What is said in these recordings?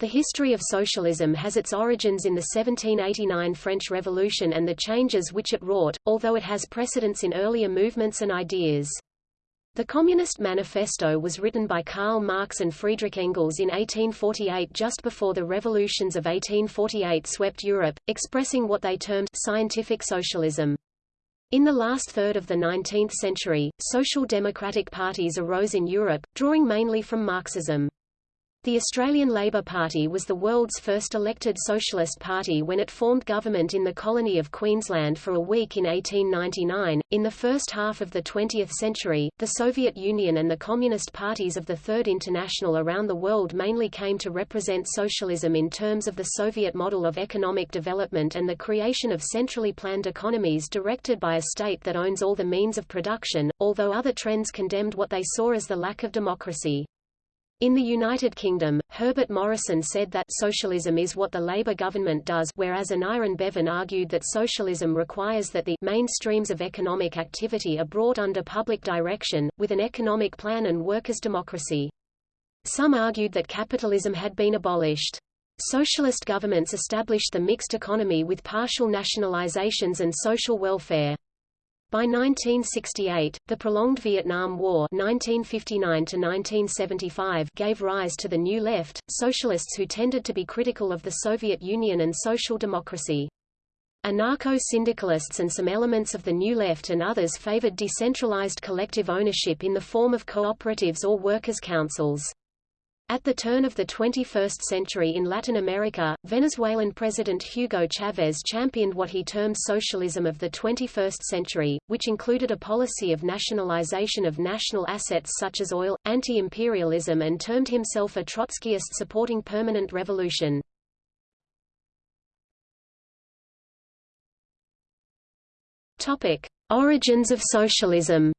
The history of socialism has its origins in the 1789 French Revolution and the changes which it wrought, although it has precedents in earlier movements and ideas. The Communist Manifesto was written by Karl Marx and Friedrich Engels in 1848 just before the revolutions of 1848 swept Europe, expressing what they termed scientific socialism. In the last third of the 19th century, social democratic parties arose in Europe, drawing mainly from Marxism. The Australian Labor Party was the world's first elected socialist party when it formed government in the colony of Queensland for a week in 1899. In the first half of the 20th century, the Soviet Union and the Communist parties of the Third International around the world mainly came to represent socialism in terms of the Soviet model of economic development and the creation of centrally planned economies directed by a state that owns all the means of production, although other trends condemned what they saw as the lack of democracy. In the United Kingdom, Herbert Morrison said that socialism is what the Labour government does whereas Aneurin Bevan argued that socialism requires that the main streams of economic activity are brought under public direction, with an economic plan and workers' democracy. Some argued that capitalism had been abolished. Socialist governments established the mixed economy with partial nationalizations and social welfare. By 1968, the prolonged Vietnam War 1959 gave rise to the New Left, socialists who tended to be critical of the Soviet Union and social democracy. Anarcho-syndicalists and some elements of the New Left and others favored decentralized collective ownership in the form of cooperatives or workers' councils. At the turn of the 21st century in Latin America, Venezuelan President Hugo Chavez championed what he termed socialism of the 21st century, which included a policy of nationalization of national assets such as oil, anti-imperialism and termed himself a Trotskyist supporting permanent revolution. Origins of socialism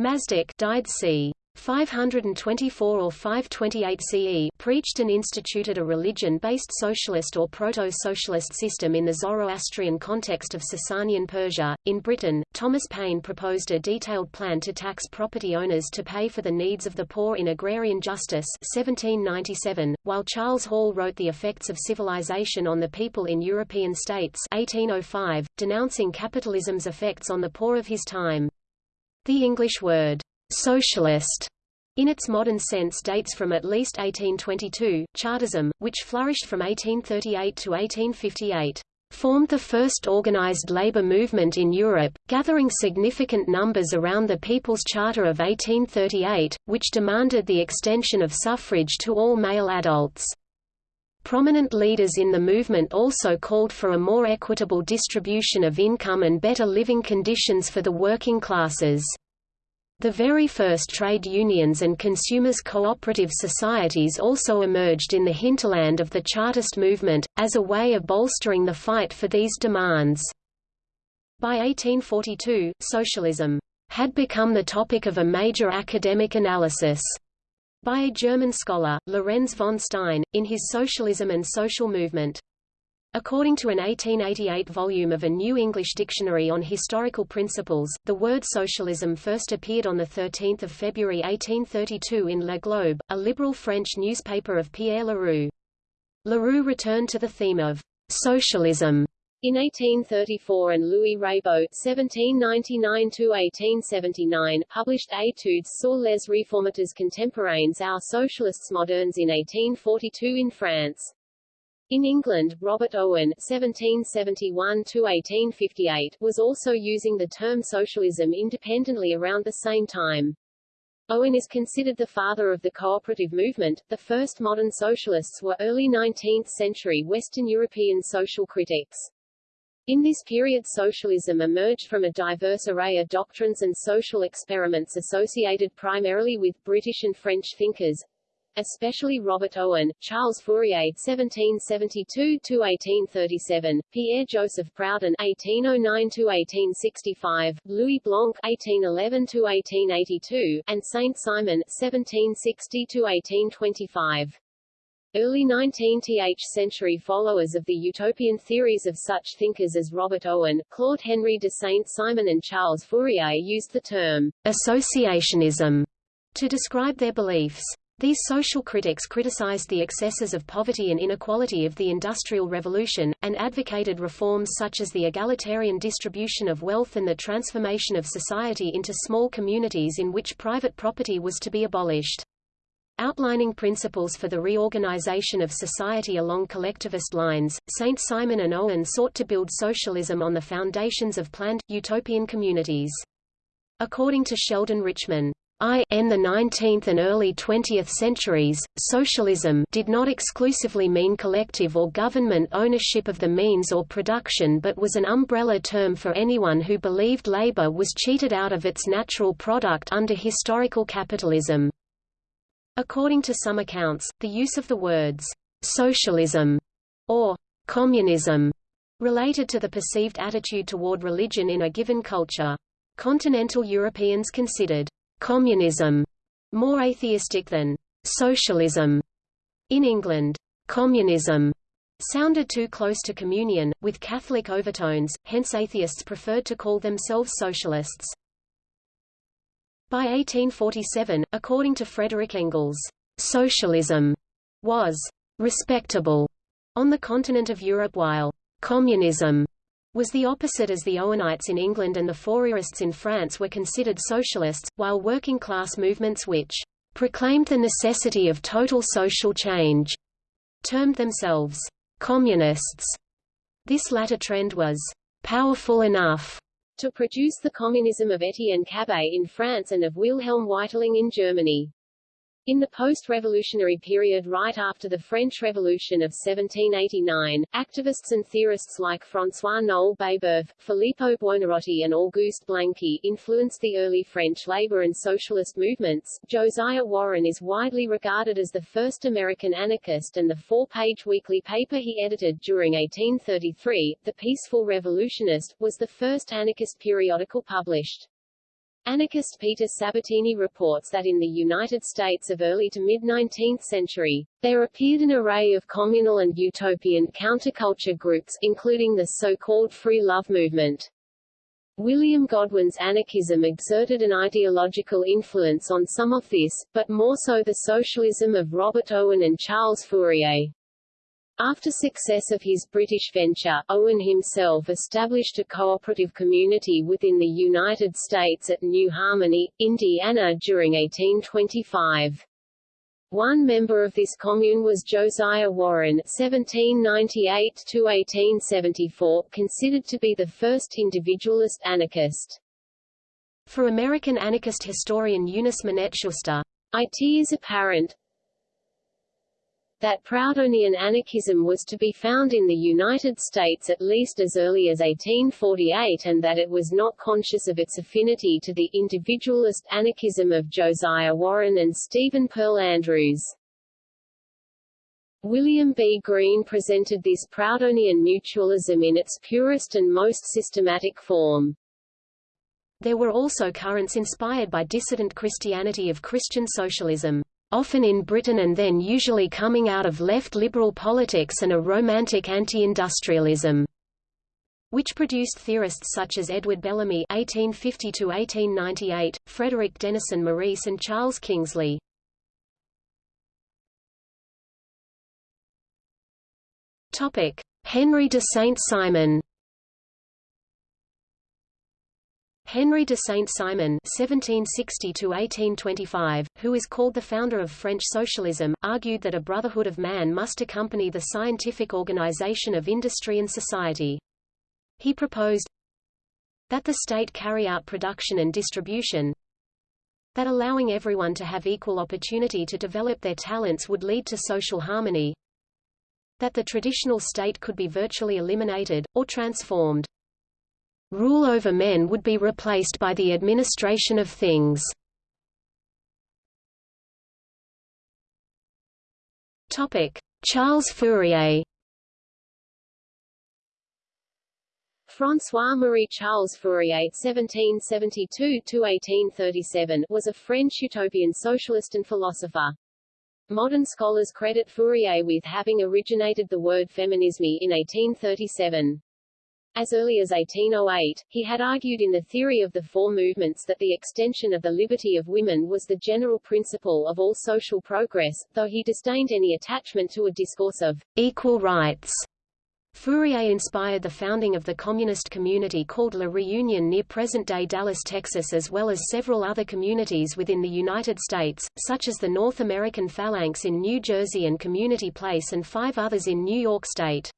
Mazdak died c. 524 or 528 CE preached and instituted a religion-based socialist or proto-socialist system in the Zoroastrian context of Sasanian Persia. In Britain, Thomas Paine proposed a detailed plan to tax property owners to pay for the needs of the poor in Agrarian Justice 1797, while Charles Hall wrote The Effects of Civilization on the People in European States 1805, denouncing capitalism's effects on the poor of his time. The English word, socialist, in its modern sense dates from at least 1822. Chartism, which flourished from 1838 to 1858, formed the first organized labor movement in Europe, gathering significant numbers around the People's Charter of 1838, which demanded the extension of suffrage to all male adults. Prominent leaders in the movement also called for a more equitable distribution of income and better living conditions for the working classes. The very first trade unions and consumers' cooperative societies also emerged in the hinterland of the Chartist movement, as a way of bolstering the fight for these demands. By 1842, socialism had become the topic of a major academic analysis by a German scholar, Lorenz von Stein, in his Socialism and Social Movement. According to an 1888 volume of a New English Dictionary on Historical Principles, the word socialism first appeared on 13 February 1832 in Le Globe, a liberal French newspaper of Pierre Leroux. Leroux returned to the theme of socialism in 1834 and Louis Reybaud (1799–1879) published Études sur les réformateurs contemporains aux socialistes modernes in 1842 in France. In England, Robert Owen (1771–1858) was also using the term socialism independently around the same time. Owen is considered the father of the cooperative movement. The first modern socialists were early 19th-century Western European social critics. In this period socialism emerged from a diverse array of doctrines and social experiments associated primarily with British and French thinkers, especially Robert Owen, Charles Fourier (1772–1837), Pierre-Joseph Proudhon (1809–1865), Louis Blanc (1811–1882), and Saint Simon (1760–1825). Early 19th century followers of the utopian theories of such thinkers as Robert Owen, Claude Henry de Saint-Simon and Charles Fourier used the term associationism to describe their beliefs. These social critics criticized the excesses of poverty and inequality of the Industrial Revolution, and advocated reforms such as the egalitarian distribution of wealth and the transformation of society into small communities in which private property was to be abolished. Outlining principles for the reorganization of society along collectivist lines, St. Simon and Owen sought to build socialism on the foundations of planned, utopian communities. According to Sheldon Richman, in the 19th and early 20th centuries, socialism did not exclusively mean collective or government ownership of the means or production but was an umbrella term for anyone who believed labor was cheated out of its natural product under historical capitalism. According to some accounts, the use of the words socialism or communism related to the perceived attitude toward religion in a given culture. Continental Europeans considered communism more atheistic than socialism. In England, communism sounded too close to communion, with Catholic overtones, hence atheists preferred to call themselves socialists. By 1847, according to Frederick Engels, socialism was respectable on the continent of Europe while communism was the opposite as the Owenites in England and the Fourierists in France were considered socialists, while working-class movements which proclaimed the necessity of total social change termed themselves communists. This latter trend was powerful enough to produce the communism of Etienne Cabet in France and of Wilhelm Weitling in Germany. In the post-revolutionary period right after the French Revolution of 1789, activists and theorists like François-Noël Babeuf, Filippo Buonarroti and Auguste Blanqui influenced the early French labor and socialist movements. Josiah Warren is widely regarded as the first American anarchist and the four-page weekly paper he edited during 1833, The Peaceful Revolutionist, was the first anarchist periodical published. Anarchist Peter Sabatini reports that in the United States of early to mid-19th century, there appeared an array of communal and utopian counterculture groups, including the so-called free love movement. William Godwin's anarchism exerted an ideological influence on some of this, but more so the socialism of Robert Owen and Charles Fourier. After success of his British venture, Owen himself established a cooperative community within the United States at New Harmony, Indiana during 1825. One member of this commune was Josiah Warren (1798–1874), considered to be the first individualist anarchist. For American anarchist historian Eunice Minette Schuster, it is apparent, that Proudhonian anarchism was to be found in the United States at least as early as 1848 and that it was not conscious of its affinity to the individualist anarchism of Josiah Warren and Stephen Pearl Andrews. William B. Greene presented this Proudhonian mutualism in its purest and most systematic form. There were also currents inspired by dissident Christianity of Christian socialism often in Britain and then usually coming out of left liberal politics and a romantic anti-industrialism which produced theorists such as Edward Bellamy (1850–1898), Frederick Denison Maurice, and Charles Kingsley. Topic: Henry de Saint-Simon. Henry de Saint-Simon (1760–1825), who is called the founder of French socialism, argued that a brotherhood of man must accompany the scientific organization of industry and society. He proposed that the state carry out production and distribution, that allowing everyone to have equal opportunity to develop their talents would lead to social harmony, that the traditional state could be virtually eliminated, or transformed. Rule over men would be replaced by the administration of things. Charles Fourier François-Marie Charles Fourier (1772–1837) was a French utopian socialist and philosopher. Modern scholars credit Fourier with having originated the word feminisme in 1837. As early as 1808, he had argued in the theory of the four movements that the extension of the liberty of women was the general principle of all social progress, though he disdained any attachment to a discourse of equal rights. Fourier inspired the founding of the communist community called La Reunion near present-day Dallas, Texas as well as several other communities within the United States, such as the North American Phalanx in New Jersey and Community Place and five others in New York State.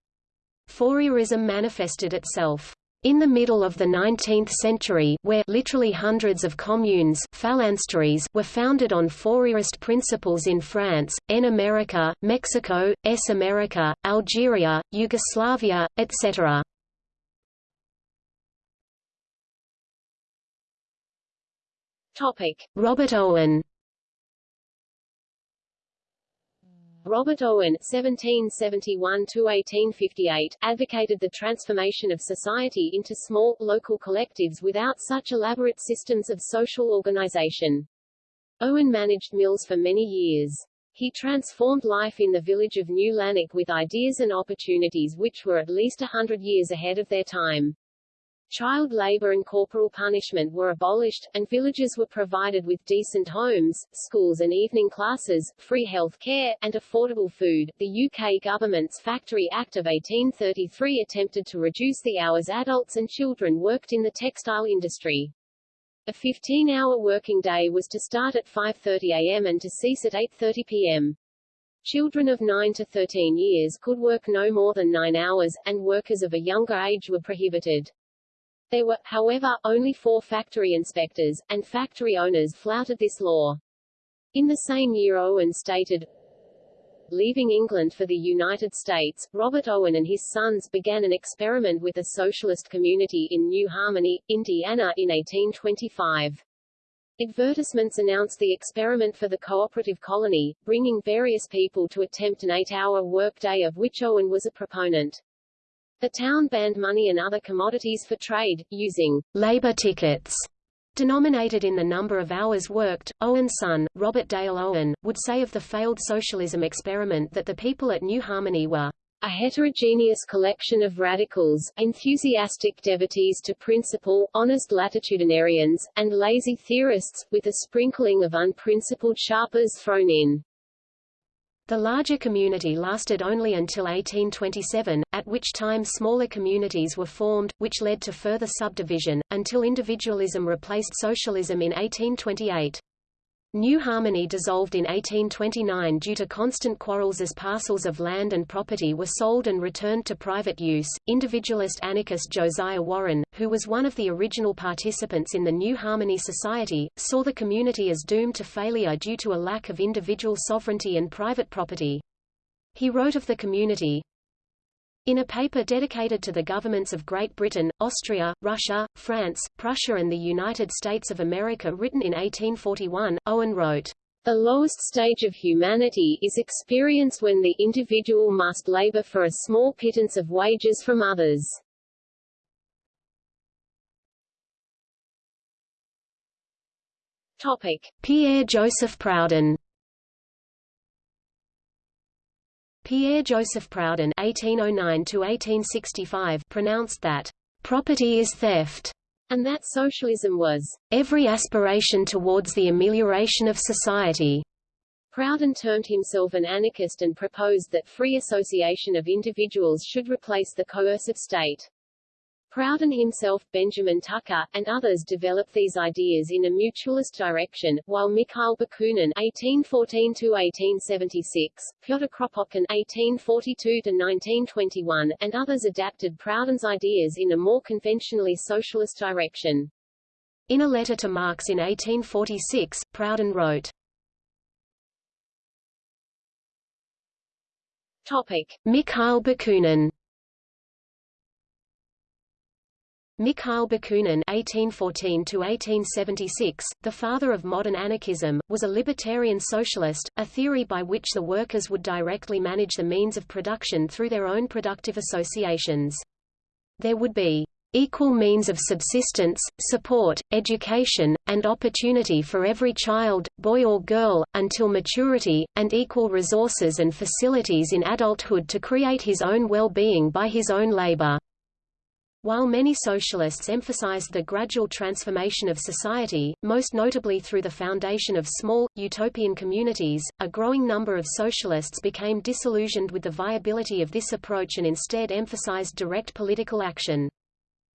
Fourierism manifested itself in the middle of the 19th century where literally hundreds of communes phalansteries were founded on Fourierist principles in France, N America, Mexico, S America, Algeria, Yugoslavia, etc. Topic. Robert Owen Robert Owen (1771–1858) advocated the transformation of society into small, local collectives without such elaborate systems of social organization. Owen managed mills for many years. He transformed life in the village of New Lanark with ideas and opportunities which were at least a hundred years ahead of their time. Child labor and corporal punishment were abolished, and villagers were provided with decent homes, schools and evening classes, free health care, and affordable food. The UK government's Factory Act of 1833 attempted to reduce the hours adults and children worked in the textile industry. A 15-hour working day was to start at 5.30 am and to cease at 8.30 pm. Children of 9 to 13 years could work no more than 9 hours, and workers of a younger age were prohibited. There were, however, only four factory inspectors, and factory owners flouted this law. In the same year Owen stated, Leaving England for the United States, Robert Owen and his sons began an experiment with a socialist community in New Harmony, Indiana, in 1825. Advertisements announced the experiment for the cooperative colony, bringing various people to attempt an eight-hour workday of which Owen was a proponent. The town banned money and other commodities for trade, using labor tickets denominated in the number of hours worked. Owen's son, Robert Dale Owen, would say of the failed socialism experiment that the people at New Harmony were a heterogeneous collection of radicals, enthusiastic devotees to principle, honest latitudinarians, and lazy theorists, with a sprinkling of unprincipled sharpers thrown in. The larger community lasted only until 1827, at which time smaller communities were formed, which led to further subdivision, until individualism replaced socialism in 1828. New Harmony dissolved in 1829 due to constant quarrels as parcels of land and property were sold and returned to private use. Individualist anarchist Josiah Warren, who was one of the original participants in the New Harmony Society, saw the community as doomed to failure due to a lack of individual sovereignty and private property. He wrote of the community, in a paper dedicated to the governments of Great Britain, Austria, Russia, France, Prussia and the United States of America written in 1841, Owen wrote, the lowest stage of humanity is experience when the individual must labor for a small pittance of wages from others. Topic. Pierre-Joseph Proudhon Pierre-Joseph Proudhon (1809–1865) pronounced that property is theft, and that socialism was every aspiration towards the amelioration of society. Proudhon termed himself an anarchist and proposed that free association of individuals should replace the coercive state. Proudhon himself, Benjamin Tucker, and others developed these ideas in a mutualist direction, while Mikhail Bakunin (1814–1876), Pyotr Kropotkin (1842–1921), and others adapted Proudhon's ideas in a more conventionally socialist direction. In a letter to Marx in 1846, Proudhon wrote. Topic: Mikhail Bakunin Mikhail Bakunin (1814–1876), the father of modern anarchism, was a libertarian socialist, a theory by which the workers would directly manage the means of production through their own productive associations. There would be equal means of subsistence, support, education, and opportunity for every child, boy or girl, until maturity, and equal resources and facilities in adulthood to create his own well-being by his own labor. While many socialists emphasized the gradual transformation of society, most notably through the foundation of small, utopian communities, a growing number of socialists became disillusioned with the viability of this approach and instead emphasized direct political action.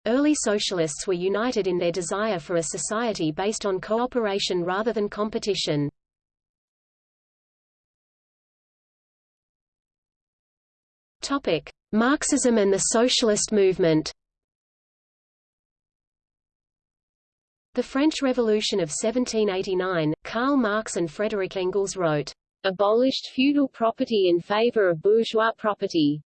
Early socialists were united in their desire for a society based on cooperation rather than competition. Marxism and the socialist movement The French Revolution of 1789, Karl Marx and Frederick Engels wrote, "...abolished feudal property in favor of bourgeois property."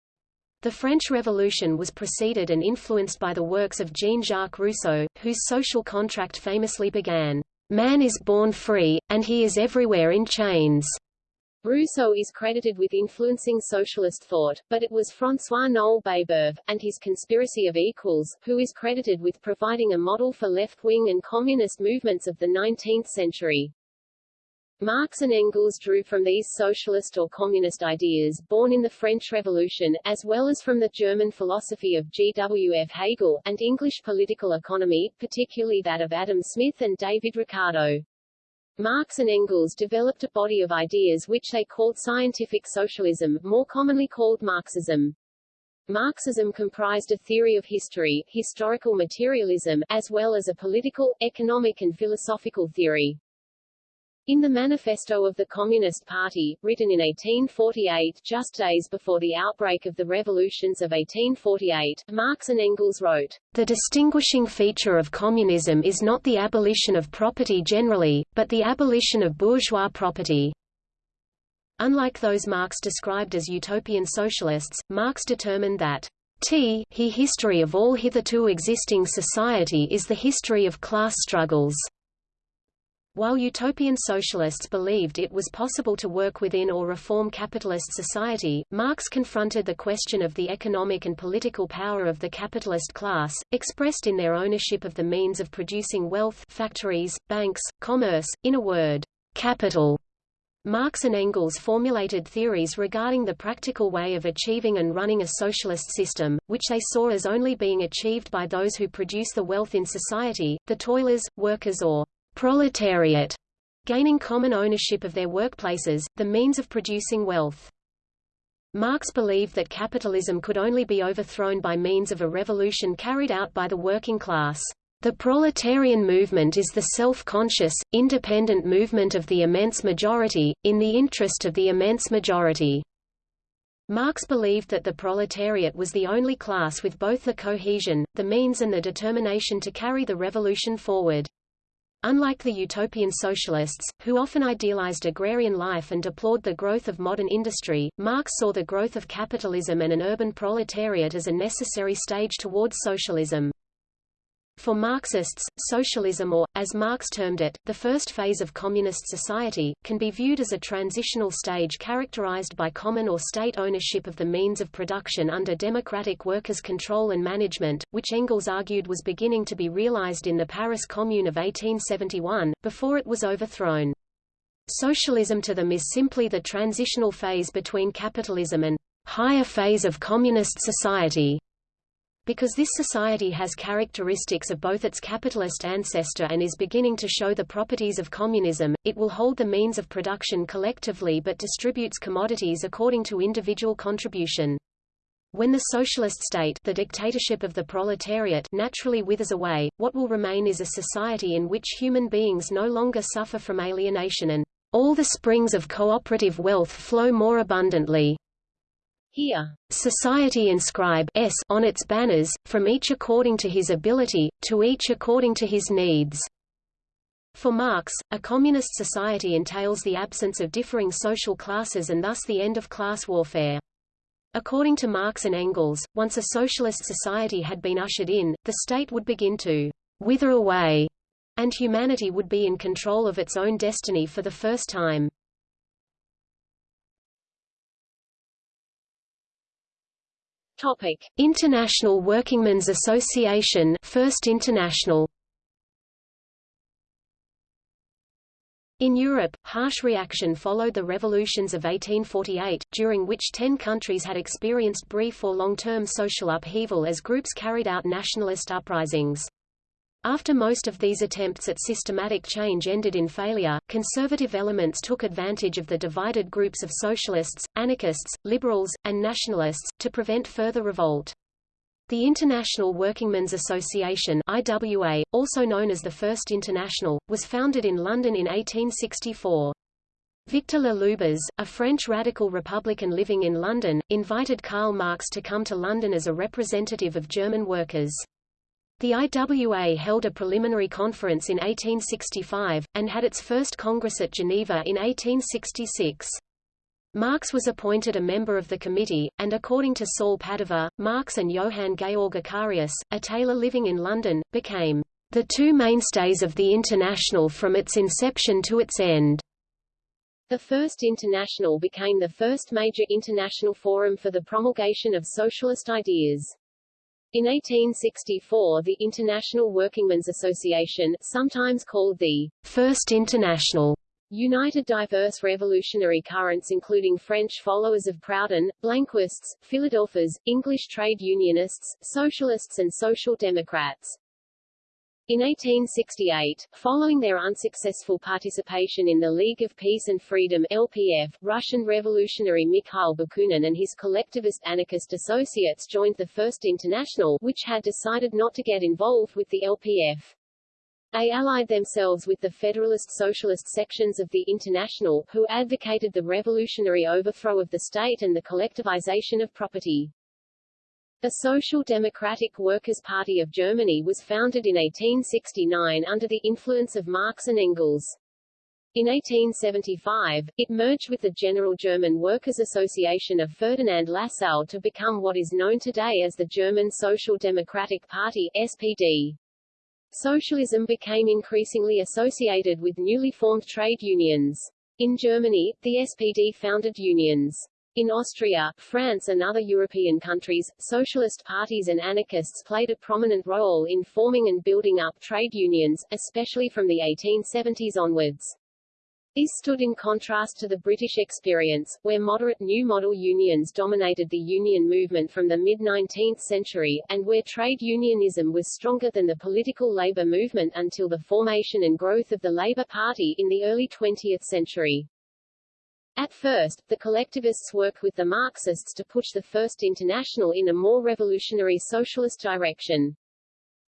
The French Revolution was preceded and influenced by the works of Jean-Jacques Rousseau, whose social contract famously began, "...man is born free, and he is everywhere in chains." Rousseau is credited with influencing socialist thought, but it was François-Noël Babeuf, and his Conspiracy of Equals, who is credited with providing a model for left-wing and communist movements of the 19th century. Marx and Engels drew from these socialist or communist ideas born in the French Revolution, as well as from the German philosophy of G. W. F. Hegel, and English political economy, particularly that of Adam Smith and David Ricardo. Marx and Engels developed a body of ideas which they called scientific socialism, more commonly called Marxism. Marxism comprised a theory of history, historical materialism, as well as a political, economic and philosophical theory. In the Manifesto of the Communist Party, written in 1848 just days before the outbreak of the revolutions of 1848, Marx and Engels wrote, The distinguishing feature of communism is not the abolition of property generally, but the abolition of bourgeois property. Unlike those Marx described as utopian socialists, Marx determined that t he history of all hitherto existing society is the history of class struggles. While utopian socialists believed it was possible to work within or reform capitalist society, Marx confronted the question of the economic and political power of the capitalist class, expressed in their ownership of the means of producing wealth factories, banks, commerce, in a word, capital. Marx and Engels formulated theories regarding the practical way of achieving and running a socialist system, which they saw as only being achieved by those who produce the wealth in society, the toilers, workers or proletariat, gaining common ownership of their workplaces, the means of producing wealth. Marx believed that capitalism could only be overthrown by means of a revolution carried out by the working class. The proletarian movement is the self-conscious, independent movement of the immense majority, in the interest of the immense majority. Marx believed that the proletariat was the only class with both the cohesion, the means and the determination to carry the revolution forward. Unlike the utopian socialists, who often idealized agrarian life and deplored the growth of modern industry, Marx saw the growth of capitalism and an urban proletariat as a necessary stage towards socialism. For Marxists, socialism or, as Marx termed it, the first phase of communist society, can be viewed as a transitional stage characterized by common or state ownership of the means of production under democratic workers' control and management, which Engels argued was beginning to be realized in the Paris Commune of 1871, before it was overthrown. Socialism to them is simply the transitional phase between capitalism and higher phase of communist society. Because this society has characteristics of both its capitalist ancestor and is beginning to show the properties of communism, it will hold the means of production collectively but distributes commodities according to individual contribution. When the socialist state the dictatorship of the proletariat naturally withers away, what will remain is a society in which human beings no longer suffer from alienation and all the springs of cooperative wealth flow more abundantly. Here, society inscribe s on its banners, from each according to his ability, to each according to his needs. For Marx, a communist society entails the absence of differing social classes and thus the end of class warfare. According to Marx and Engels, once a socialist society had been ushered in, the state would begin to wither away, and humanity would be in control of its own destiny for the first time. Topic: International Workingmen's Association, First International. In Europe, harsh reaction followed the revolutions of 1848, during which ten countries had experienced brief or long-term social upheaval as groups carried out nationalist uprisings. After most of these attempts at systematic change ended in failure, conservative elements took advantage of the divided groups of socialists, anarchists, liberals, and nationalists, to prevent further revolt. The International Workingmen's Association IWA, also known as the First International, was founded in London in 1864. Victor Le Lubez, a French radical Republican living in London, invited Karl Marx to come to London as a representative of German workers. The IWA held a preliminary conference in 1865, and had its first Congress at Geneva in 1866. Marx was appointed a member of the committee, and according to Saul Padover, Marx and Johann Georg Eccarius, a tailor living in London, became the two mainstays of the International from its inception to its end. The First International became the first major international forum for the promulgation of socialist ideas. In 1864 the International Workingmen's Association, sometimes called the First International, united diverse revolutionary currents including French followers of Proudhon, Blanquists, Philadelphians, English trade unionists, socialists and social democrats. In 1868, following their unsuccessful participation in the League of Peace and Freedom LPF, Russian revolutionary Mikhail Bakunin and his collectivist anarchist associates joined the First International, which had decided not to get involved with the LPF. They allied themselves with the Federalist Socialist sections of the International, who advocated the revolutionary overthrow of the state and the collectivization of property. The Social Democratic Workers' Party of Germany was founded in 1869 under the influence of Marx and Engels. In 1875, it merged with the General German Workers' Association of Ferdinand Lassalle to become what is known today as the German Social Democratic Party SPD. Socialism became increasingly associated with newly formed trade unions. In Germany, the SPD founded unions. In Austria, France and other European countries, socialist parties and anarchists played a prominent role in forming and building up trade unions, especially from the 1870s onwards. This stood in contrast to the British experience, where moderate New Model unions dominated the union movement from the mid-19th century, and where trade unionism was stronger than the political labour movement until the formation and growth of the Labour Party in the early 20th century. At first, the collectivists worked with the Marxists to push the First International in a more revolutionary socialist direction.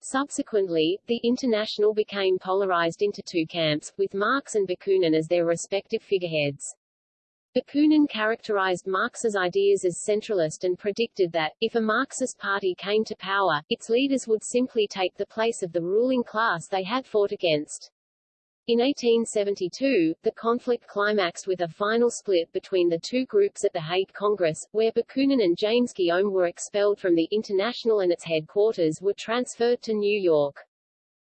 Subsequently, the International became polarized into two camps, with Marx and Bakunin as their respective figureheads. Bakunin characterized Marx's ideas as centralist and predicted that, if a Marxist party came to power, its leaders would simply take the place of the ruling class they had fought against. In 1872, the conflict climaxed with a final split between the two groups at the Hague Congress, where Bakunin and James Guillaume were expelled from the International and its headquarters were transferred to New York.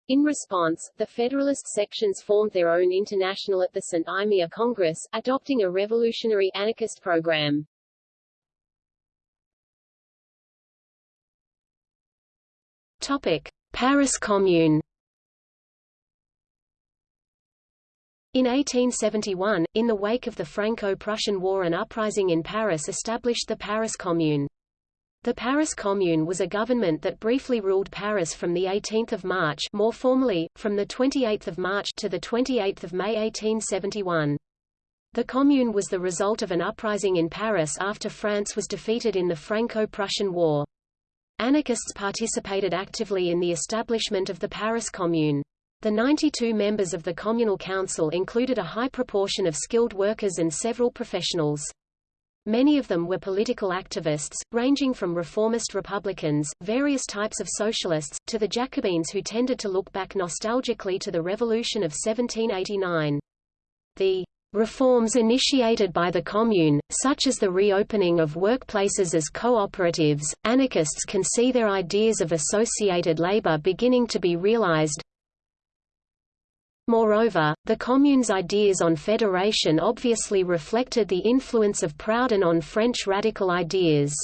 In response, the Federalist sections formed their own international at the St. Imier Congress, adopting a revolutionary anarchist program. Topic. Paris Commune In 1871, in the wake of the Franco-Prussian War an uprising in Paris established the Paris Commune. The Paris Commune was a government that briefly ruled Paris from 18 March more formally, from 28 March to 28 May 1871. The Commune was the result of an uprising in Paris after France was defeated in the Franco-Prussian War. Anarchists participated actively in the establishment of the Paris Commune. The 92 members of the Communal Council included a high proportion of skilled workers and several professionals. Many of them were political activists, ranging from reformist Republicans, various types of socialists, to the Jacobins who tended to look back nostalgically to the Revolution of 1789. The reforms initiated by the Commune, such as the reopening of workplaces as cooperatives, anarchists can see their ideas of associated labor beginning to be realized, Moreover, the Commune's ideas on federation obviously reflected the influence of Proudhon on French radical ideas.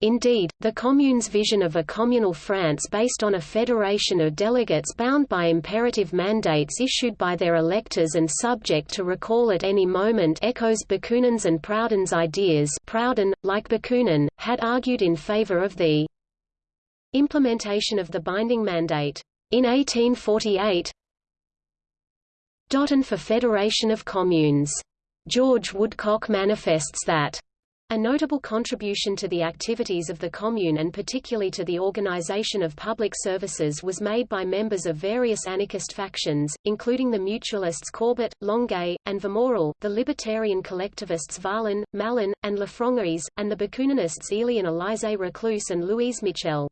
Indeed, the Commune's vision of a communal France based on a federation of delegates bound by imperative mandates issued by their electors and subject to recall at any moment echoes Bakunin's and Proudhon's ideas Proudhon, like Bakunin, had argued in favor of the implementation of the binding mandate. In 1848 Dotton for Federation of Communes. George Woodcock manifests that a notable contribution to the activities of the Commune and particularly to the organization of public services was made by members of various anarchist factions, including the mutualists Courbet, Longuet, and Vermorel, the libertarian collectivists Varlin, Malon, and Lafrongeries, and the Bakuninists Éliane Élisée Reclus and Louise Michel.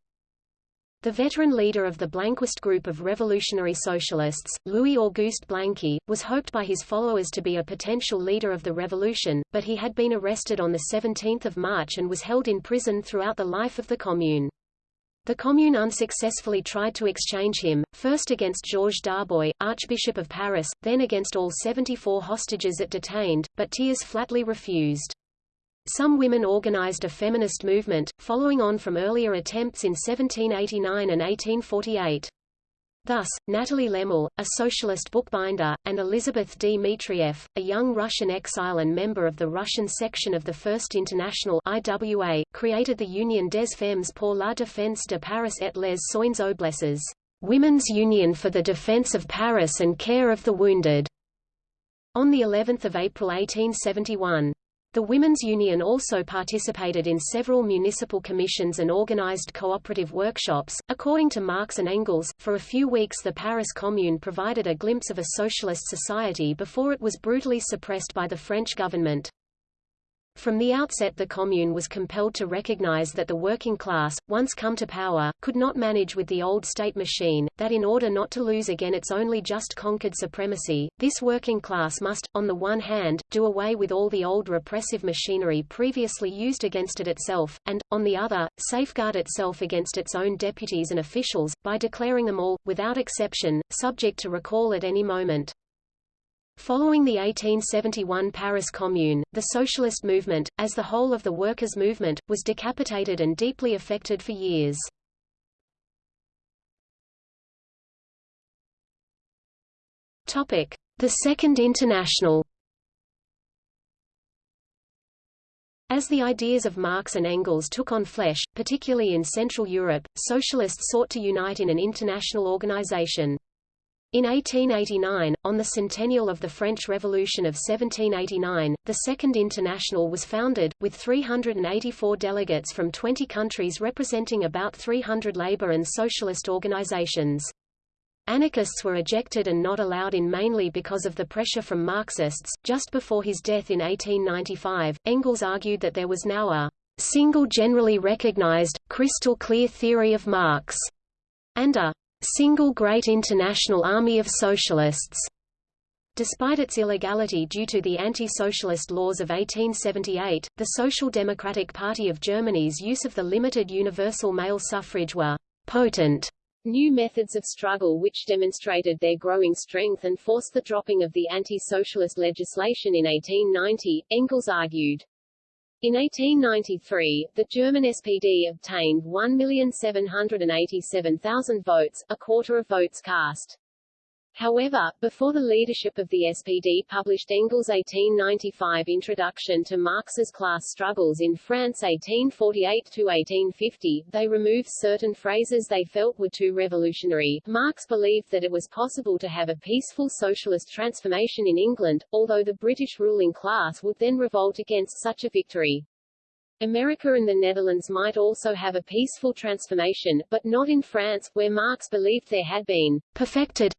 The veteran leader of the Blanquist group of revolutionary socialists, Louis-Auguste Blanqui, was hoped by his followers to be a potential leader of the revolution, but he had been arrested on 17 March and was held in prison throughout the life of the Commune. The Commune unsuccessfully tried to exchange him, first against Georges Darboy, Archbishop of Paris, then against all 74 hostages it detained, but Thiers flatly refused. Some women organized a feminist movement, following on from earlier attempts in 1789 and 1848. Thus, Nathalie Lemel, a socialist bookbinder, and Elizabeth Dmitrieff, a young Russian exile and member of the Russian section of the First International IWA, created the Union des Femmes pour la défense de Paris et les soins oblesses, Women's Union for the Defense of Paris and Care of the Wounded, on the 11th of April 1871. The Women's Union also participated in several municipal commissions and organized cooperative workshops. According to Marx and Engels, for a few weeks the Paris Commune provided a glimpse of a socialist society before it was brutally suppressed by the French government. From the outset the Commune was compelled to recognize that the working class, once come to power, could not manage with the old state machine, that in order not to lose again its only just conquered supremacy, this working class must, on the one hand, do away with all the old repressive machinery previously used against it itself, and, on the other, safeguard itself against its own deputies and officials, by declaring them all, without exception, subject to recall at any moment. Following the 1871 Paris Commune, the socialist movement, as the whole of the workers' movement, was decapitated and deeply affected for years. The Second International As the ideas of Marx and Engels took on flesh, particularly in Central Europe, socialists sought to unite in an international organization. In 1889, on the centennial of the French Revolution of 1789, the Second International was founded, with 384 delegates from 20 countries representing about 300 labor and socialist organizations. Anarchists were ejected and not allowed in mainly because of the pressure from Marxists. Just before his death in 1895, Engels argued that there was now a single generally recognized, crystal clear theory of Marx, and a single great international army of socialists. Despite its illegality due to the anti-socialist laws of 1878, the Social Democratic Party of Germany's use of the limited universal male suffrage were potent new methods of struggle which demonstrated their growing strength and forced the dropping of the anti-socialist legislation in 1890, Engels argued. In 1893, the German SPD obtained 1,787,000 votes, a quarter of votes cast. However, before the leadership of the SPD published Engels' 1895 Introduction to Marx's Class Struggles in France 1848–1850, they removed certain phrases they felt were too revolutionary. Marx believed that it was possible to have a peaceful socialist transformation in England, although the British ruling class would then revolt against such a victory. America and the Netherlands might also have a peaceful transformation, but not in France, where Marx believed there had been perfected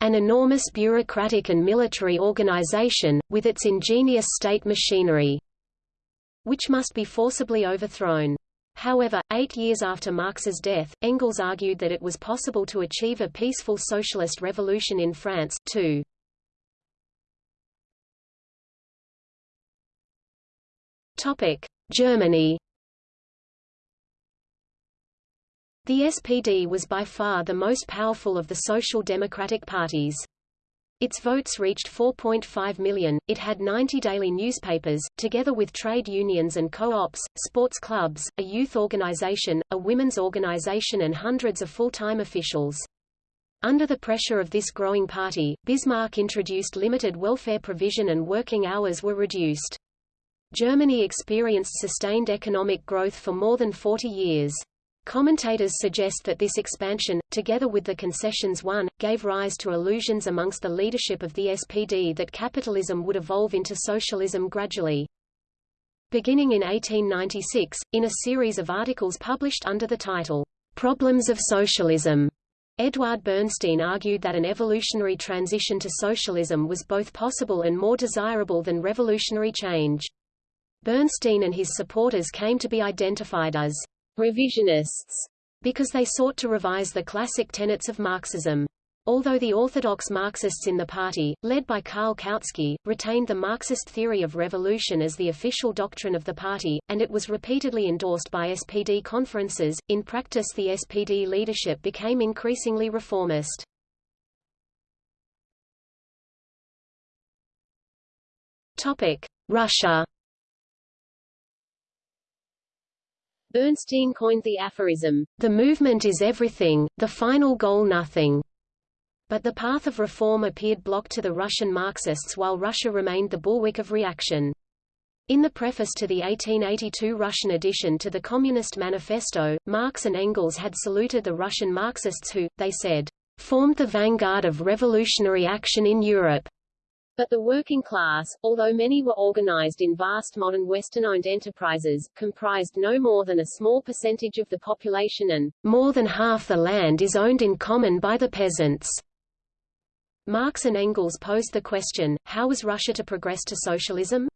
an enormous bureaucratic and military organization, with its ingenious state machinery, which must be forcibly overthrown. However, eight years after Marx's death, Engels argued that it was possible to achieve a peaceful socialist revolution in France, too. Germany The SPD was by far the most powerful of the social democratic parties. Its votes reached 4.5 million. It had 90 daily newspapers, together with trade unions and co-ops, sports clubs, a youth organization, a women's organization and hundreds of full-time officials. Under the pressure of this growing party, Bismarck introduced limited welfare provision and working hours were reduced. Germany experienced sustained economic growth for more than 40 years. Commentators suggest that this expansion, together with the concessions won, gave rise to illusions amongst the leadership of the SPD that capitalism would evolve into socialism gradually. Beginning in 1896, in a series of articles published under the title, Problems of Socialism, Eduard Bernstein argued that an evolutionary transition to socialism was both possible and more desirable than revolutionary change. Bernstein and his supporters came to be identified as revisionists, because they sought to revise the classic tenets of Marxism. Although the orthodox Marxists in the party, led by Karl Kautsky, retained the Marxist theory of revolution as the official doctrine of the party, and it was repeatedly endorsed by SPD conferences, in practice the SPD leadership became increasingly reformist. Russia Bernstein coined the aphorism, The movement is everything, the final goal nothing. But the path of reform appeared blocked to the Russian Marxists while Russia remained the bulwark of reaction. In the preface to the 1882 Russian edition to the Communist Manifesto, Marx and Engels had saluted the Russian Marxists who, they said, formed the vanguard of revolutionary action in Europe. But the working class, although many were organized in vast modern Western-owned enterprises, comprised no more than a small percentage of the population and more than half the land is owned in common by the peasants. Marx and Engels posed the question, how was Russia to progress to socialism?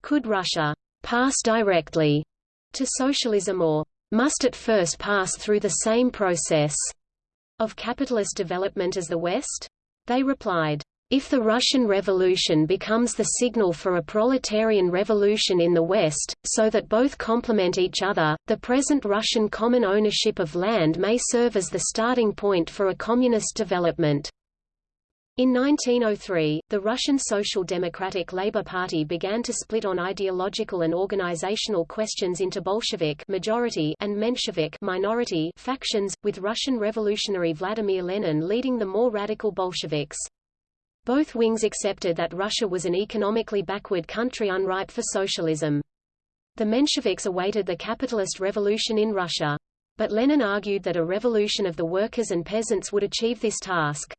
Could Russia pass directly to socialism or must it first pass through the same process of capitalist development as the West? They replied, if the Russian Revolution becomes the signal for a proletarian revolution in the West, so that both complement each other, the present Russian common ownership of land may serve as the starting point for a communist development. In 1903, the Russian Social Democratic Labour Party began to split on ideological and organizational questions into Bolshevik majority and Menshevik minority factions, with Russian revolutionary Vladimir Lenin leading the more radical Bolsheviks. Both wings accepted that Russia was an economically backward country unripe for socialism. The Mensheviks awaited the capitalist revolution in Russia. But Lenin argued that a revolution of the workers and peasants would achieve this task.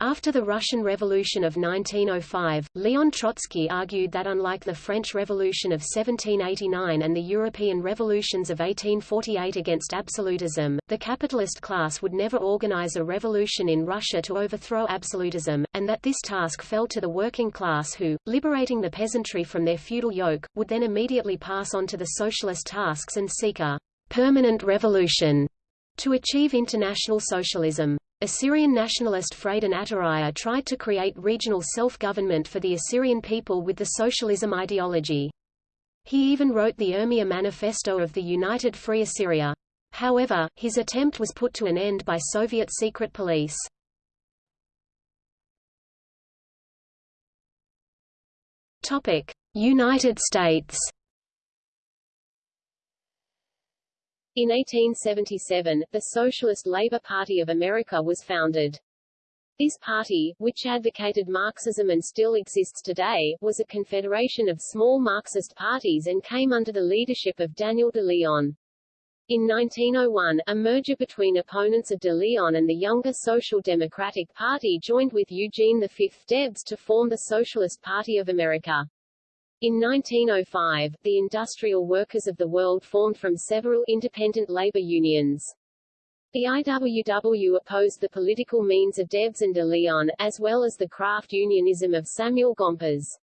After the Russian Revolution of 1905, Leon Trotsky argued that unlike the French Revolution of 1789 and the European revolutions of 1848 against absolutism, the capitalist class would never organize a revolution in Russia to overthrow absolutism, and that this task fell to the working class who, liberating the peasantry from their feudal yoke, would then immediately pass on to the socialist tasks and seek a permanent revolution to achieve international socialism. Assyrian nationalist Freydun Atturaya tried to create regional self-government for the Assyrian people with the socialism ideology. He even wrote the Urmia Manifesto of the United Free Assyria. However, his attempt was put to an end by Soviet secret police. United States In 1877, the Socialist Labor Party of America was founded. This party, which advocated Marxism and still exists today, was a confederation of small Marxist parties and came under the leadership of Daniel de Leon. In 1901, a merger between opponents of de Leon and the younger Social Democratic Party joined with Eugene V. Debs to form the Socialist Party of America. In 1905, the industrial workers of the world formed from several independent labor unions. The IWW opposed the political means of Debs and de Leon, as well as the craft unionism of Samuel Gompers.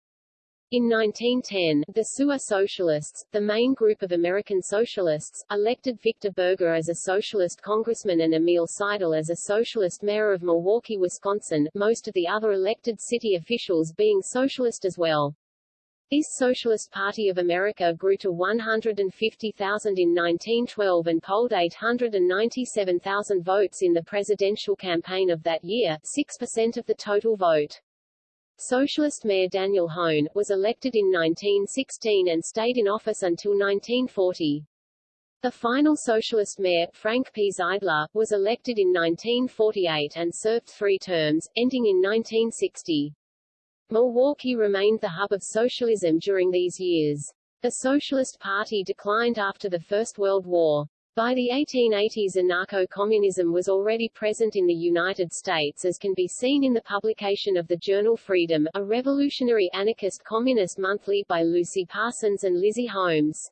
In 1910, the Sewer Socialists, the main group of American socialists, elected Victor Berger as a socialist congressman and Emil Seidel as a socialist mayor of Milwaukee, Wisconsin, most of the other elected city officials being socialist as well. This Socialist Party of America grew to 150,000 in 1912 and polled 897,000 votes in the presidential campaign of that year, 6% of the total vote. Socialist Mayor Daniel Hoan, was elected in 1916 and stayed in office until 1940. The final socialist mayor, Frank P. Zeidler, was elected in 1948 and served three terms, ending in 1960. Milwaukee remained the hub of socialism during these years. The Socialist Party declined after the First World War. By the 1880s anarcho-communism was already present in the United States as can be seen in the publication of the journal Freedom, a revolutionary anarchist communist monthly by Lucy Parsons and Lizzie Holmes.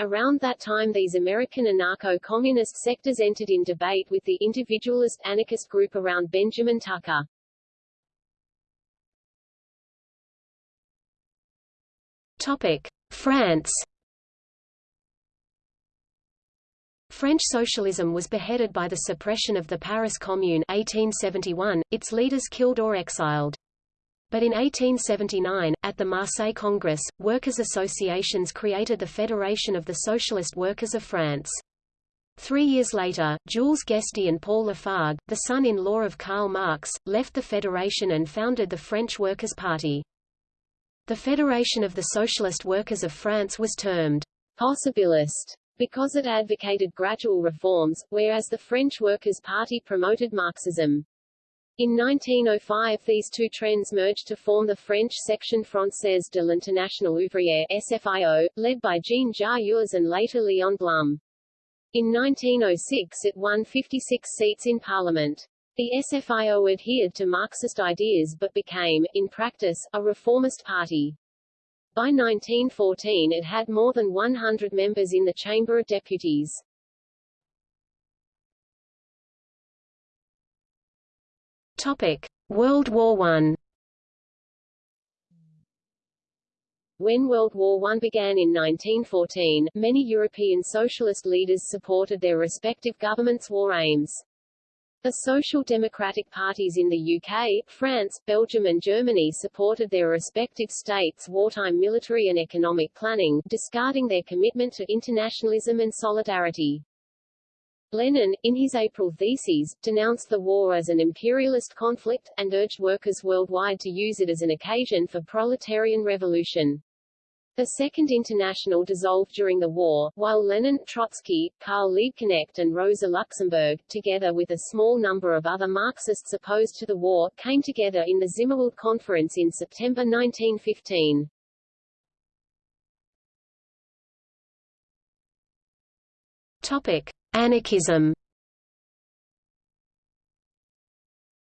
Around that time these American anarcho-communist sectors entered in debate with the individualist anarchist group around Benjamin Tucker. France. French socialism was beheaded by the suppression of the Paris Commune 1871, its leaders killed or exiled. But in 1879, at the Marseille Congress, workers' associations created the Federation of the Socialist Workers of France. Three years later, Jules Guesde and Paul Lafargue, the son-in-law of Karl Marx, left the Federation and founded the French Workers' Party. The Federation of the Socialist Workers of France was termed possibilist because it advocated gradual reforms, whereas the French Workers' Party promoted Marxism. In 1905 these two trends merged to form the French Section Française de l'Internationale Ouvrière SFIO, led by Jean Jaurès and later Léon Blum. In 1906 it won 56 seats in Parliament. The SFIO adhered to Marxist ideas but became, in practice, a reformist party. By 1914 it had more than 100 members in the Chamber of Deputies. Topic: World War I. When World War I began in 1914, many European socialist leaders supported their respective governments' war aims. The social democratic parties in the UK, France, Belgium and Germany supported their respective states' wartime military and economic planning, discarding their commitment to internationalism and solidarity. Lenin, in his April theses, denounced the war as an imperialist conflict, and urged workers worldwide to use it as an occasion for proletarian revolution. The Second International dissolved during the war, while Lenin, Trotsky, Karl Liebknecht and Rosa Luxemburg, together with a small number of other Marxists opposed to the war, came together in the Zimmerwald Conference in September 1915. Topic. Anarchism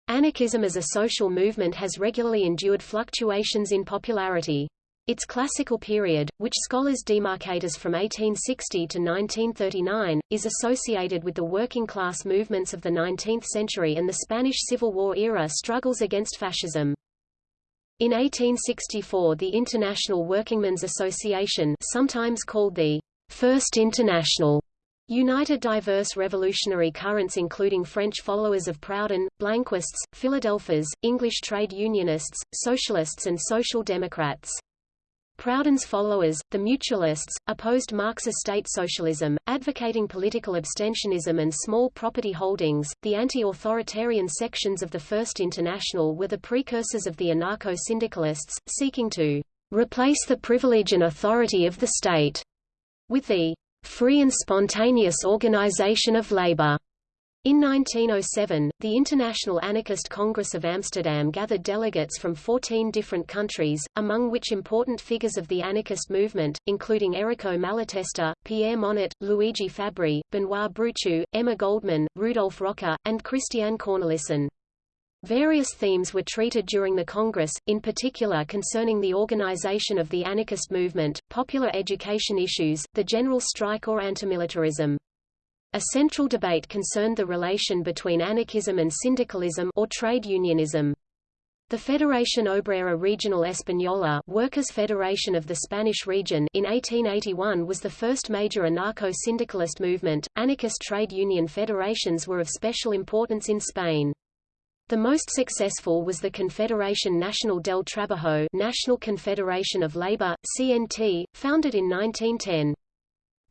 Anarchism as a social movement has regularly endured fluctuations in popularity. Its classical period, which scholars demarcate as from 1860 to 1939, is associated with the working-class movements of the 19th century and the Spanish Civil War era struggles against fascism. In 1864 the International Workingmen's Association sometimes called the First International united diverse revolutionary currents including French followers of Proudhon, Blanquists, Philadelphes, English trade unionists, socialists and social democrats. Proudhon's followers, the Mutualists, opposed Marxist state socialism, advocating political abstentionism and small property holdings. The anti-authoritarian sections of the First International were the precursors of the anarcho-syndicalists, seeking to replace the privilege and authority of the state with the free and spontaneous organization of labor. In 1907, the International Anarchist Congress of Amsterdam gathered delegates from 14 different countries, among which important figures of the anarchist movement, including Errico Malatesta, Pierre Monatte, Luigi Fabbri, Benoît Broutchoux, Emma Goldman, Rudolf Rocker, and Christiaan Cornelissen. Various themes were treated during the Congress, in particular concerning the organization of the anarchist movement, popular education issues, the general strike or antimilitarism. A central debate concerned the relation between anarchism and syndicalism or trade unionism. The Federación Obrera Regional Española Workers' Federation of the Spanish region in 1881 was the first major anarcho-syndicalist movement. Anarchist trade union federations were of special importance in Spain. The most successful was the Confederación Nacional del Trabajo National Confederation of Labor, CNT, founded in 1910.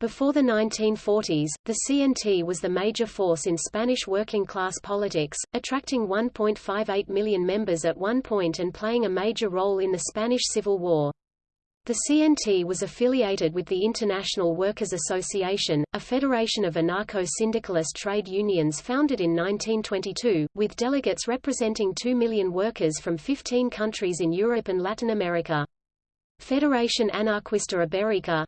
Before the 1940s, the CNT was the major force in Spanish working-class politics, attracting 1.58 million members at one point and playing a major role in the Spanish Civil War. The CNT was affiliated with the International Workers' Association, a federation of anarcho-syndicalist trade unions founded in 1922, with delegates representing 2 million workers from 15 countries in Europe and Latin America. Federación Anarquista Ibérica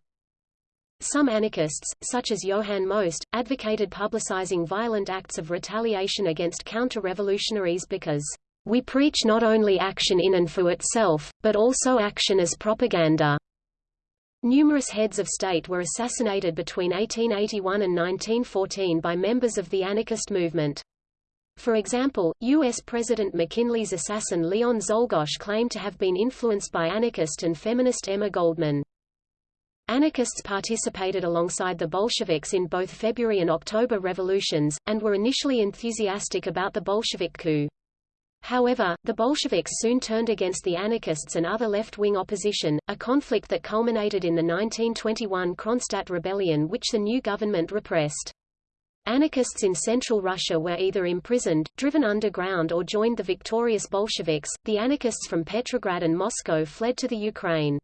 Some anarchists, such as Johann Most, advocated publicizing violent acts of retaliation against counter-revolutionaries because we preach not only action in and for itself, but also action as propaganda. Numerous heads of state were assassinated between 1881 and 1914 by members of the anarchist movement. For example, U.S. President McKinley's assassin Leon Czolgosz claimed to have been influenced by anarchist and feminist Emma Goldman. Anarchists participated alongside the Bolsheviks in both February and October revolutions, and were initially enthusiastic about the Bolshevik coup. However, the Bolsheviks soon turned against the anarchists and other left-wing opposition, a conflict that culminated in the 1921 Kronstadt rebellion which the new government repressed. Anarchists in central Russia were either imprisoned, driven underground or joined the victorious Bolsheviks. The anarchists from Petrograd and Moscow fled to the Ukraine.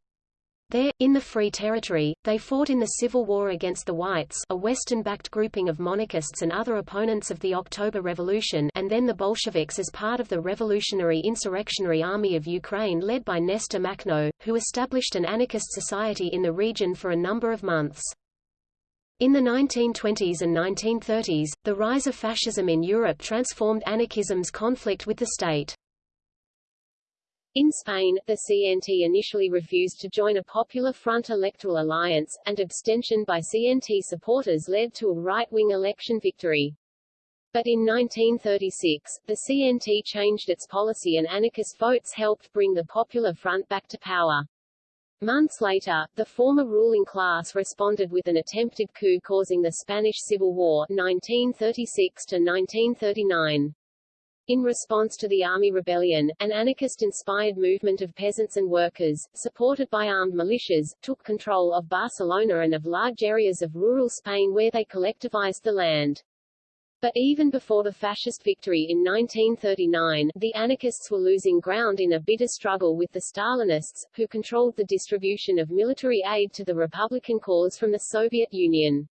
There, in the Free Territory, they fought in the civil war against the Whites a Western-backed grouping of monarchists and other opponents of the October Revolution and then the Bolsheviks as part of the Revolutionary Insurrectionary Army of Ukraine led by Nestor Makhno, who established an anarchist society in the region for a number of months. In the 1920s and 1930s, the rise of fascism in Europe transformed anarchism's conflict with the state. In Spain, the CNT initially refused to join a Popular Front electoral alliance, and abstention by CNT supporters led to a right-wing election victory. But in 1936, the CNT changed its policy and anarchist votes helped bring the Popular Front back to power. Months later, the former ruling class responded with an attempted coup causing the Spanish Civil War 1936 to 1939. In response to the army rebellion, an anarchist-inspired movement of peasants and workers, supported by armed militias, took control of Barcelona and of large areas of rural Spain where they collectivized the land. But even before the fascist victory in 1939, the anarchists were losing ground in a bitter struggle with the Stalinists, who controlled the distribution of military aid to the Republican cause from the Soviet Union.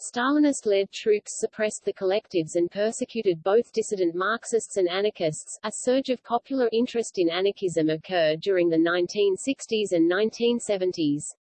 Stalinist-led troops suppressed the collectives and persecuted both dissident Marxists and anarchists. A surge of popular interest in anarchism occurred during the 1960s and 1970s.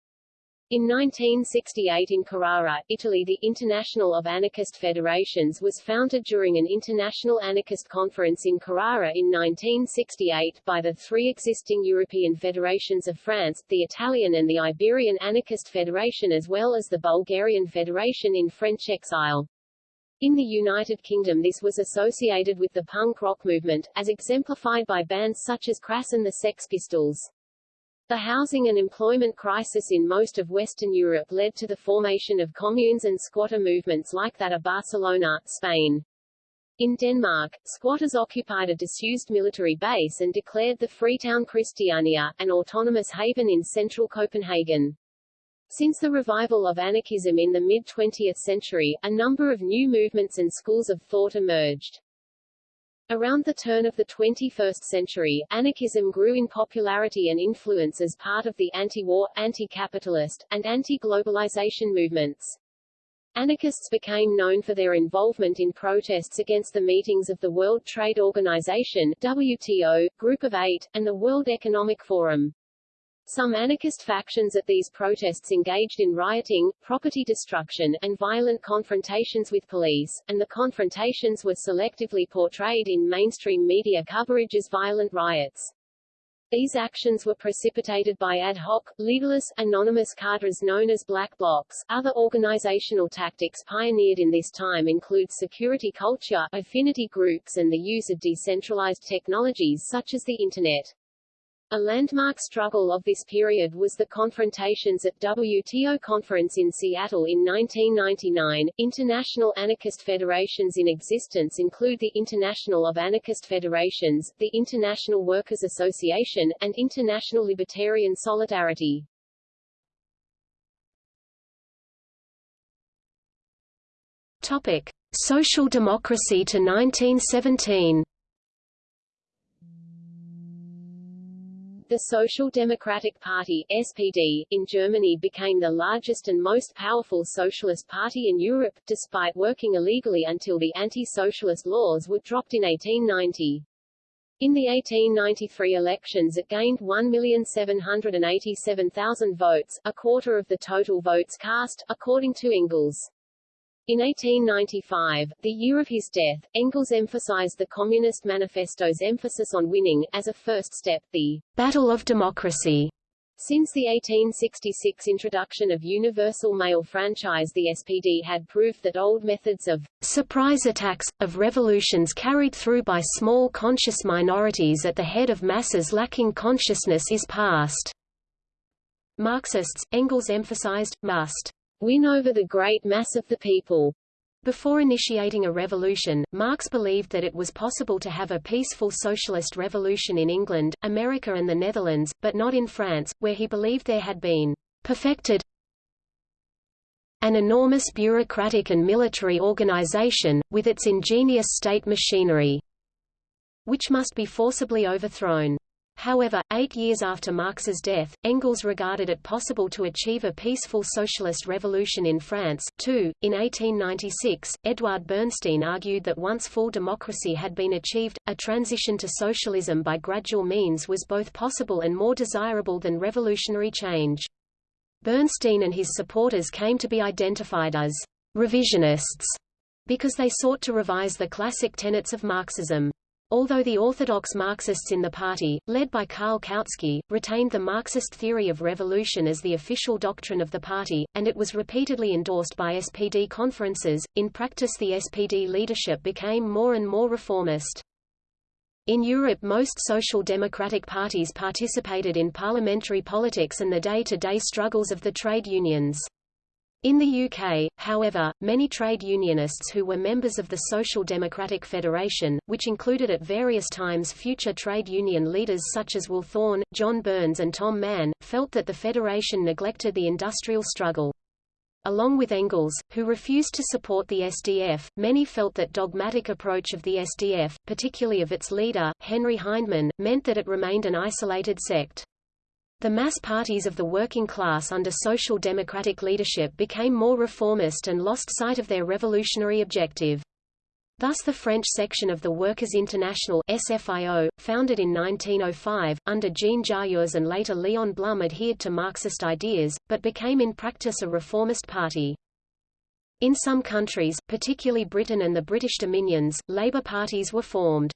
In 1968 in Carrara, Italy the International of Anarchist Federations was founded during an international anarchist conference in Carrara in 1968 by the three existing European federations of France, the Italian and the Iberian Anarchist Federation as well as the Bulgarian Federation in French exile. In the United Kingdom this was associated with the punk rock movement, as exemplified by bands such as Crass and the Sex Pistols. The housing and employment crisis in most of Western Europe led to the formation of communes and squatter movements like that of Barcelona, Spain. In Denmark, squatters occupied a disused military base and declared the Freetown Christiania, an autonomous haven in central Copenhagen. Since the revival of anarchism in the mid-20th century, a number of new movements and schools of thought emerged. Around the turn of the 21st century, anarchism grew in popularity and influence as part of the anti-war, anti-capitalist, and anti-globalization movements. Anarchists became known for their involvement in protests against the meetings of the World Trade Organization WTO, Group of Eight, and the World Economic Forum. Some anarchist factions at these protests engaged in rioting, property destruction, and violent confrontations with police, and the confrontations were selectively portrayed in mainstream media coverage as violent riots. These actions were precipitated by ad hoc, leaderless, anonymous cadres known as black blocs. Other organizational tactics pioneered in this time include security culture, affinity groups and the use of decentralized technologies such as the Internet. A landmark struggle of this period was the confrontations at WTO conference in Seattle in 1999. International anarchist federations in existence include the International of Anarchist Federations, the International Workers Association, and International Libertarian Solidarity. Topic: Social democracy to 1917. The Social Democratic Party SPD, in Germany became the largest and most powerful socialist party in Europe, despite working illegally until the anti-socialist laws were dropped in 1890. In the 1893 elections it gained 1,787,000 votes, a quarter of the total votes cast, according to Engels. In 1895, the year of his death, Engels emphasized the Communist Manifesto's emphasis on winning, as a first step, the Battle of Democracy. Since the 1866 introduction of universal male franchise the SPD had proved that old methods of surprise attacks, of revolutions carried through by small conscious minorities at the head of masses lacking consciousness is past. Marxists, Engels emphasized, must win over the great mass of the people. Before initiating a revolution, Marx believed that it was possible to have a peaceful socialist revolution in England, America and the Netherlands, but not in France, where he believed there had been perfected an enormous bureaucratic and military organization, with its ingenious state machinery, which must be forcibly overthrown. However, eight years after Marx's death, Engels regarded it possible to achieve a peaceful socialist revolution in France, too. In 1896, Eduard Bernstein argued that once full democracy had been achieved, a transition to socialism by gradual means was both possible and more desirable than revolutionary change. Bernstein and his supporters came to be identified as revisionists because they sought to revise the classic tenets of Marxism. Although the orthodox Marxists in the party, led by Karl Kautsky, retained the Marxist theory of revolution as the official doctrine of the party, and it was repeatedly endorsed by SPD conferences, in practice the SPD leadership became more and more reformist. In Europe most social democratic parties participated in parliamentary politics and the day-to-day -day struggles of the trade unions. In the UK, however, many trade unionists who were members of the Social Democratic Federation, which included at various times future trade union leaders such as Will Thorne, John Burns and Tom Mann, felt that the federation neglected the industrial struggle. Along with Engels, who refused to support the SDF, many felt that dogmatic approach of the SDF, particularly of its leader, Henry Hyndman, meant that it remained an isolated sect. The mass parties of the working class under social democratic leadership became more reformist and lost sight of their revolutionary objective. Thus the French section of the Workers' International SFIO, founded in 1905, under Jean Jaurès and later Léon Blum adhered to Marxist ideas, but became in practice a reformist party. In some countries, particularly Britain and the British Dominions, Labour parties were formed.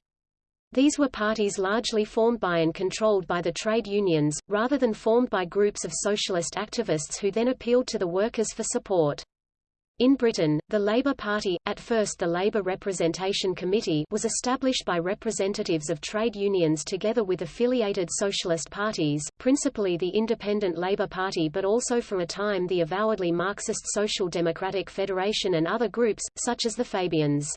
These were parties largely formed by and controlled by the trade unions, rather than formed by groups of socialist activists who then appealed to the workers for support. In Britain, the Labour Party, at first the Labour Representation Committee was established by representatives of trade unions together with affiliated socialist parties, principally the Independent Labour Party but also for a time the avowedly Marxist Social Democratic Federation and other groups, such as the Fabians.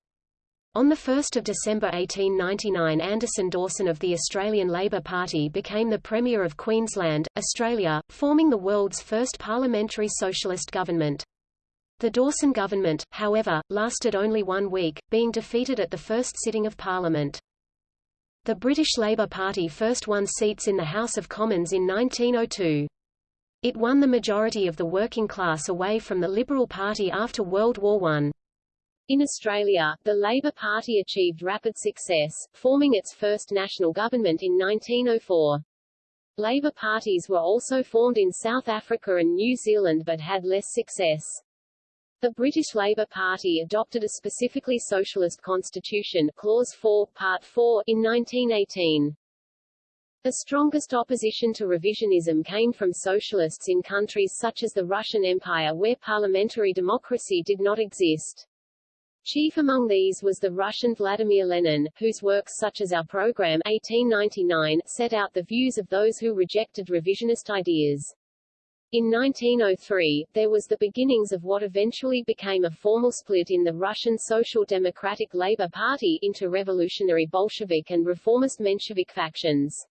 On 1 December 1899 Anderson Dawson of the Australian Labor Party became the Premier of Queensland, Australia, forming the world's first parliamentary socialist government. The Dawson government, however, lasted only one week, being defeated at the first sitting of Parliament. The British Labour Party first won seats in the House of Commons in 1902. It won the majority of the working class away from the Liberal Party after World War I. In Australia, the Labor Party achieved rapid success, forming its first national government in 1904. Labor parties were also formed in South Africa and New Zealand but had less success. The British Labour Party adopted a specifically socialist constitution Clause 4, Part 4, in 1918. The strongest opposition to revisionism came from socialists in countries such as the Russian Empire where parliamentary democracy did not exist. Chief among these was the Russian Vladimir Lenin, whose works such as Our Program 1899 set out the views of those who rejected revisionist ideas. In 1903, there was the beginnings of what eventually became a formal split in the Russian Social Democratic Labour Party into revolutionary Bolshevik and reformist Menshevik factions.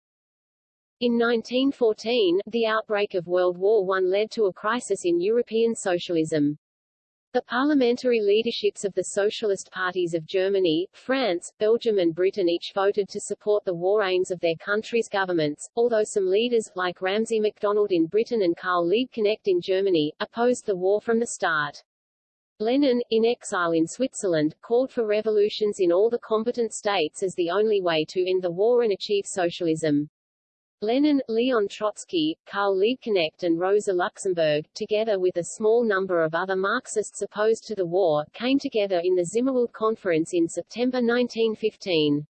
In 1914, the outbreak of World War I led to a crisis in European socialism. The parliamentary leaderships of the socialist parties of Germany, France, Belgium and Britain each voted to support the war aims of their country's governments, although some leaders, like Ramsay MacDonald in Britain and Karl Liebknecht in Germany, opposed the war from the start. Lenin, in exile in Switzerland, called for revolutions in all the combatant states as the only way to end the war and achieve socialism. Lenin, Leon Trotsky, Karl Liebknecht and Rosa Luxemburg, together with a small number of other Marxists opposed to the war, came together in the Zimmerwald Conference in September 1915.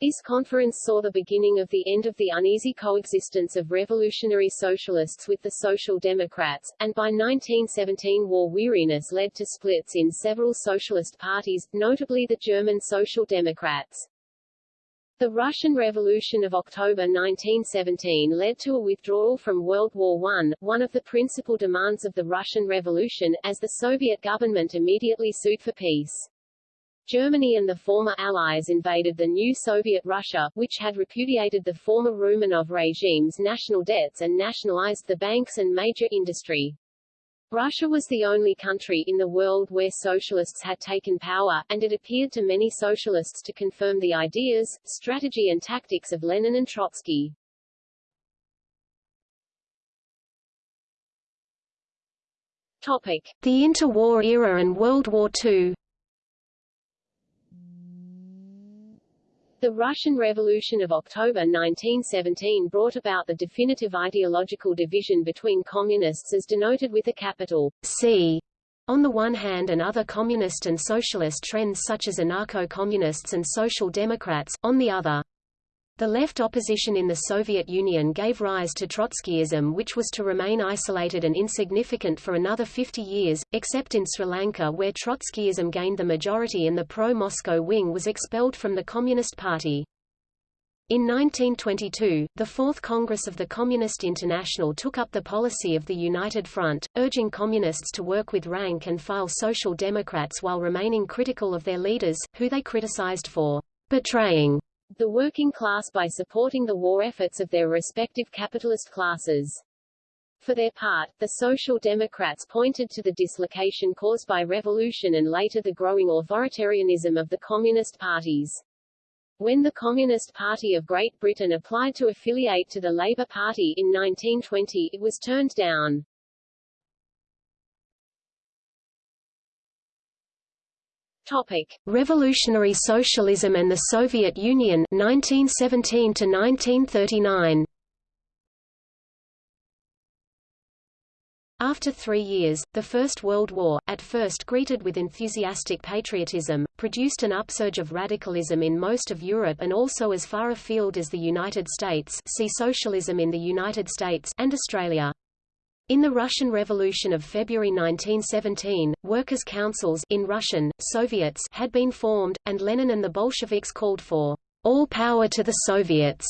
This conference saw the beginning of the end of the uneasy coexistence of revolutionary socialists with the Social Democrats, and by 1917 war weariness led to splits in several socialist parties, notably the German Social Democrats. The Russian Revolution of October 1917 led to a withdrawal from World War I, one of the principal demands of the Russian Revolution, as the Soviet government immediately sued for peace. Germany and the former Allies invaded the new Soviet Russia, which had repudiated the former Romanov regime's national debts and nationalized the banks and major industry. Russia was the only country in the world where socialists had taken power, and it appeared to many socialists to confirm the ideas, strategy and tactics of Lenin and Trotsky. Topic. The interwar era and World War II The Russian Revolution of October 1917 brought about the definitive ideological division between communists as denoted with a capital C on the one hand and other communist and socialist trends such as anarcho-communists and social democrats, on the other. The left opposition in the Soviet Union gave rise to Trotskyism which was to remain isolated and insignificant for another 50 years, except in Sri Lanka where Trotskyism gained the majority and the pro-Moscow wing was expelled from the Communist Party. In 1922, the Fourth Congress of the Communist International took up the policy of the United Front, urging communists to work with rank-and-file social democrats while remaining critical of their leaders, who they criticized for betraying the working class by supporting the war efforts of their respective capitalist classes. For their part, the Social Democrats pointed to the dislocation caused by revolution and later the growing authoritarianism of the Communist parties. When the Communist Party of Great Britain applied to affiliate to the Labour Party in 1920 it was turned down. Topic: Revolutionary Socialism and the Soviet Union 1917 to 1939. After three years, the First World War, at first greeted with enthusiastic patriotism, produced an upsurge of radicalism in most of Europe and also as far afield as the United States see Socialism in the United States and Australia. In the Russian Revolution of February 1917, workers' councils in Russian, Soviets had been formed, and Lenin and the Bolsheviks called for all power to the Soviets.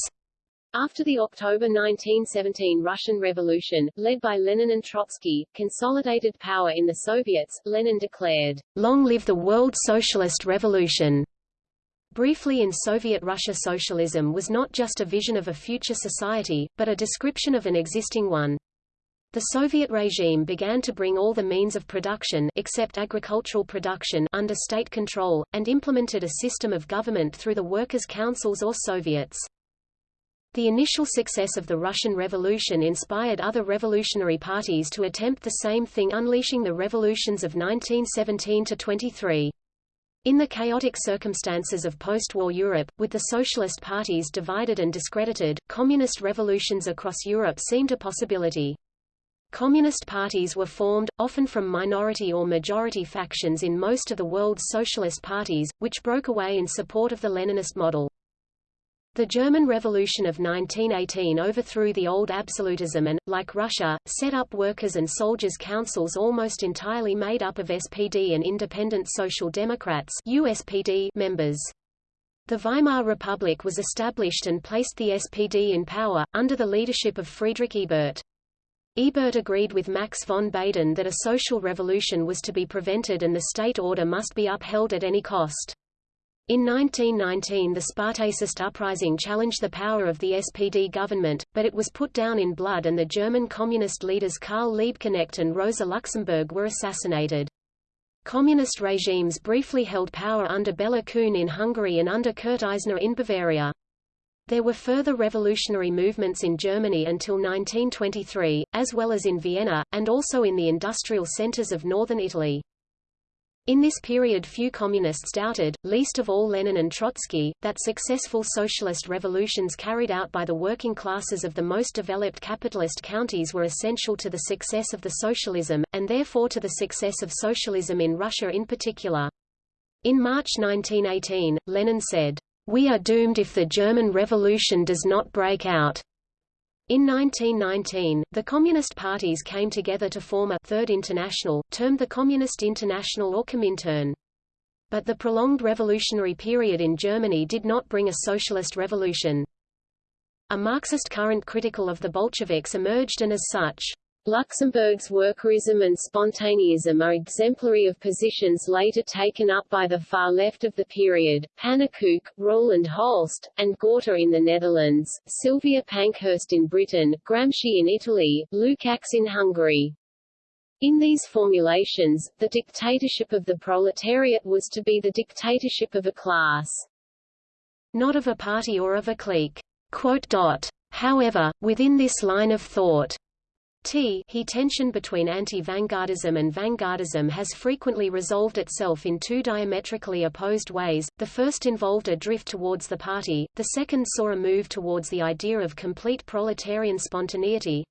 After the October 1917 Russian Revolution, led by Lenin and Trotsky, consolidated power in the Soviets, Lenin declared, Long live the World Socialist Revolution! Briefly in Soviet Russia socialism was not just a vision of a future society, but a description of an existing one. The Soviet regime began to bring all the means of production except agricultural production under state control, and implemented a system of government through the workers' councils or Soviets. The initial success of the Russian Revolution inspired other revolutionary parties to attempt the same thing unleashing the revolutions of 1917–23. In the chaotic circumstances of post-war Europe, with the socialist parties divided and discredited, communist revolutions across Europe seemed a possibility. Communist parties were formed, often from minority or majority factions in most of the world's socialist parties, which broke away in support of the Leninist model. The German Revolution of 1918 overthrew the old absolutism and, like Russia, set up workers' and soldiers' councils almost entirely made up of SPD and Independent Social Democrats USPD members. The Weimar Republic was established and placed the SPD in power, under the leadership of Friedrich Ebert. Ebert agreed with Max von Baden that a social revolution was to be prevented and the state order must be upheld at any cost. In 1919 the Spartacist uprising challenged the power of the SPD government, but it was put down in blood and the German communist leaders Karl Liebknecht and Rosa Luxemburg were assassinated. Communist regimes briefly held power under Bela Kun in Hungary and under Kurt Eisner in Bavaria. There were further revolutionary movements in Germany until 1923, as well as in Vienna, and also in the industrial centers of northern Italy. In this period few communists doubted, least of all Lenin and Trotsky, that successful socialist revolutions carried out by the working classes of the most developed capitalist counties were essential to the success of the socialism, and therefore to the success of socialism in Russia in particular. In March 1918, Lenin said, "We are doomed if the German Revolution does not break out." In 1919, the Communist parties came together to form a Third International, termed the Communist International or Comintern. But the prolonged revolutionary period in Germany did not bring a socialist revolution. A Marxist current critical of the Bolsheviks emerged and as such, Luxemburg's workerism and spontaneism are exemplary of positions later taken up by the far left of the period, Pannekoek, Roland Holst, and Gorter in the Netherlands, Sylvia Pankhurst in Britain, Gramsci in Italy, Lukács in Hungary. In these formulations, the dictatorship of the proletariat was to be the dictatorship of a class. Not of a party or of a clique. However, within this line of thought, T he tension between anti-vanguardism and vanguardism has frequently resolved itself in two diametrically opposed ways, the first involved a drift towards the party, the second saw a move towards the idea of complete proletarian spontaneity.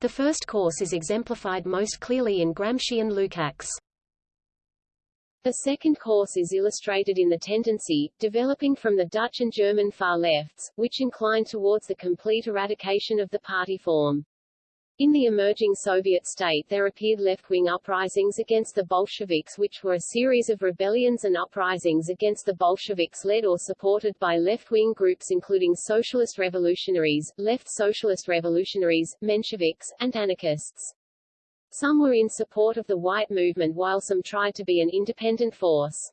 The first course is exemplified most clearly in Gramsci and Lukács. The second course is illustrated in the tendency, developing from the Dutch and German far lefts, which incline towards the complete eradication of the party form. In the emerging Soviet state there appeared left-wing uprisings against the Bolsheviks which were a series of rebellions and uprisings against the Bolsheviks led or supported by left-wing groups including socialist revolutionaries, left socialist revolutionaries, Mensheviks, and anarchists. Some were in support of the white movement while some tried to be an independent force.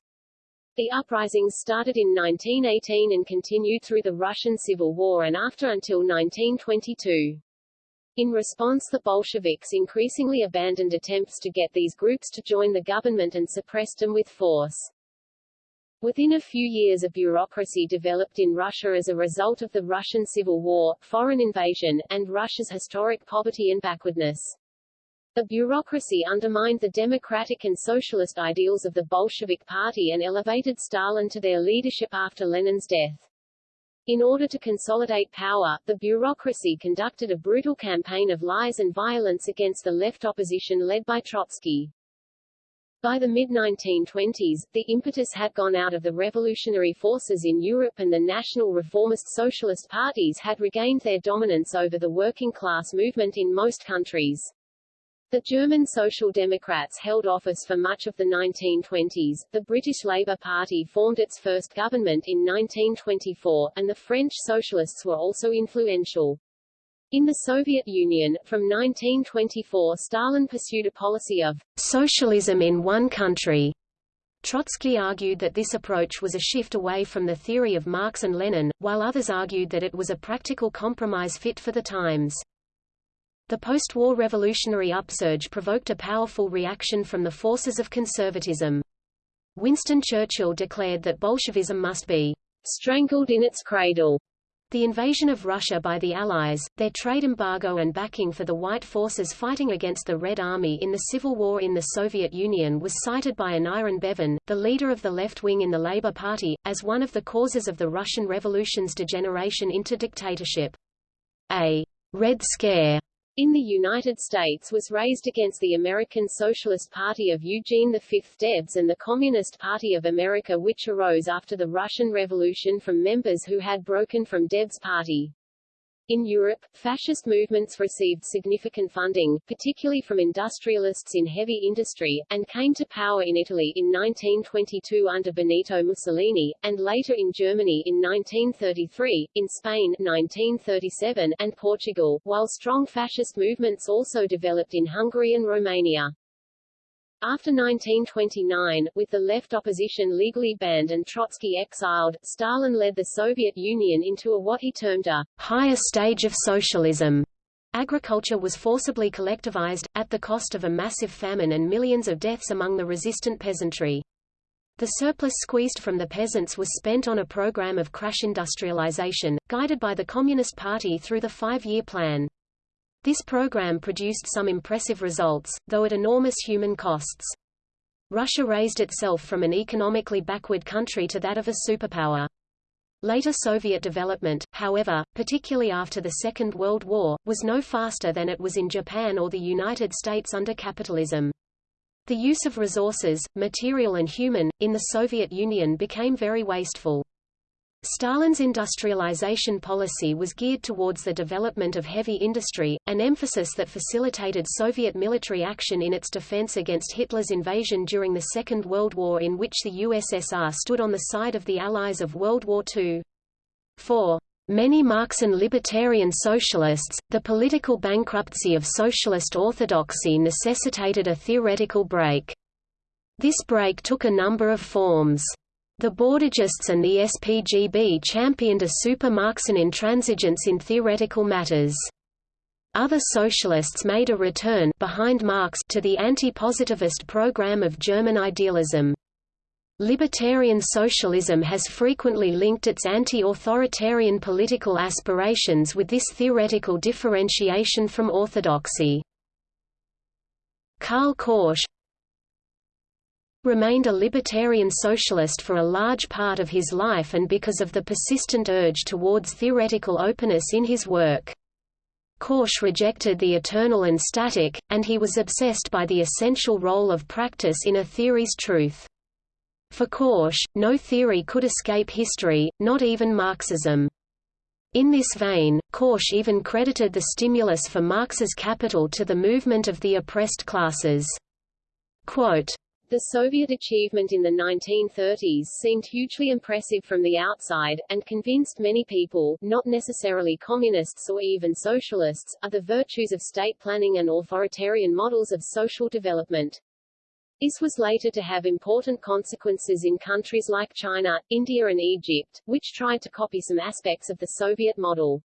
The uprisings started in 1918 and continued through the Russian Civil War and after until 1922. In response the Bolsheviks increasingly abandoned attempts to get these groups to join the government and suppressed them with force. Within a few years a bureaucracy developed in Russia as a result of the Russian Civil War, foreign invasion, and Russia's historic poverty and backwardness. The bureaucracy undermined the democratic and socialist ideals of the Bolshevik Party and elevated Stalin to their leadership after Lenin's death. In order to consolidate power, the bureaucracy conducted a brutal campaign of lies and violence against the left opposition led by Trotsky. By the mid-1920s, the impetus had gone out of the revolutionary forces in Europe and the national reformist socialist parties had regained their dominance over the working class movement in most countries. The German Social Democrats held office for much of the 1920s, the British Labour Party formed its first government in 1924, and the French Socialists were also influential. In the Soviet Union, from 1924 Stalin pursued a policy of socialism in one country. Trotsky argued that this approach was a shift away from the theory of Marx and Lenin, while others argued that it was a practical compromise fit for the times. The post-war revolutionary upsurge provoked a powerful reaction from the forces of conservatism. Winston Churchill declared that Bolshevism must be strangled in its cradle. The invasion of Russia by the Allies, their trade embargo and backing for the White forces fighting against the Red Army in the Civil War in the Soviet Union was cited by Aneurin Bevan, the leader of the left wing in the Labour Party, as one of the causes of the Russian Revolution's degeneration into dictatorship. A «Red Scare» in the United States was raised against the American Socialist Party of Eugene V. Debs and the Communist Party of America which arose after the Russian Revolution from members who had broken from Debs' party. In Europe, fascist movements received significant funding, particularly from industrialists in heavy industry, and came to power in Italy in 1922 under Benito Mussolini, and later in Germany in 1933, in Spain 1937, and Portugal, while strong fascist movements also developed in Hungary and Romania. After 1929, with the left opposition legally banned and Trotsky exiled, Stalin led the Soviet Union into a what he termed a higher stage of socialism. Agriculture was forcibly collectivized, at the cost of a massive famine and millions of deaths among the resistant peasantry. The surplus squeezed from the peasants was spent on a program of crash industrialization, guided by the Communist Party through the five-year plan. This program produced some impressive results, though at enormous human costs. Russia raised itself from an economically backward country to that of a superpower. Later Soviet development, however, particularly after the Second World War, was no faster than it was in Japan or the United States under capitalism. The use of resources, material and human, in the Soviet Union became very wasteful. Stalin's industrialization policy was geared towards the development of heavy industry, an emphasis that facilitated Soviet military action in its defense against Hitler's invasion during the Second World War in which the USSR stood on the side of the Allies of World War II. For many Marxian libertarian socialists, the political bankruptcy of socialist orthodoxy necessitated a theoretical break. This break took a number of forms. The Bordigists and the SPGB championed a super-Marxian intransigence in theoretical matters. Other socialists made a return behind Marx to the anti-positivist program of German idealism. Libertarian socialism has frequently linked its anti-authoritarian political aspirations with this theoretical differentiation from orthodoxy. Karl Korsch, remained a libertarian socialist for a large part of his life and because of the persistent urge towards theoretical openness in his work. Korsch rejected the eternal and static, and he was obsessed by the essential role of practice in a theory's truth. For Korsch, no theory could escape history, not even Marxism. In this vein, Korsch even credited the stimulus for Marx's capital to the movement of the oppressed classes. Quote, the Soviet achievement in the 1930s seemed hugely impressive from the outside, and convinced many people, not necessarily communists or even socialists, of the virtues of state planning and authoritarian models of social development. This was later to have important consequences in countries like China, India and Egypt, which tried to copy some aspects of the Soviet model.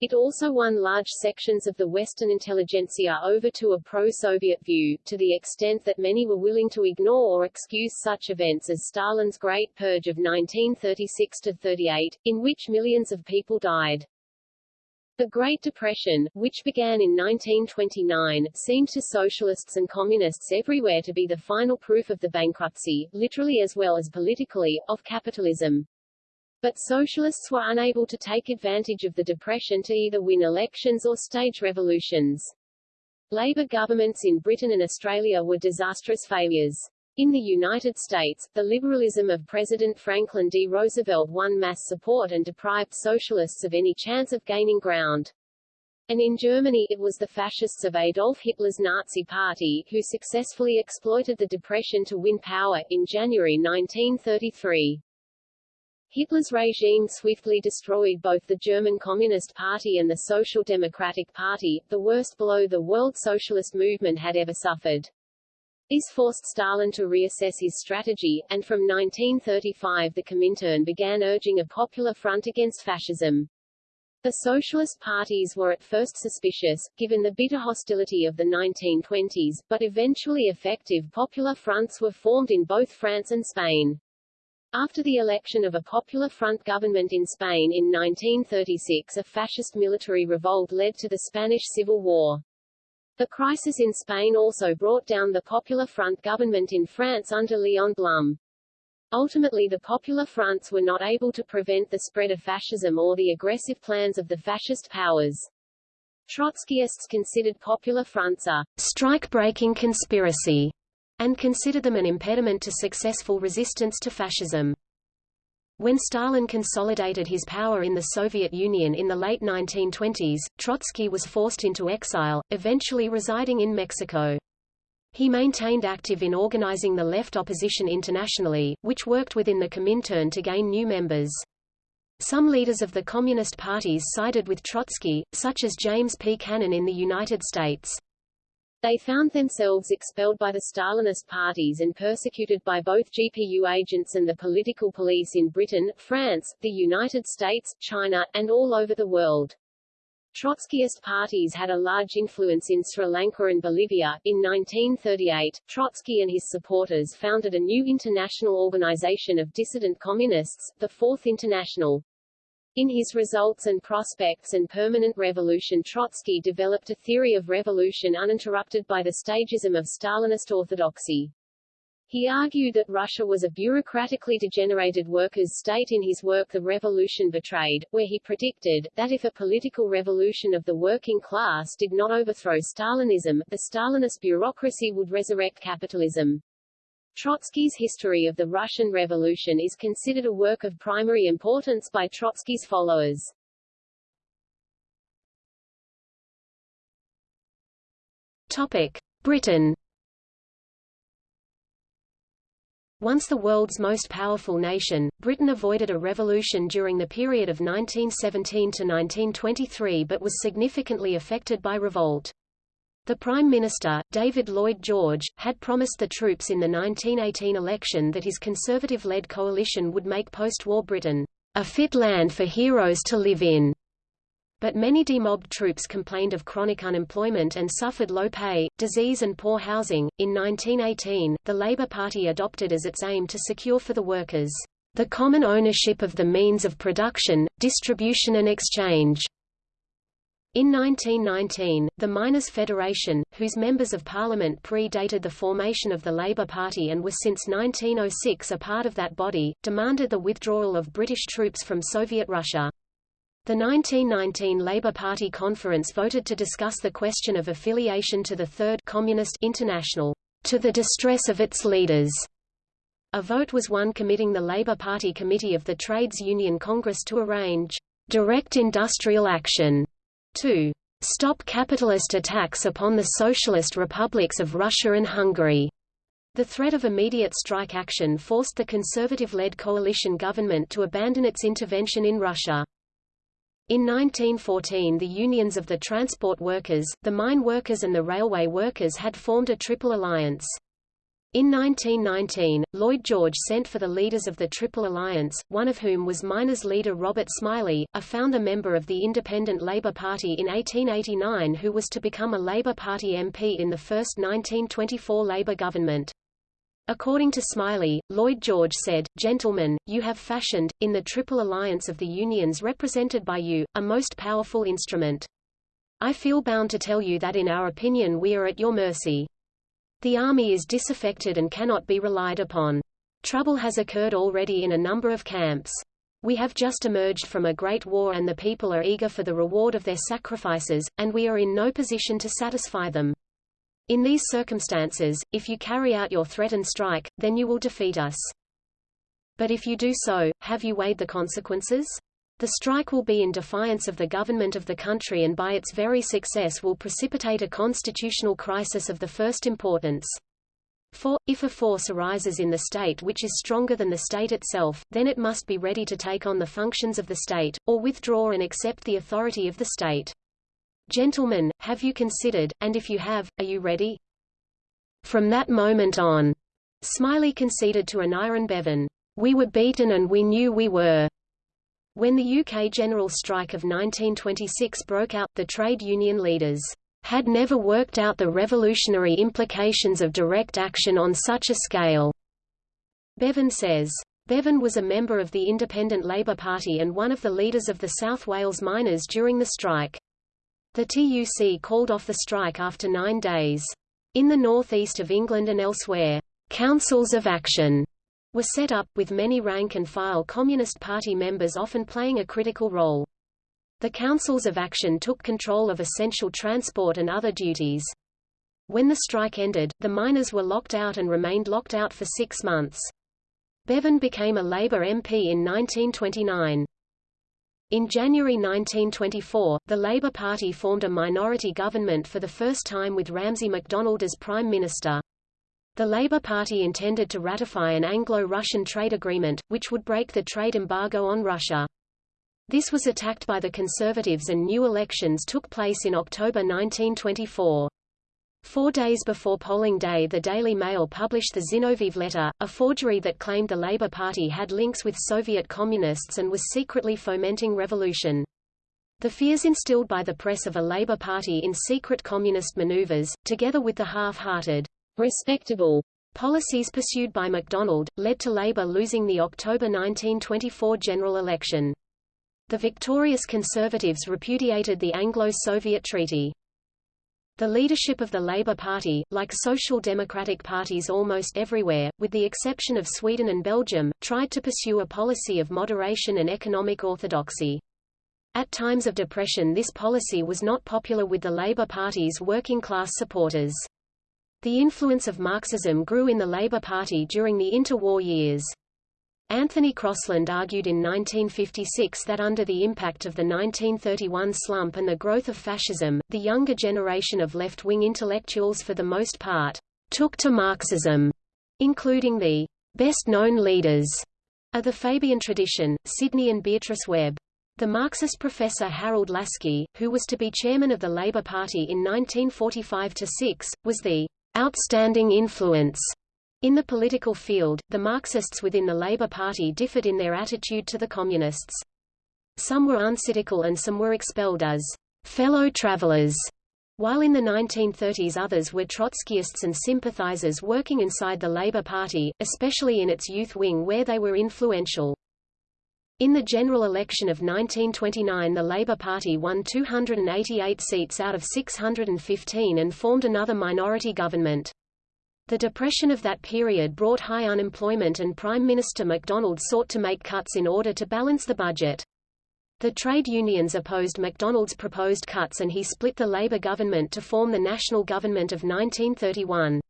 It also won large sections of the Western intelligentsia over to a pro-Soviet view, to the extent that many were willing to ignore or excuse such events as Stalin's Great Purge of 1936–38, in which millions of people died. The Great Depression, which began in 1929, seemed to socialists and communists everywhere to be the final proof of the bankruptcy, literally as well as politically, of capitalism. But socialists were unable to take advantage of the Depression to either win elections or stage revolutions. Labour governments in Britain and Australia were disastrous failures. In the United States, the liberalism of President Franklin D. Roosevelt won mass support and deprived socialists of any chance of gaining ground. And in Germany it was the fascists of Adolf Hitler's Nazi Party who successfully exploited the Depression to win power, in January 1933. Hitler's regime swiftly destroyed both the German Communist Party and the Social Democratic Party, the worst blow the world socialist movement had ever suffered. This forced Stalin to reassess his strategy, and from 1935 the Comintern began urging a popular front against fascism. The socialist parties were at first suspicious, given the bitter hostility of the 1920s, but eventually effective popular fronts were formed in both France and Spain. After the election of a Popular Front government in Spain in 1936 a fascist military revolt led to the Spanish Civil War. The crisis in Spain also brought down the Popular Front government in France under Léon Blum. Ultimately the Popular Fronts were not able to prevent the spread of fascism or the aggressive plans of the fascist powers. Trotskyists considered Popular Fronts a strike-breaking conspiracy and considered them an impediment to successful resistance to fascism. When Stalin consolidated his power in the Soviet Union in the late 1920s, Trotsky was forced into exile, eventually residing in Mexico. He maintained active in organizing the left opposition internationally, which worked within the Comintern to gain new members. Some leaders of the Communist parties sided with Trotsky, such as James P. Cannon in the United States. They found themselves expelled by the Stalinist parties and persecuted by both GPU agents and the political police in Britain, France, the United States, China, and all over the world. Trotskyist parties had a large influence in Sri Lanka and Bolivia. In 1938, Trotsky and his supporters founded a new international organization of dissident communists, the Fourth International. In his Results and Prospects and Permanent Revolution Trotsky developed a theory of revolution uninterrupted by the stagism of Stalinist orthodoxy. He argued that Russia was a bureaucratically degenerated workers' state in his work The Revolution Betrayed, where he predicted, that if a political revolution of the working class did not overthrow Stalinism, the Stalinist bureaucracy would resurrect capitalism. Trotsky's History of the Russian Revolution is considered a work of primary importance by Trotsky's followers. Topic: Britain. Once the world's most powerful nation, Britain avoided a revolution during the period of 1917 to 1923 but was significantly affected by revolt. The Prime Minister, David Lloyd George, had promised the troops in the 1918 election that his Conservative-led coalition would make post-war Britain a fit land for heroes to live in. But many demobbed troops complained of chronic unemployment and suffered low pay, disease and poor housing. In 1918, the Labour Party adopted as its aim to secure for the workers the common ownership of the means of production, distribution and exchange in 1919, the Miners' Federation, whose members of parliament pre-dated the formation of the Labour Party and was since 1906 a part of that body, demanded the withdrawal of British troops from Soviet Russia. The 1919 Labour Party conference voted to discuss the question of affiliation to the Third Communist International, to the distress of its leaders. A vote was won committing the Labour Party Committee of the Trades Union Congress to arrange direct industrial action to stop capitalist attacks upon the socialist republics of Russia and Hungary. The threat of immediate strike action forced the conservative-led coalition government to abandon its intervention in Russia. In 1914 the unions of the transport workers, the mine workers and the railway workers had formed a triple alliance. In 1919, Lloyd George sent for the leaders of the Triple Alliance, one of whom was miners' leader Robert Smillie, a founder member of the Independent Labour Party in 1889 who was to become a Labour Party MP in the first 1924 Labour government. According to Smillie, Lloyd George said, Gentlemen, you have fashioned, in the Triple Alliance of the unions represented by you, a most powerful instrument. I feel bound to tell you that in our opinion we are at your mercy. The army is disaffected and cannot be relied upon. Trouble has occurred already in a number of camps. We have just emerged from a great war and the people are eager for the reward of their sacrifices, and we are in no position to satisfy them. In these circumstances, if you carry out your threatened strike, then you will defeat us. But if you do so, have you weighed the consequences? The strike will be in defiance of the government of the country and by its very success will precipitate a constitutional crisis of the first importance. For, if a force arises in the state which is stronger than the state itself, then it must be ready to take on the functions of the state, or withdraw and accept the authority of the state. Gentlemen, have you considered, and if you have, are you ready? From that moment on, Smillie conceded to Aneurin Bevan, we were beaten and we knew we were. When the UK general strike of 1926 broke out, the trade union leaders had never worked out the revolutionary implications of direct action on such a scale. Bevan says. Bevan was a member of the Independent Labour Party and one of the leaders of the South Wales miners during the strike. The TUC called off the strike after nine days. In the northeast of England and elsewhere, councils of action were set up, with many rank-and-file Communist Party members often playing a critical role. The councils of action took control of essential transport and other duties. When the strike ended, the miners were locked out and remained locked out for six months. Bevan became a Labour MP in 1929. In January 1924, the Labour Party formed a minority government for the first time with Ramsay MacDonald as Prime Minister. The Labour Party intended to ratify an Anglo-Russian trade agreement, which would break the trade embargo on Russia. This was attacked by the Conservatives and new elections took place in October 1924. Four days before polling day the Daily Mail published the Zinoviev letter, a forgery that claimed the Labour Party had links with Soviet communists and was secretly fomenting revolution. The fears instilled by the press of a Labour Party in secret communist maneuvers, together with the half-hearted, respectable policies pursued by MacDonald, led to Labour losing the October 1924 general election. The victorious Conservatives repudiated the Anglo-Soviet treaty. The leadership of the Labour Party, like social democratic parties almost everywhere, with the exception of Sweden and Belgium, tried to pursue a policy of moderation and economic orthodoxy. At times of depression this policy was not popular with the Labour Party's working-class supporters. The influence of Marxism grew in the Labour Party during the interwar years. Anthony Crosland argued in 1956 that under the impact of the 1931 slump and the growth of fascism, the younger generation of left-wing intellectuals for the most part, took to Marxism, including the best-known leaders of the Fabian tradition, Sidney and Beatrice Webb. The Marxist professor Harold Laski, who was to be chairman of the Labour Party in 1945–6, was the outstanding influence in the political field, the Marxists within the Labour Party differed in their attitude to the Communists. Some were uncritical and some were expelled as fellow travelers, while in the 1930s others were Trotskyists and sympathizers working inside the Labour Party, especially in its youth wing where they were influential. In the general election of 1929 the Labour Party won 288 seats out of 615 and formed another minority government. The depression of that period brought high unemployment and Prime Minister MacDonald sought to make cuts in order to balance the budget. The trade unions opposed MacDonald's proposed cuts and he split the Labour government to form the National Government of 1931.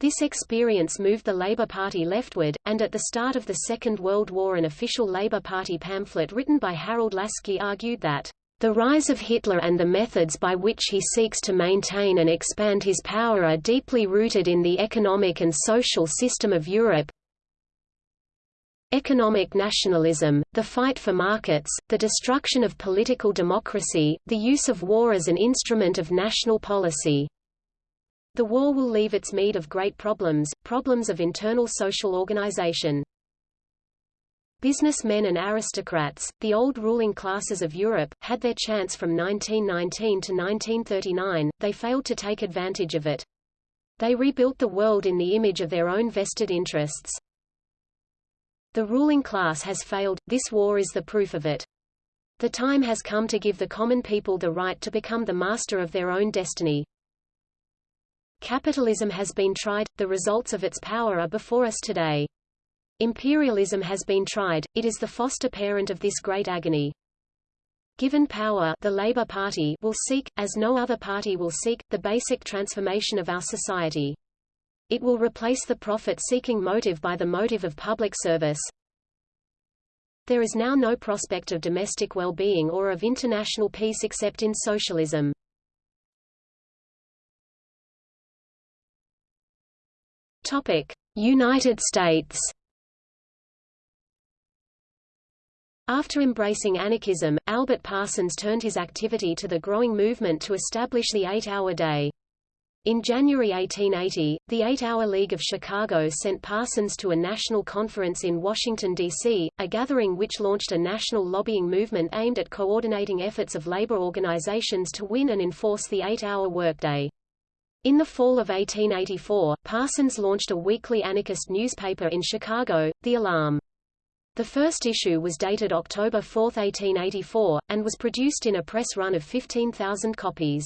This experience moved the Labour Party leftward, and at the start of the Second World War an official Labour Party pamphlet written by Harold Laski argued that the rise of Hitler and the methods by which he seeks to maintain and expand his power are deeply rooted in the economic and social system of Europe. Economic nationalism, the fight for markets, the destruction of political democracy, the use of war as an instrument of national policy. The war will leave its meed of great problems, problems of internal social organization. Businessmen and aristocrats, the old ruling classes of Europe, had their chance from 1919 to 1939, they failed to take advantage of it. They rebuilt the world in the image of their own vested interests. The ruling class has failed, this war is the proof of it. The time has come to give the common people the right to become the master of their own destiny. Capitalism has been tried, the results of its power are before us today. Imperialism has been tried, it is the foster parent of this great agony. Given power the Labour Party will seek, as no other party will seek, the basic transformation of our society. It will replace the profit-seeking motive by the motive of public service. There is now no prospect of domestic well-being or of international peace except in socialism. United States After embracing anarchism, Albert Parsons turned his activity to the growing movement to establish the eight-hour day. In January 1880, the Eight-Hour League of Chicago sent Parsons to a national conference in Washington, D.C., a gathering which launched a national lobbying movement aimed at coordinating efforts of labor organizations to win and enforce the eight-hour workday. In the fall of 1884, Parsons launched a weekly anarchist newspaper in Chicago, The Alarm. The first issue was dated October 4, 1884, and was produced in a press run of 15,000 copies.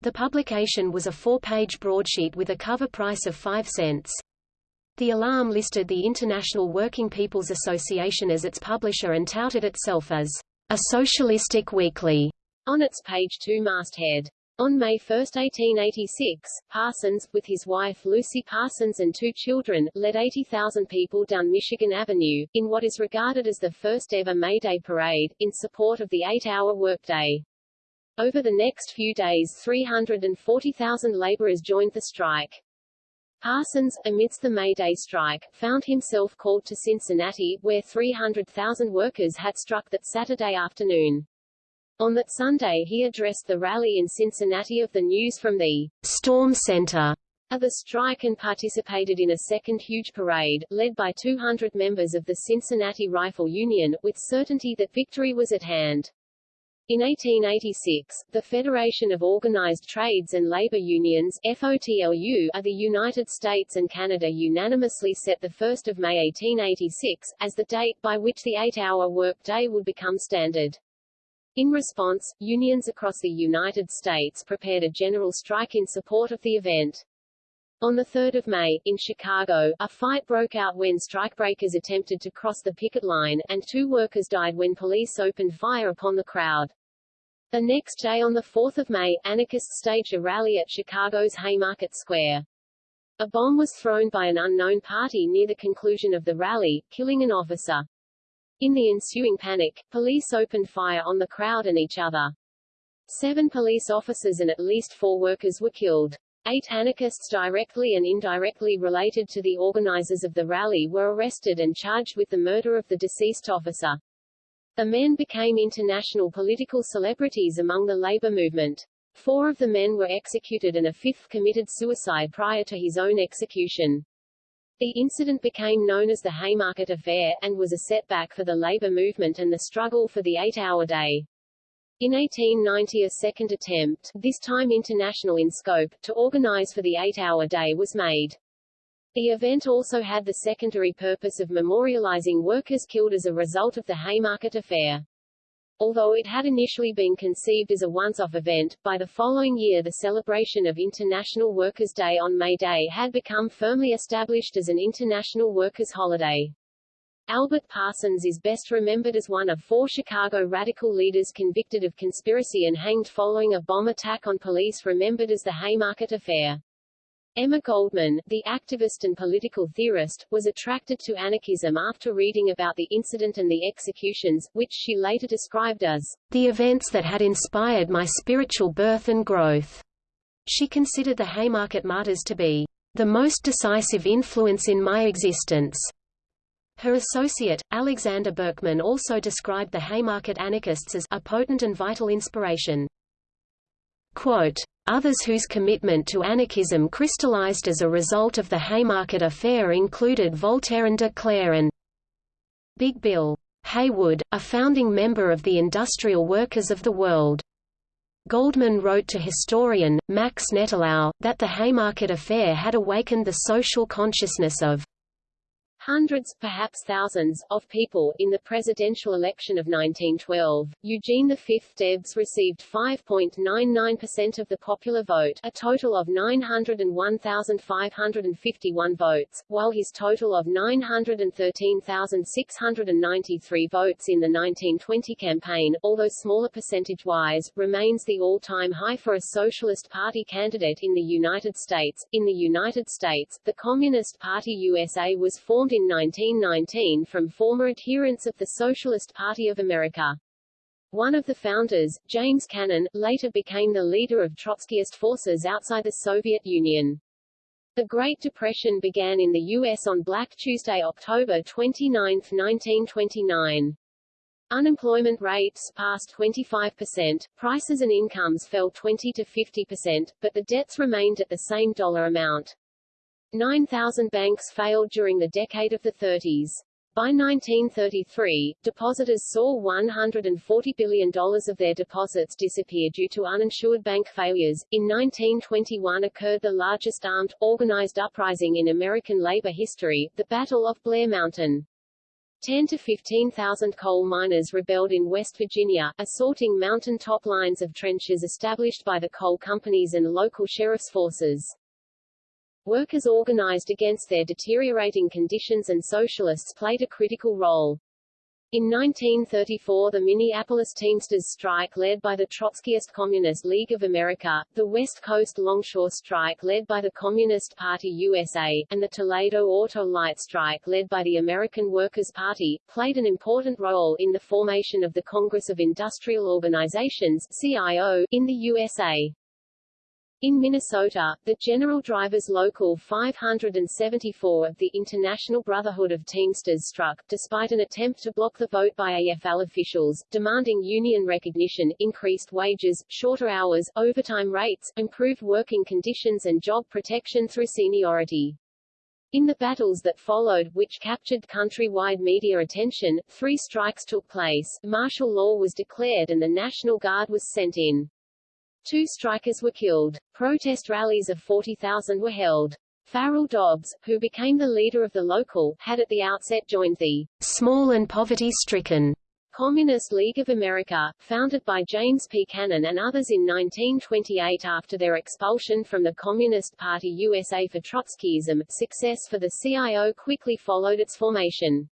The publication was a four-page broadsheet with a cover price of 5 cents. The Alarm listed the International Working People's Association as its publisher and touted itself as a socialistic weekly, on its page 2 masthead. On May 1, 1886, Parsons, with his wife Lucy Parsons and two children, led 80,000 people down Michigan Avenue, in what is regarded as the first ever May Day parade, in support of the eight-hour workday. Over the next few days 340,000 laborers joined the strike. Parsons, amidst the May Day strike, found himself called to Cincinnati, where 300,000 workers had struck that Saturday afternoon. On that Sunday he addressed the rally in Cincinnati of the News from the Storm Center of the strike and participated in a second huge parade, led by 200 members of the Cincinnati Rifle Union, with certainty that victory was at hand. In 1886, the Federation of Organized Trades and Labor Unions FOTLU, of the United States and Canada unanimously set 1 May 1886, as the date by which the eight-hour workday would become standard. In response, unions across the United States prepared a general strike in support of the event. On 3 May, in Chicago, a fight broke out when strikebreakers attempted to cross the picket line, and two workers died when police opened fire upon the crowd. The next day on 4 May, anarchists staged a rally at Chicago's Haymarket Square. A bomb was thrown by an unknown party near the conclusion of the rally, killing an officer. In the ensuing panic, police opened fire on the crowd and each other. Seven police officers and at least four workers were killed. Eight anarchists directly and indirectly related to the organizers of the rally were arrested and charged with the murder of the deceased officer. The men became international political celebrities among the labor movement. Four of the men were executed and a fifth committed suicide prior to his own execution. The incident became known as the Haymarket Affair, and was a setback for the labor movement and the struggle for the eight-hour day. In 1890 a second attempt, this time international in scope, to organize for the eight-hour day was made. The event also had the secondary purpose of memorializing workers killed as a result of the Haymarket Affair. Although it had initially been conceived as a once-off event, by the following year the celebration of International Workers' Day on May Day had become firmly established as an international workers' holiday. Albert Parsons is best remembered as one of four Chicago radical leaders convicted of conspiracy and hanged following a bomb attack on police remembered as the Haymarket Affair. Emma Goldman, the activist and political theorist, was attracted to anarchism after reading about the incident and the executions, which she later described as the events that had inspired my spiritual birth and growth. She considered the Haymarket martyrs to be the most decisive influence in my existence. Her associate, Alexander Berkman also described the Haymarket anarchists as a potent and vital inspiration. Quote, Others whose commitment to anarchism crystallized as a result of the Haymarket Affair included Voltairine de Cleyre and Big Bill Haywood, a founding member of the Industrial Workers of the World. Goldman wrote to historian, Max Nettlau, that the Haymarket Affair had awakened the social consciousness of Hundreds, perhaps thousands, of people. In the presidential election of 1912, Eugene V. Debs received 5.99% of the popular vote, a total of 901,551 votes, while his total of 913,693 votes in the 1920 campaign, although smaller percentage-wise, remains the all-time high for a Socialist Party candidate in the United States. In the United States, the Communist Party USA was formed in 1919 from former adherents of the Socialist Party of America. One of the founders, James Cannon, later became the leader of Trotskyist forces outside the Soviet Union. The Great Depression began in the U.S. on Black Tuesday, October 29, 1929. Unemployment rates passed 25%, prices and incomes fell 20 to 50%, but the debts remained at the same dollar amount. 9,000 banks failed during the decade of the 30s. By 1933, depositors saw $140 billion of their deposits disappear due to uninsured bank failures. In 1921 occurred the largest armed, organized uprising in American labor history, the Battle of Blair Mountain. 10 to 15,000 coal miners rebelled in West Virginia, assaulting mountain-top lines of trenches established by the coal companies and local sheriff's forces. Workers organized against their deteriorating conditions and socialists played a critical role. In 1934 the Minneapolis Teamsters strike led by the Trotskyist Communist League of America, the West Coast Longshore strike led by the Communist Party USA, and the Toledo Auto-Lite strike led by the American Workers' Party, played an important role in the formation of the Congress of Industrial Organizations CIO, in the USA. In Minnesota, the General Drivers Local 574 of the International Brotherhood of Teamsters struck, despite an attempt to block the vote by AFL officials, demanding union recognition, increased wages, shorter hours, overtime rates, improved working conditions and job protection through seniority. In the battles that followed, which captured countrywide media attention, three strikes took place, martial law was declared and the National Guard was sent in. Two strikers were killed. Protest rallies of 40,000 were held. Farrell Dobbs, who became the leader of the local, had at the outset joined the small and poverty-stricken Communist League of America, founded by James P. Cannon and others in 1928 after their expulsion from the Communist Party USA for Trotskyism. Success for the CIO quickly followed its formation.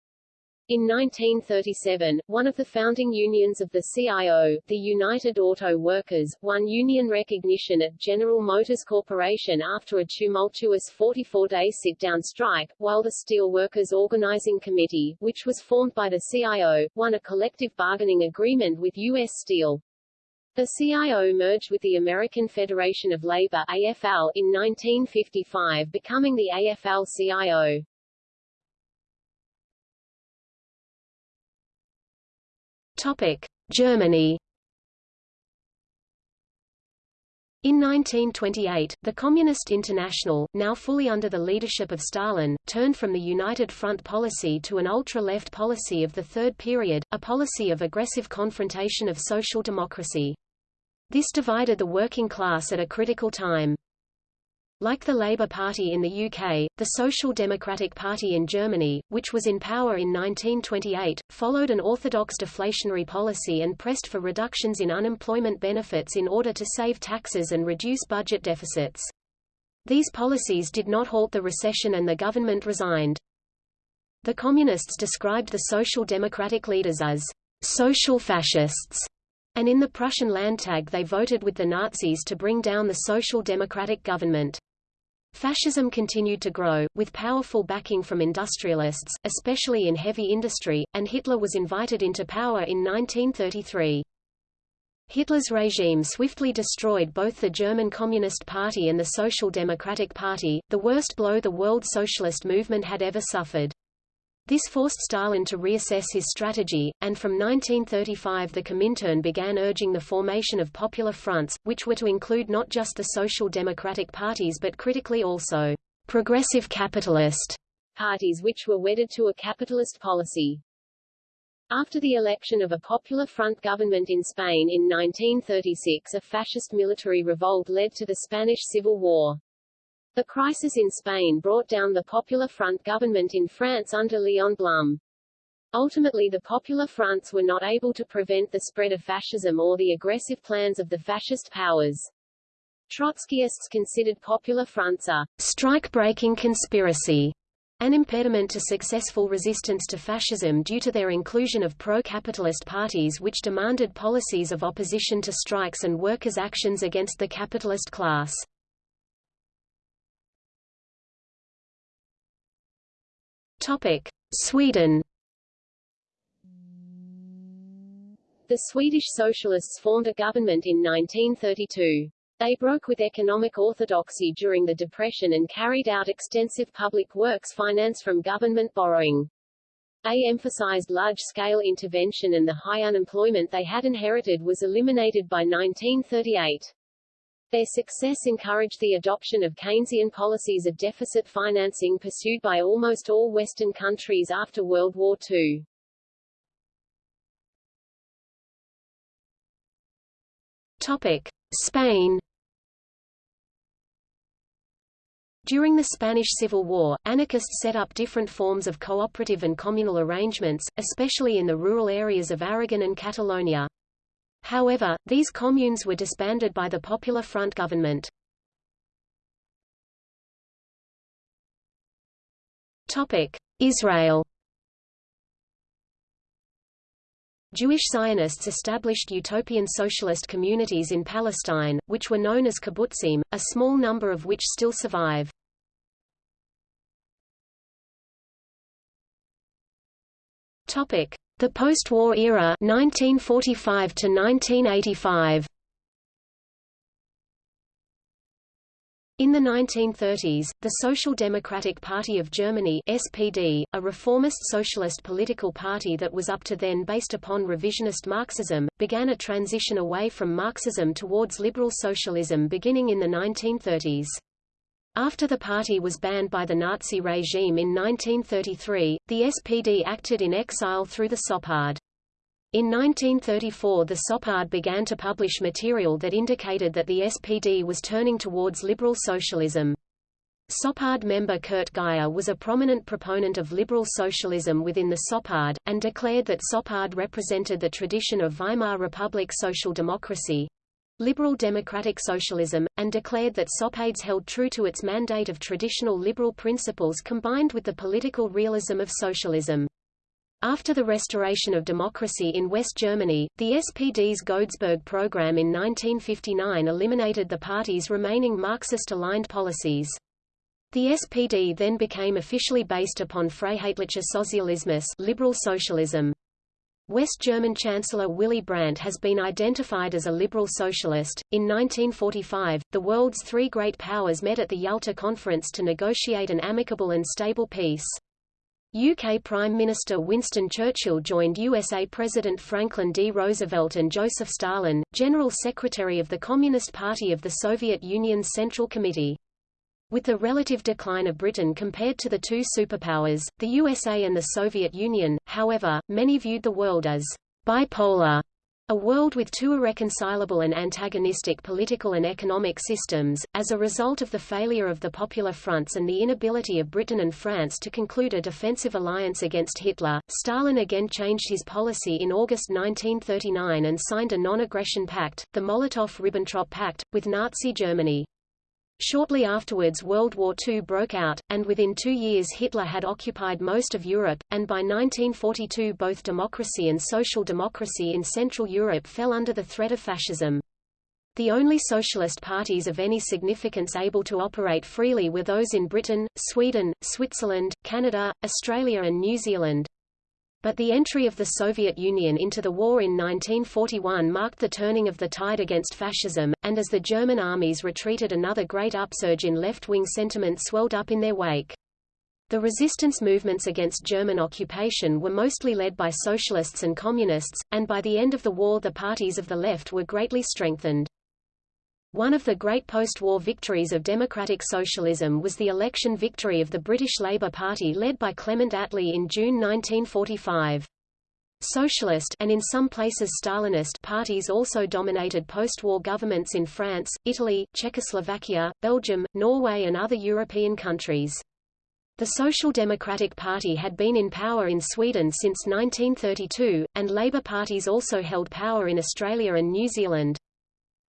In 1937, one of the founding unions of the CIO, the United Auto Workers, won union recognition at General Motors Corporation after a tumultuous 44-day sit-down strike, while the Steel Workers Organizing Committee, which was formed by the CIO, won a collective bargaining agreement with U.S. Steel. The CIO merged with the American Federation of Labor AFL in 1955 becoming the AFL-CIO. Germany. In 1928, the Communist International, now fully under the leadership of Stalin, turned from the United Front policy to an ultra-left policy of the Third Period, a policy of aggressive confrontation of social democracy. This divided the working class at a critical time. Like the Labour Party in the UK, the Social Democratic Party in Germany, which was in power in 1928, followed an orthodox deflationary policy and pressed for reductions in unemployment benefits in order to save taxes and reduce budget deficits. These policies did not halt the recession and the government resigned. The Communists described the Social Democratic leaders as social fascists, and in the Prussian Landtag they voted with the Nazis to bring down the Social Democratic government. Fascism continued to grow, with powerful backing from industrialists, especially in heavy industry, and Hitler was invited into power in 1933. Hitler's regime swiftly destroyed both the German Communist Party and the Social Democratic Party, the worst blow the world socialist movement had ever suffered. This forced Stalin to reassess his strategy, and from 1935 the Comintern began urging the formation of popular fronts, which were to include not just the social democratic parties but critically also progressive capitalist parties which were wedded to a capitalist policy. After the election of a Popular Front government in Spain in 1936 a fascist military revolt led to the Spanish Civil War. The crisis in Spain brought down the Popular Front government in France under Léon Blum. Ultimately the Popular Fronts were not able to prevent the spread of fascism or the aggressive plans of the fascist powers. Trotskyists considered Popular Fronts a strike-breaking conspiracy, an impediment to successful resistance to fascism due to their inclusion of pro-capitalist parties which demanded policies of opposition to strikes and workers' actions against the capitalist class. Topic: Sweden. The Swedish Socialists formed a government in 1932. They broke with economic orthodoxy during the Depression and carried out extensive public works finance from government borrowing. They emphasized large-scale intervention and the high unemployment they had inherited was eliminated by 1938. Their success encouraged the adoption of Keynesian policies of deficit financing pursued by almost all Western countries after World War II. Topic: Spain. During the Spanish Civil War, anarchists set up different forms of cooperative and communal arrangements, especially in the rural areas of Aragon and Catalonia. However, these communes were disbanded by the Popular Front government. Israel Jewish Zionists established utopian socialist communities in Palestine, which were known as kibbutzim, a small number of which still survive. The post-war era 1945 to 1985. In the 1930s, the Social Democratic Party of Germany SPD, a reformist socialist political party that was up to then based upon revisionist Marxism, began a transition away from Marxism towards liberal socialism beginning in the 1930s. After the party was banned by the Nazi regime in 1933, the SPD acted in exile through the SOPADE. In 1934 the SOPADE began to publish material that indicated that the SPD was turning towards liberal socialism. SOPADE member Kurt Geyer was a prominent proponent of liberal socialism within the SOPADE, and declared that SOPADE represented the tradition of Weimar Republic social democracy, liberal democratic socialism, and declared that SOPADES held true to its mandate of traditional liberal principles combined with the political realism of socialism. After the restoration of democracy in West Germany, the SPD's Godesberg program in 1959 eliminated the party's remaining Marxist-aligned policies. The SPD then became officially based upon Freiheitlicher Sozialismus liberal socialism. West German Chancellor Willy Brandt has been identified as a liberal socialist. In 1945, the world's three great powers met at the Yalta Conference to negotiate an amicable and stable peace. UK Prime Minister Winston Churchill joined USA President Franklin D. Roosevelt and Joseph Stalin, General Secretary of the Communist Party of the Soviet Union's Central Committee. With the relative decline of Britain compared to the two superpowers, the USA and the Soviet Union, however, many viewed the world as bipolar a world with two irreconcilable and antagonistic political and economic systems, as a result of the failure of the Popular Fronts and the inability of Britain and France to conclude a defensive alliance against Hitler, Stalin again changed his policy in August 1939 and signed a non-aggression pact, the Molotov–Ribbentrop Pact, with Nazi Germany. Shortly afterwards World War II broke out, and within two years Hitler had occupied most of Europe, and by 1942 both democracy and social democracy in Central Europe fell under the threat of fascism. The only socialist parties of any significance able to operate freely were those in Britain, Sweden, Switzerland, Canada, Australia and New Zealand. But the entry of the Soviet Union into the war in 1941 marked the turning of the tide against fascism, and as the German armies retreated another great upsurge in left-wing sentiment swelled up in their wake. The resistance movements against German occupation were mostly led by socialists and communists, and by the end of the war the parties of the left were greatly strengthened. One of the great post-war victories of democratic socialism was the election victory of the British Labour Party led by Clement Attlee in June 1945. Socialist and in some places Stalinist parties also dominated post-war governments in France, Italy, Czechoslovakia, Belgium, Norway and other European countries. The Social Democratic Party had been in power in Sweden since 1932, and Labour parties also held power in Australia and New Zealand.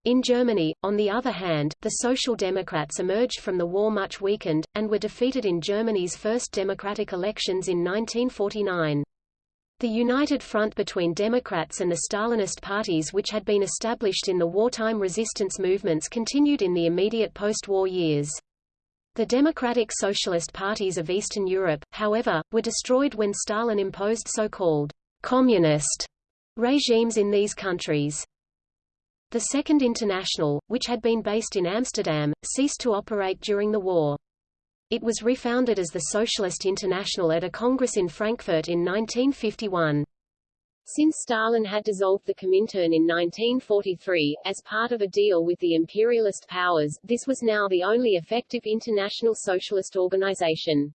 In Germany, on the other hand, the Social Democrats emerged from the war much weakened, and were defeated in Germany's first democratic elections in 1949. The united front between Democrats and the Stalinist parties which had been established in the wartime resistance movements continued in the immediate post-war years. The democratic socialist parties of Eastern Europe, however, were destroyed when Stalin imposed so-called communist regimes in these countries. The Second International, which had been based in Amsterdam, ceased to operate during the war. It was refounded as the Socialist International at a congress in Frankfurt in 1951. Since Stalin had dissolved the Comintern in 1943, as part of a deal with the imperialist powers, this was now the only effective international socialist organization.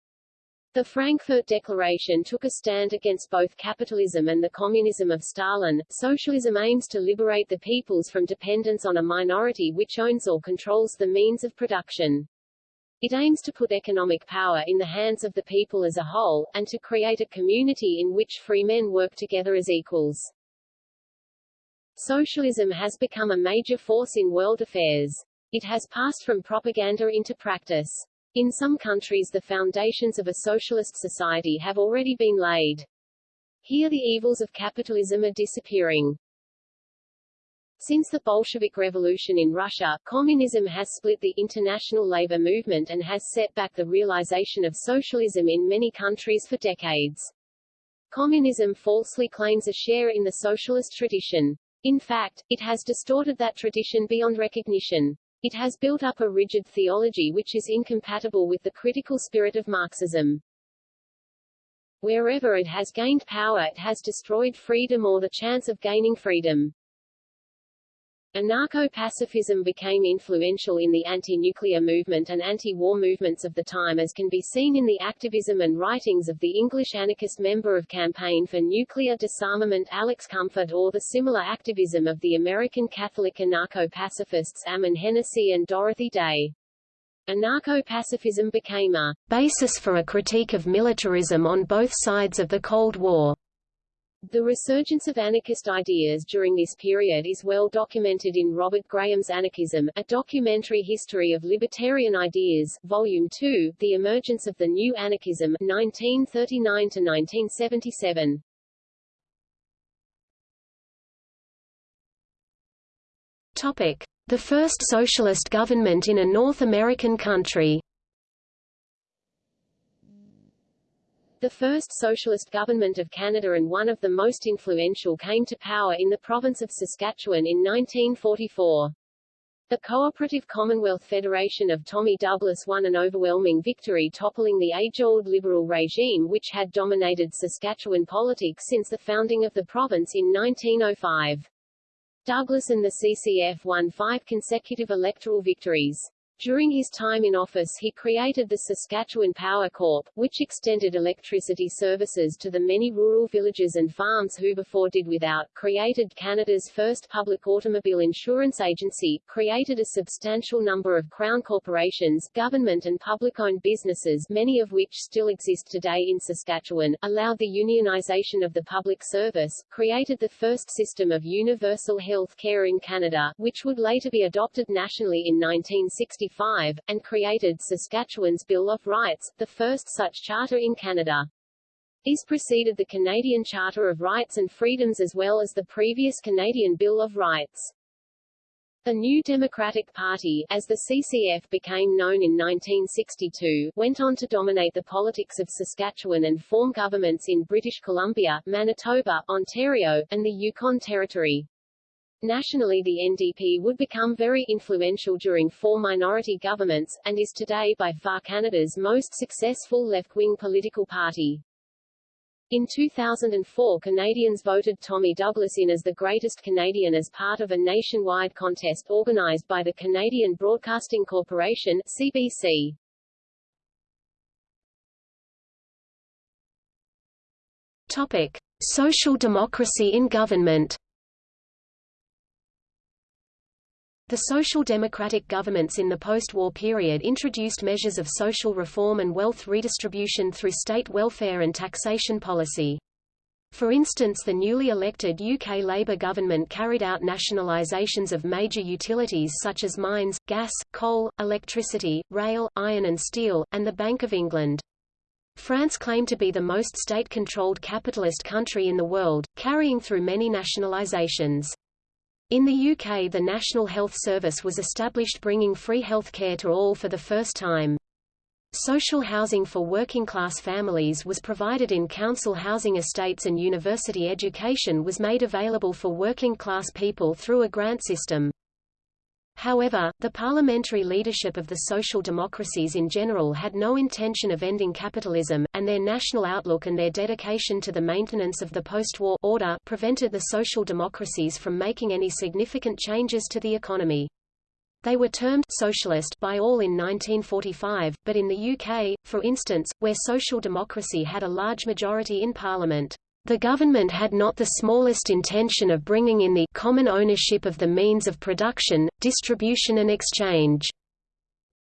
The Frankfurt Declaration took a stand against both capitalism and the communism of Stalin. Socialism aims to liberate the peoples from dependence on a minority which owns or controls the means of production. It aims to put economic power in the hands of the people as a whole, and to create a community in which free men work together as equals. Socialism has become a major force in world affairs. It has passed from propaganda into practice. In some countries the foundations of a socialist society have already been laid. Here the evils of capitalism are disappearing. Since the Bolshevik Revolution in Russia, communism has split the international labor movement and has set back the realization of socialism in many countries for decades. Communism falsely claims a share in the socialist tradition. In fact, it has distorted that tradition beyond recognition. It has built up a rigid theology which is incompatible with the critical spirit of Marxism. Wherever it has gained power it has destroyed freedom or the chance of gaining freedom. Anarcho-pacifism became influential in the anti-nuclear movement and anti-war movements of the time as can be seen in the activism and writings of the English anarchist member of Campaign for Nuclear Disarmament Alex Comfort or the similar activism of the American Catholic anarcho-pacifists Ammon Hennacy and Dorothy Day. Anarcho-pacifism became a basis for a critique of militarism on both sides of the Cold War. The resurgence of anarchist ideas during this period is well documented in Robert Graham's Anarchism, a documentary history of libertarian ideas, Volume 2, The Emergence of the New Anarchism, 1939-1977. Topic. The first socialist government in a North American country The first socialist government of Canada and one of the most influential came to power in the province of Saskatchewan in 1944. The Cooperative Commonwealth Federation of Tommy Douglas won an overwhelming victory toppling the age-old liberal regime which had dominated Saskatchewan politics since the founding of the province in 1905. Douglas and the CCF won five consecutive electoral victories. During his time in office he created the Saskatchewan Power Corp., which extended electricity services to the many rural villages and farms who before did without, created Canada's first public automobile insurance agency, created a substantial number of crown corporations, government and public-owned businesses many of which still exist today in Saskatchewan, allowed the unionization of the public service, created the first system of universal health care in Canada, which would later be adopted nationally in 1960 1965, and created Saskatchewan's Bill of Rights, the first such charter in Canada. This preceded the Canadian Charter of Rights and Freedoms as well as the previous Canadian Bill of Rights. The New Democratic Party, as the CCF became known in 1962, went on to dominate the politics of Saskatchewan and form governments in British Columbia, Manitoba, Ontario, and the Yukon Territory. Nationally the NDP would become very influential during four minority governments, and is today by far Canada's most successful left-wing political party. In 2004 Canadians voted Tommy Douglas in as the greatest Canadian as part of a nationwide contest organised by the Canadian Broadcasting Corporation CBC. Topic. Social democracy in government The social democratic governments in the post-war period introduced measures of social reform and wealth redistribution through state welfare and taxation policy. For instance the newly elected UK Labour government carried out nationalisations of major utilities such as mines, gas, coal, electricity, rail, iron and steel, and the Bank of England. France claimed to be the most state-controlled capitalist country in the world, carrying through many nationalisations. In the UK the National Health Service was established bringing free health care to all for the first time. Social housing for working-class families was provided in council housing estates and university education was made available for working-class people through a grant system. However, the parliamentary leadership of the social democracies in general had no intention of ending capitalism, and their national outlook and their dedication to the maintenance of the post-war order prevented the social democracies from making any significant changes to the economy. They were termed socialist by all in 1945, but in the UK, for instance, where social democracy had a large majority in parliament, the government had not the smallest intention of bringing in the common ownership of the means of production, distribution and exchange,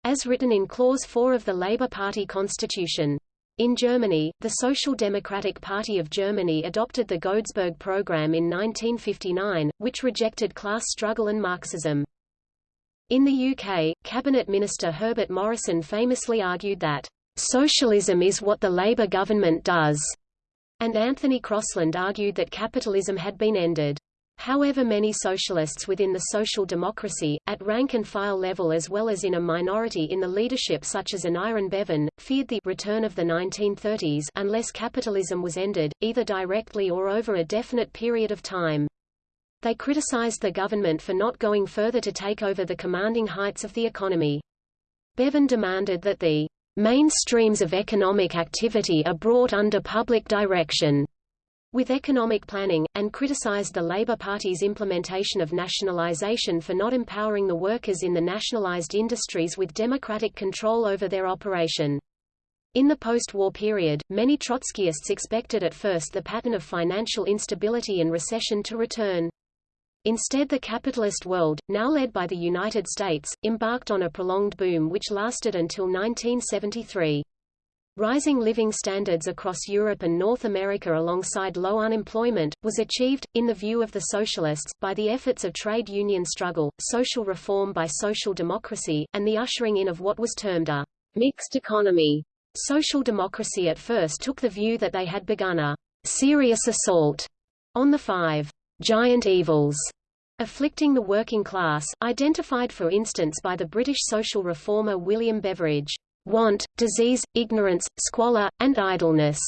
as written in Clause 4 of the Labour Party constitution. In Germany, the Social Democratic Party of Germany adopted the Godesberg program in 1959, which rejected class struggle and Marxism. In the UK, Cabinet Minister Herbert Morrison famously argued that, "...socialism is what the Labour government does." And Anthony Crosland argued that capitalism had been ended. However many socialists within the social democracy, at rank-and-file level as well as in a minority in the leadership such as Aneurin Bevan, feared the return of the 1930s unless capitalism was ended, either directly or over a definite period of time. They criticized the government for not going further to take over the commanding heights of the economy. Bevan demanded that the main streams of economic activity are brought under public direction with economic planning, and criticized the Labour Party's implementation of nationalisation for not empowering the workers in the nationalised industries with democratic control over their operation. In the post-war period, many Trotskyists expected at first the pattern of financial instability and recession to return. Instead the capitalist world, now led by the United States, embarked on a prolonged boom which lasted until 1973. Rising living standards across Europe and North America alongside low unemployment, was achieved, in the view of the socialists, by the efforts of trade union struggle, social reform by social democracy, and the ushering in of what was termed a mixed economy. Social democracy at first took the view that they had begun a serious assault on the five giant evils afflicting the working class, identified for instance by the British social reformer William Beveridge want, disease, ignorance, squalor, and idleness.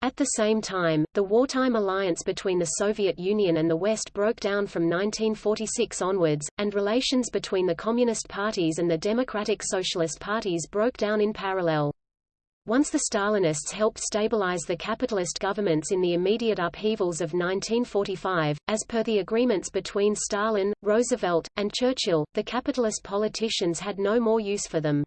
At the same time, the wartime alliance between the Soviet Union and the West broke down from 1946 onwards, and relations between the Communist parties and the Democratic Socialist parties broke down in parallel. Once the Stalinists helped stabilize the capitalist governments in the immediate upheavals of 1945, as per the agreements between Stalin, Roosevelt, and Churchill, the capitalist politicians had no more use for them.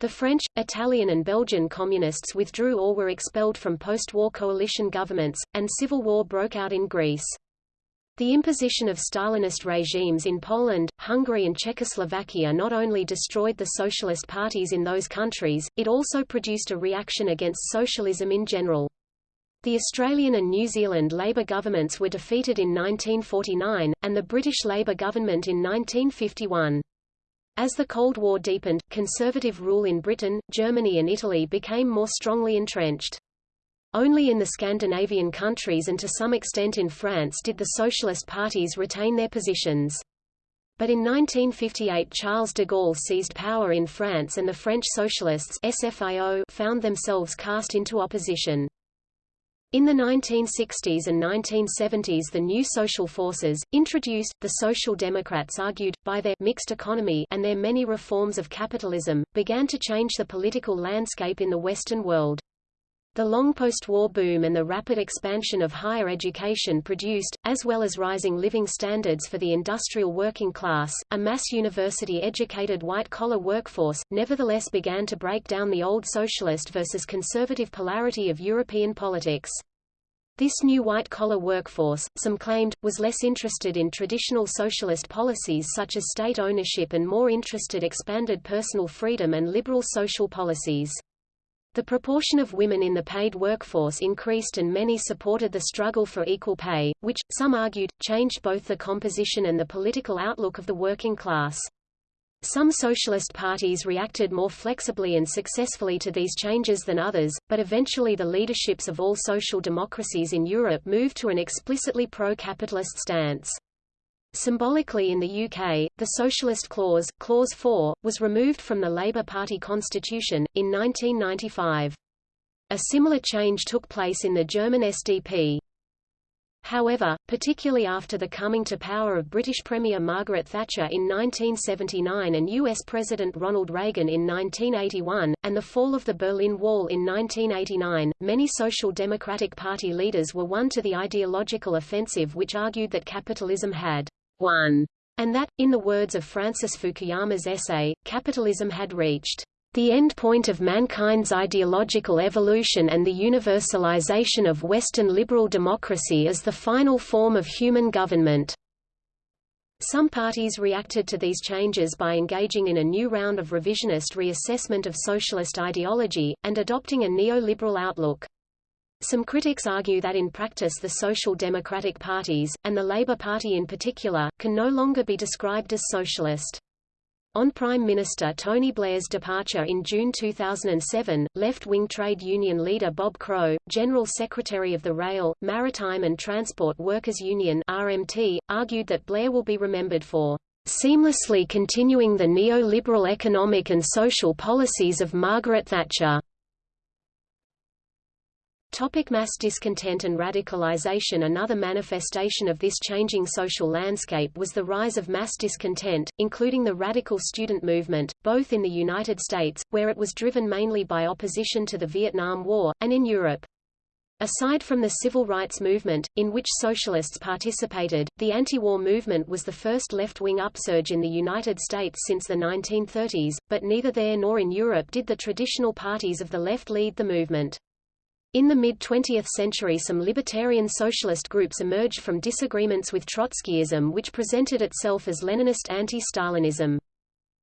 The French, Italian and Belgian communists withdrew or were expelled from post-war coalition governments, and civil war broke out in Greece. The imposition of Stalinist regimes in Poland, Hungary and Czechoslovakia not only destroyed the socialist parties in those countries, it also produced a reaction against socialism in general. The Australian and New Zealand Labour governments were defeated in 1949, and the British Labour government in 1951. As the Cold War deepened, conservative rule in Britain, Germany and Italy became more strongly entrenched. Only in the Scandinavian countries and to some extent in France did the socialist parties retain their positions. But in 1958 Charles de Gaulle seized power in France and the French socialists SFIO found themselves cast into opposition. In the 1960s and 1970s the new social forces, introduced, the Social Democrats argued, by their mixed economy and their many reforms of capitalism, began to change the political landscape in the Western world. The long post-war boom and the rapid expansion of higher education produced, as well as rising living standards for the industrial working class, a mass university-educated white-collar workforce, nevertheless began to break down the old socialist versus conservative polarity of European politics. This new white-collar workforce, some claimed, was less interested in traditional socialist policies such as state ownership and more interested expanded personal freedom and liberal social policies. The proportion of women in the paid workforce increased and many supported the struggle for equal pay, which, some argued, changed both the composition and the political outlook of the working class. Some socialist parties reacted more flexibly and successfully to these changes than others, but eventually the leaderships of all social democracies in Europe moved to an explicitly pro-capitalist stance. Symbolically in the UK, the Socialist Clause, Clause 4, was removed from the Labour Party constitution, in 1995. A similar change took place in the German SDP. However, particularly after the coming to power of British Premier Margaret Thatcher in 1979 and US President Ronald Reagan in 1981, and the fall of the Berlin Wall in 1989, many Social Democratic Party leaders were won to the ideological offensive which argued that capitalism had won, and that, in the words of Francis Fukuyama's essay, capitalism had reached the end point of mankind's ideological evolution and the universalization of Western liberal democracy as the final form of human government. Some parties reacted to these changes by engaging in a new round of revisionist reassessment of socialist ideology, and adopting a neoliberal outlook. Some critics argue that in practice the social democratic parties, and the Labour Party in particular, can no longer be described as socialist. On Prime Minister Tony Blair's departure in June 2007, left-wing trade union leader Bob Crow, General Secretary of the Rail, Maritime and Transport Workers Union RMT, argued that Blair will be remembered for seamlessly continuing the neoliberal economic and social policies of Margaret Thatcher. Topic mass discontent and radicalization Another manifestation of this changing social landscape was the rise of mass discontent, including the radical student movement, both in the United States, where it was driven mainly by opposition to the Vietnam War, and in Europe. Aside from the civil rights movement, in which socialists participated, the anti-war movement was the first left-wing upsurge in the United States since the 1930s, but neither there nor in Europe did the traditional parties of the left lead the movement. In the mid-20th century some libertarian socialist groups emerged from disagreements with Trotskyism which presented itself as Leninist anti-Stalinism.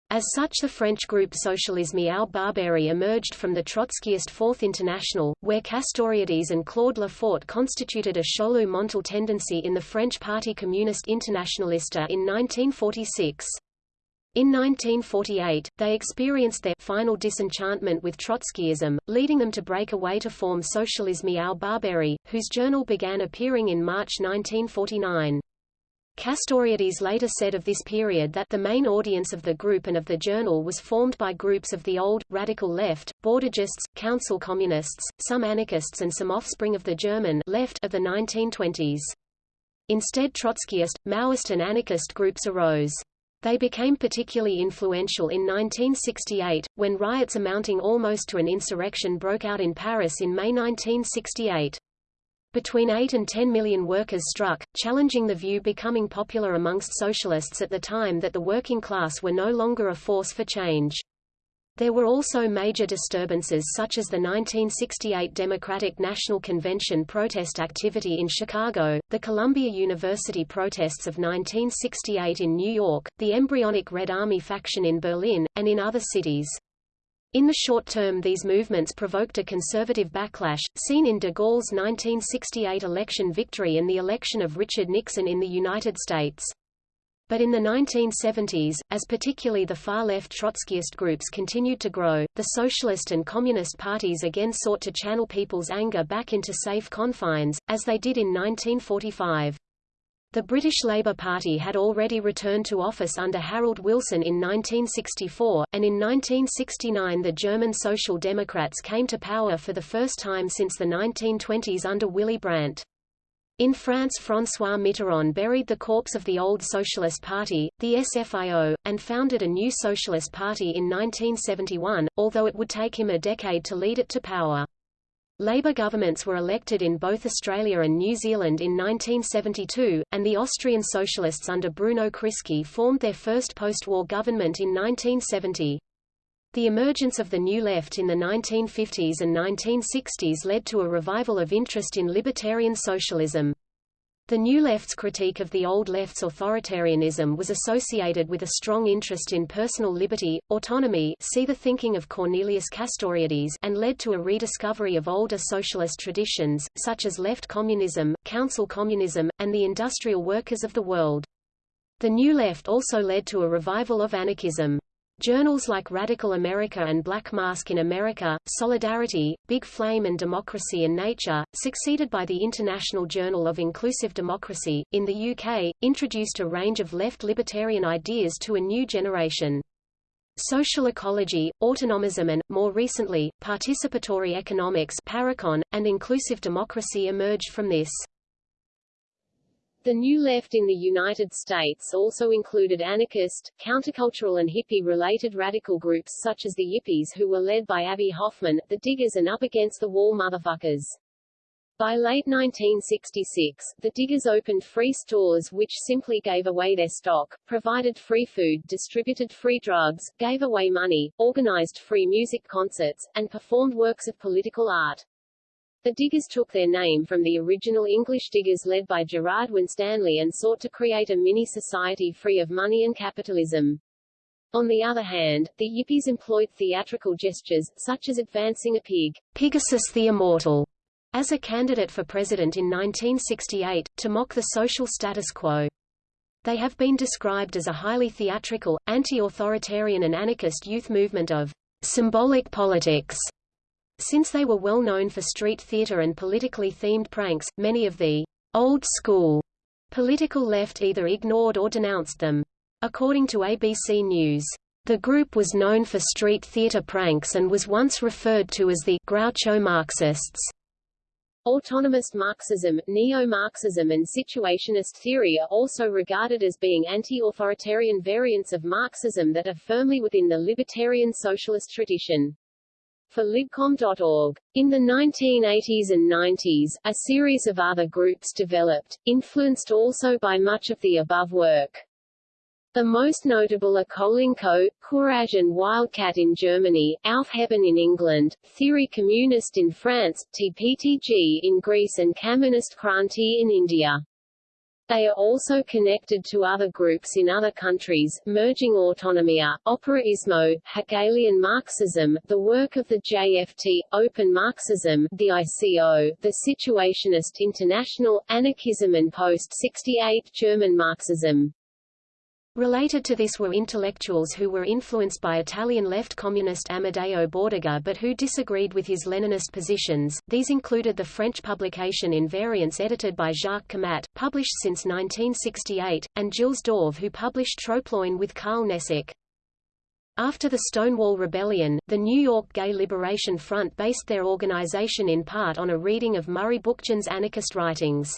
As such the French group Socialisme ou Barbarie emerged from the Trotskyist Fourth International, where Castoriadis and Claude Lefort constituted a Chaulieu Montal tendency in the French Parti Communist Internationaliste in 1946. In 1948, they experienced their final disenchantment with Trotskyism, leading them to break away to form Socialisme ou Barbarie, whose journal began appearing in March 1949. Castoriadis later said of this period that the main audience of the group and of the journal was formed by groups of the old, radical left, Bordigists, council communists, some anarchists and some offspring of the German left of the 1920s. Instead Trotskyist, Maoist and anarchist groups arose. They became particularly influential in 1968, when riots amounting almost to an insurrection broke out in Paris in May 1968. Between 8 and 10 million workers struck, challenging the view becoming popular amongst socialists at the time that the working class were no longer a force for change. There were also major disturbances such as the 1968 Democratic National Convention protest activity in Chicago, the Columbia University protests of 1968 in New York, the embryonic Red Army faction in Berlin, and in other cities. In the short term these movements provoked a conservative backlash, seen in de Gaulle's 1968 election victory and the election of Richard Nixon in the United States. But in the 1970s, as particularly the far-left Trotskyist groups continued to grow, the socialist and communist parties again sought to channel people's anger back into safe confines, as they did in 1945. The British Labour Party had already returned to office under Harold Wilson in 1964, and in 1969 the German Social Democrats came to power for the first time since the 1920s under Willy Brandt. In France François Mitterrand buried the corpse of the old Socialist Party, the SFIO, and founded a new Socialist Party in 1971, although it would take him a decade to lead it to power. Labour governments were elected in both Australia and New Zealand in 1972, and the Austrian Socialists under Bruno Kreisky formed their first post-war government in 1970. The emergence of the New Left in the 1950s and 1960s led to a revival of interest in libertarian socialism. The New Left's critique of the Old Left's authoritarianism was associated with a strong interest in personal liberty, autonomy see the thinking of Cornelius Castoriadis and led to a rediscovery of older socialist traditions, such as left communism, council communism, and the industrial workers of the world. The New Left also led to a revival of anarchism. Journals like Radical America and Black Mask in America, Solidarity, Big Flame and Democracy and Nature, succeeded by the International Journal of Inclusive Democracy, in the UK, introduced a range of left libertarian ideas to a new generation. Social ecology, autonomism and, more recently, participatory economics Parecon, and inclusive democracy emerged from this. The New Left in the United States also included anarchist, countercultural and hippie-related radical groups such as the Yippies who were led by Abbie Hoffman, the Diggers and Up Against the Wall Motherfuckers. By late 1966, the Diggers opened free stores which simply gave away their stock, provided free food distributed free drugs, gave away money, organized free music concerts, and performed works of political art. The Diggers took their name from the original English diggers led by Gerard Winstanley and sought to create a mini-society free of money and capitalism. On the other hand, the Yippies employed theatrical gestures, such as advancing a pig, Pigasus the Immortal, as a candidate for president in 1968, to mock the social status quo. They have been described as a highly theatrical, anti-authoritarian and anarchist youth movement of symbolic politics. Since they were well known for street theater and politically themed pranks, many of the old school political left either ignored or denounced them. According to ABC News, the group was known for street theater pranks and was once referred to as the Groucho Marxists. Autonomous Marxism, neo-Marxism and situationist theory are also regarded as being anti-authoritarian variants of Marxism that are firmly within the libertarian socialist tradition. For libcom.org. In the 1980s and 90s, a series of other groups developed, influenced also by much of the above work. The most notable are Kolinko, Courage and Wildcat in Germany, Aufheben in England, Theory Communist in France, TPTG in Greece and Kamunist Kranti in India. They are also connected to other groups in other countries, Merging Autonomia, uh, Operaismo, Hegelian Marxism, the work of the JFT, Open Marxism, the ICO, the Situationist International, Anarchism and Post-68 German Marxism. Related to this were intellectuals who were influenced by Italian left communist Amadeo Bordiga but who disagreed with his Leninist positions. These included the French publication Invariance edited by Jacques Camatte, published since 1968, and Gilles Dauvé who published Troploin with Karl Nesic. After the Stonewall Rebellion, the New York Gay Liberation Front based their organization in part on a reading of Murray Bookchin's anarchist writings.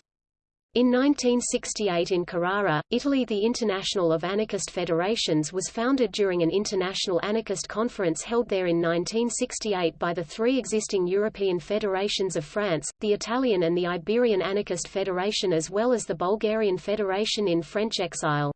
In 1968 in Carrara, Italy the International of Anarchist Federations was founded during an international anarchist conference held there in 1968 by the three existing European federations of France, the Italian and the Iberian Anarchist Federation as well as the Bulgarian Federation in French exile.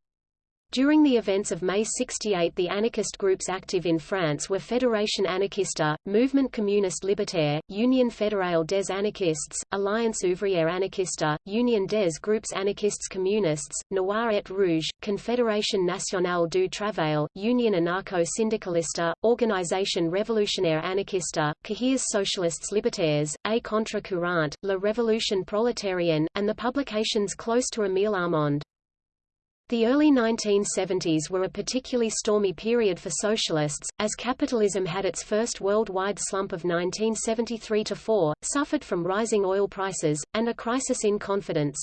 During the events of May 68 the anarchist groups active in France were Fédération Anarchiste, Mouvement Communiste Libertaire, Union Fédérale des Anarchistes, Alliance Ouvrière Anarchiste, Union des Groupes Anarchistes Communistes, Noir et Rouge, Confédération Nationale du Travail, Union Anarcho-Syndicaliste, Organisation Révolutionnaire Anarchiste, Cahiers Socialistes Libertaires, A Contre-Courant, La Révolution Prolétarienne, and the publications close to Émile Armand. The early 1970s were a particularly stormy period for socialists, as capitalism had its first worldwide slump of 1973–4, suffered from rising oil prices, and a crisis in confidence.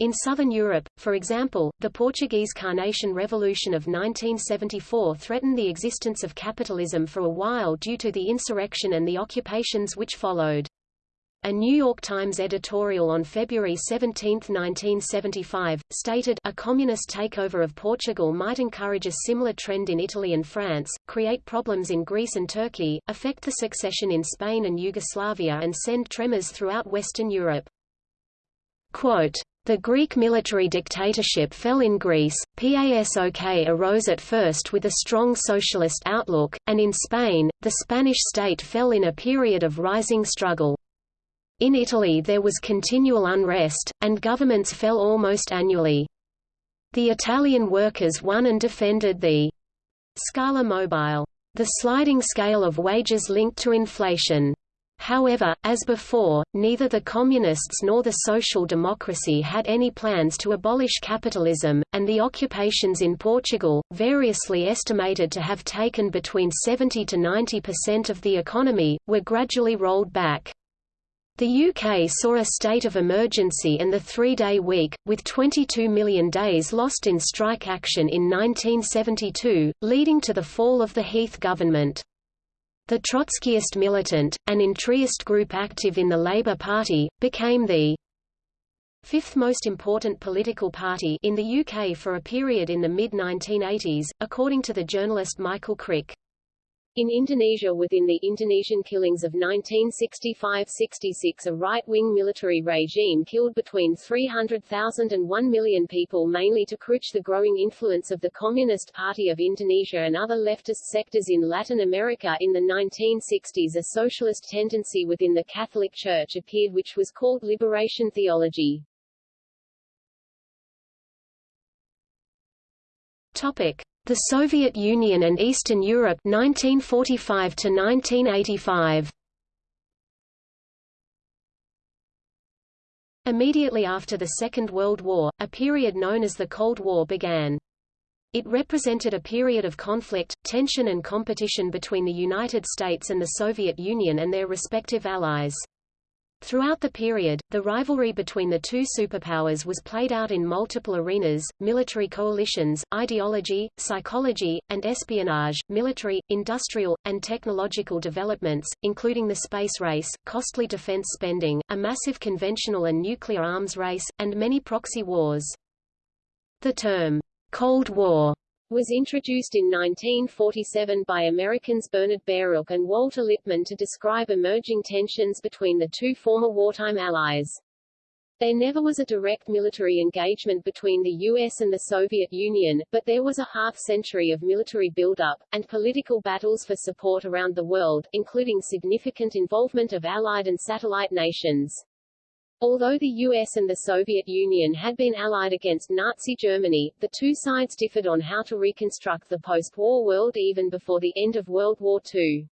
In southern Europe, for example, the Portuguese Carnation Revolution of 1974 threatened the existence of capitalism for a while due to the insurrection and the occupations which followed. A New York Times editorial on February 17, 1975, stated, a communist takeover of Portugal might encourage a similar trend in Italy and France, create problems in Greece and Turkey, affect the succession in Spain and Yugoslavia and send tremors throughout Western Europe. Quote, the Greek military dictatorship fell in Greece, PASOK arose at first with a strong socialist outlook, and in Spain, the Spanish state fell in a period of rising struggle. In Italy there was continual unrest, and governments fell almost annually. The Italian workers won and defended the Scala Mobile, the sliding scale of wages linked to inflation. However, as before, neither the Communists nor the Social Democracy had any plans to abolish capitalism, and the occupations in Portugal, variously estimated to have taken between 70 to 90% of the economy, were gradually rolled back. The UK saw a state of emergency and the three-day week, with 22 million days lost in strike action in 1972, leading to the fall of the Heath government. The Trotskyist militant, an entryist group active in the Labour Party, became the fifth most important political party in the UK for a period in the mid-1980s, according to the journalist Michael Crick. In Indonesia within the Indonesian killings of 1965–66 a right-wing military regime killed between 300,000 and 1 million people mainly to crush the growing influence of the Communist Party of Indonesia and other leftist sectors in Latin America in the 1960s a socialist tendency within the Catholic Church appeared which was called liberation theology. Topic. The Soviet Union and Eastern Europe 1945 to 1985 Immediately after the Second World War, a period known as the Cold War began. It represented a period of conflict, tension and competition between the United States and the Soviet Union and their respective allies. Throughout the period, the rivalry between the two superpowers was played out in multiple arenas, military coalitions, ideology, psychology, and espionage, military, industrial, and technological developments, including the space race, costly defense spending, a massive conventional and nuclear arms race, and many proxy wars. The term, Cold War was introduced in 1947 by Americans Bernard Baruch and Walter Lippmann to describe emerging tensions between the two former wartime allies. There never was a direct military engagement between the US and the Soviet Union, but there was a half-century of military buildup, and political battles for support around the world, including significant involvement of Allied and satellite nations. Although the US and the Soviet Union had been allied against Nazi Germany, the two sides differed on how to reconstruct the post-war world even before the end of World War II.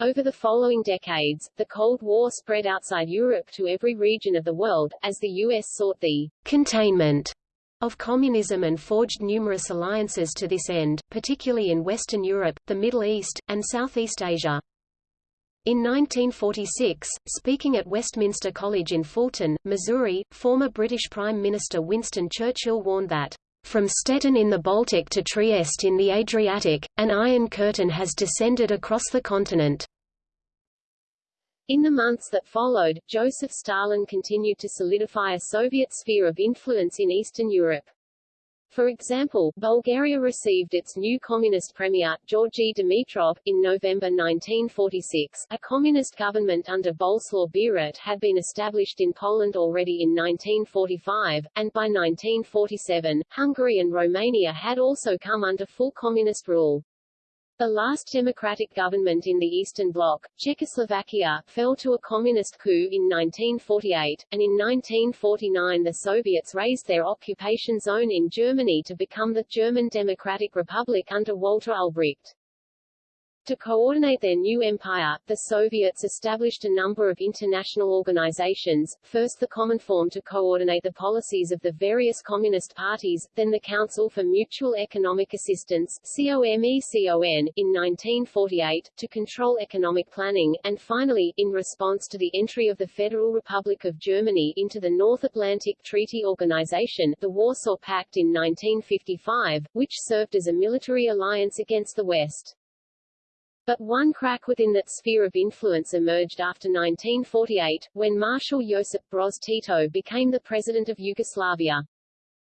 Over the following decades, the Cold War spread outside Europe to every region of the world, as the U.S. sought the containment of communism and forged numerous alliances to this end, particularly in Western Europe, the Middle East, and Southeast Asia. In 1946, speaking at Westminster College in Fulton, Missouri, former British Prime Minister Winston Churchill warned that, "...from Stettin in the Baltic to Trieste in the Adriatic, an iron curtain has descended across the continent." In the months that followed, Joseph Stalin continued to solidify a Soviet sphere of influence in Eastern Europe. For example, Bulgaria received its new communist premier, Georgi Dimitrov, in November 1946. A communist government under Boleslaw Bierut had been established in Poland already in 1945, and by 1947, Hungary and Romania had also come under full communist rule. The last democratic government in the Eastern Bloc, Czechoslovakia, fell to a communist coup in 1948, and in 1949 the Soviets raised their occupation zone in Germany to become the German Democratic Republic under Walter Ulbricht. To coordinate their new empire, the Soviets established a number of international organizations, first the Common Cominform to coordinate the policies of the various communist parties, then the Council for Mutual Economic Assistance COMECON, in 1948, to control economic planning, and finally, in response to the entry of the Federal Republic of Germany into the North Atlantic Treaty Organization, the Warsaw Pact in 1955, which served as a military alliance against the West. But one crack within that sphere of influence emerged after 1948, when Marshal Josip Broz Tito became the president of Yugoslavia.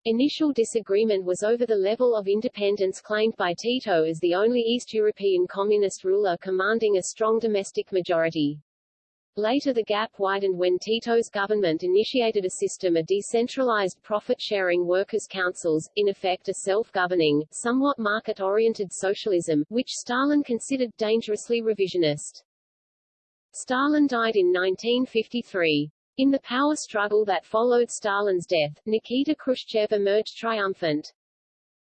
Initial disagreement was over the level of independence claimed by Tito as the only East European communist ruler commanding a strong domestic majority. Later the gap widened when Tito's government initiated a system of decentralized profit-sharing workers' councils, in effect a self-governing, somewhat market-oriented socialism, which Stalin considered dangerously revisionist. Stalin died in 1953. In the power struggle that followed Stalin's death, Nikita Khrushchev emerged triumphant.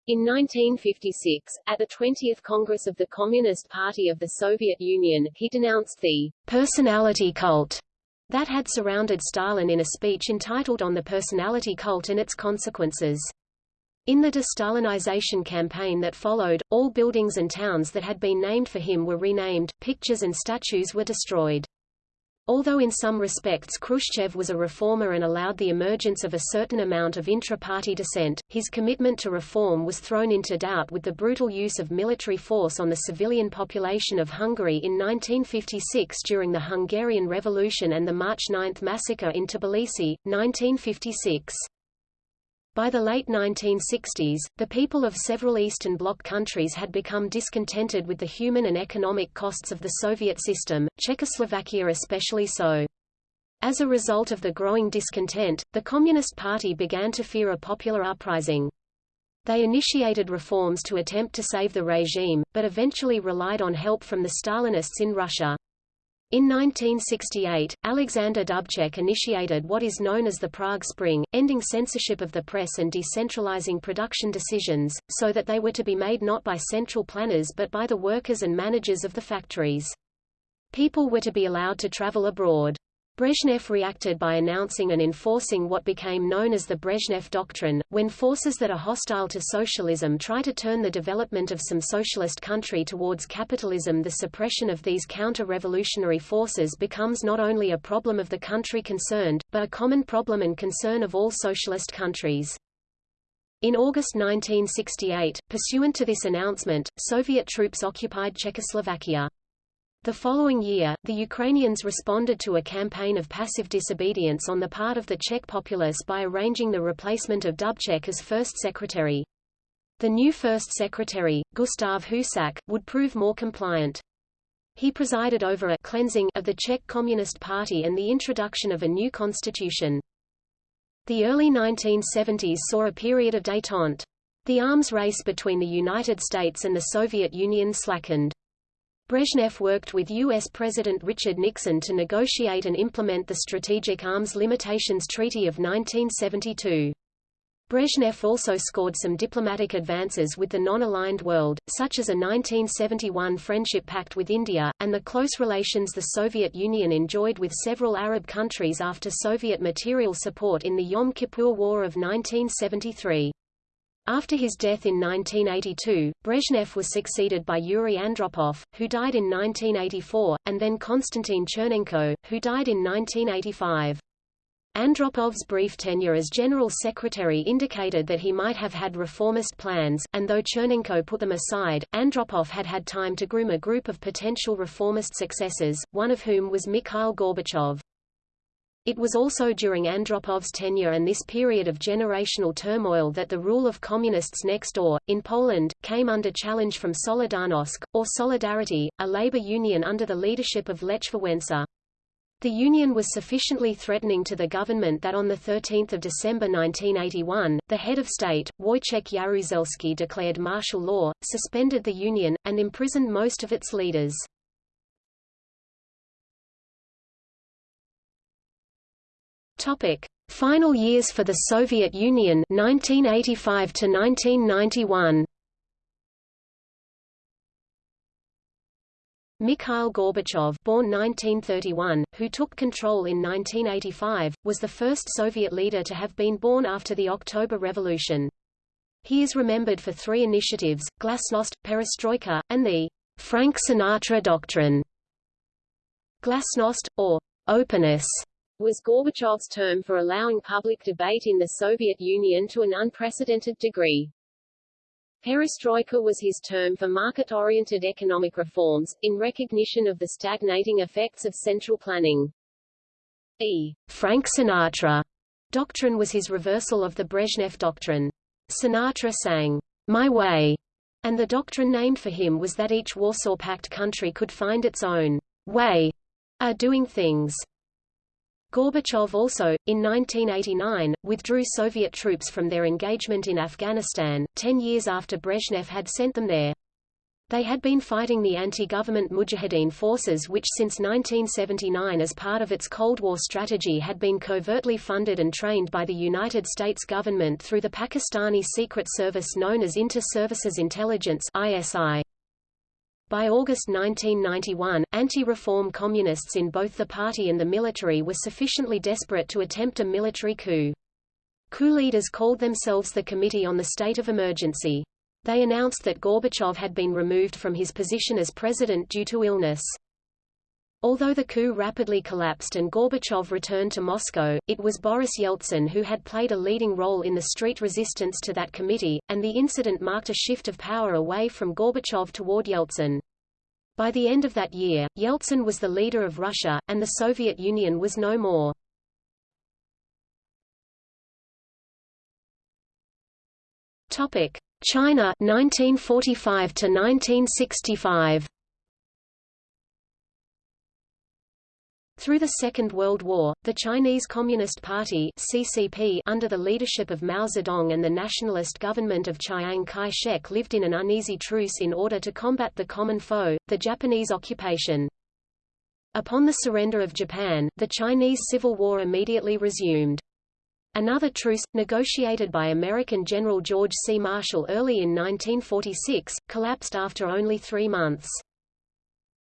In 1956, at the 20th Congress of the Communist Party of the Soviet Union, he denounced the personality cult that had surrounded Stalin in a speech entitled On the Personality Cult and Its Consequences. In the de-Stalinization campaign that followed, all buildings and towns that had been named for him were renamed, pictures and statues were destroyed. Although in some respects Khrushchev was a reformer and allowed the emergence of a certain amount of intra-party dissent, his commitment to reform was thrown into doubt with the brutal use of military force on the civilian population of Hungary in 1956 during the Hungarian Revolution and the March 9 massacre in Tbilisi, 1956. By the late 1960s, the people of several Eastern Bloc countries had become discontented with the human and economic costs of the Soviet system, Czechoslovakia especially so. As a result of the growing discontent, the Communist Party began to fear a popular uprising. They initiated reforms to attempt to save the regime, but eventually relied on help from the Stalinists in Russia. In 1968, Alexander Dubček initiated what is known as the Prague Spring, ending censorship of the press and decentralizing production decisions, so that they were to be made not by central planners but by the workers and managers of the factories. People were to be allowed to travel abroad. Brezhnev reacted by announcing and enforcing what became known as the Brezhnev Doctrine. When forces that are hostile to socialism try to turn the development of some socialist country towards capitalism, the suppression of these counter-revolutionary forces becomes not only a problem of the country concerned, but a common problem and concern of all socialist countries. In August 1968, pursuant to this announcement, Soviet troops occupied Czechoslovakia. The following year, the Ukrainians responded to a campaign of passive disobedience on the part of the Czech populace by arranging the replacement of Dubček as first secretary. The new first secretary, Gustav Husak, would prove more compliant. He presided over a cleansing of the Czech Communist Party and the introduction of a new constitution. The early 1970s saw a period of détente. The arms race between the United States and the Soviet Union slackened. Brezhnev worked with U.S. President Richard Nixon to negotiate and implement the Strategic Arms Limitations Treaty of 1972. Brezhnev also scored some diplomatic advances with the non-aligned world, such as a 1971 friendship pact with India, and the close relations the Soviet Union enjoyed with several Arab countries after Soviet material support in the Yom Kippur War of 1973. After his death in 1982, Brezhnev was succeeded by Yuri Andropov, who died in 1984, and then Konstantin Chernenko, who died in 1985. Andropov's brief tenure as General Secretary indicated that he might have had reformist plans, and though Chernenko put them aside, Andropov had had time to groom a group of potential reformist successors, one of whom was Mikhail Gorbachev. It was also during Andropov's tenure and this period of generational turmoil that the rule of communists next door, in Poland, came under challenge from Solidarnosc, or Solidarity, a labor union under the leadership of Lech Wałęsa. The union was sufficiently threatening to the government that on 13 December 1981, the head of state, Wojciech Jaruzelski declared martial law, suspended the union, and imprisoned most of its leaders. Topic: Final years for the Soviet Union 1985 to 1991. Mikhail Gorbachev born 1931, who took control in 1985, was the first Soviet leader to have been born after the October Revolution. He is remembered for three initiatives, Glasnost, Perestroika, and the Frank Sinatra Doctrine. Glasnost, or openness, was Gorbachev's term for allowing public debate in the Soviet Union to an unprecedented degree. Perestroika was his term for market-oriented economic reforms, in recognition of the stagnating effects of central planning. E. Frank Sinatra doctrine was his reversal of the Brezhnev doctrine. Sinatra sang, My Way, and the doctrine named for him was that each Warsaw Pact country could find its own way of doing things. Gorbachev also, in 1989, withdrew Soviet troops from their engagement in Afghanistan, ten years after Brezhnev had sent them there. They had been fighting the anti-government Mujahideen forces which since 1979 as part of its Cold War strategy had been covertly funded and trained by the United States government through the Pakistani secret service known as Inter-Services Intelligence ISI. By August 1991, anti-reform communists in both the party and the military were sufficiently desperate to attempt a military coup. Coup leaders called themselves the Committee on the State of Emergency. They announced that Gorbachev had been removed from his position as president due to illness. Although the coup rapidly collapsed and Gorbachev returned to Moscow, it was Boris Yeltsin who had played a leading role in the street resistance to that committee, and the incident marked a shift of power away from Gorbachev toward Yeltsin. By the end of that year, Yeltsin was the leader of Russia, and the Soviet Union was no more. China 1945 to 1965 Through the Second World War, the Chinese Communist Party CCP under the leadership of Mao Zedong and the nationalist government of Chiang Kai-shek lived in an uneasy truce in order to combat the common foe, the Japanese occupation. Upon the surrender of Japan, the Chinese Civil War immediately resumed. Another truce, negotiated by American General George C. Marshall early in 1946, collapsed after only three months.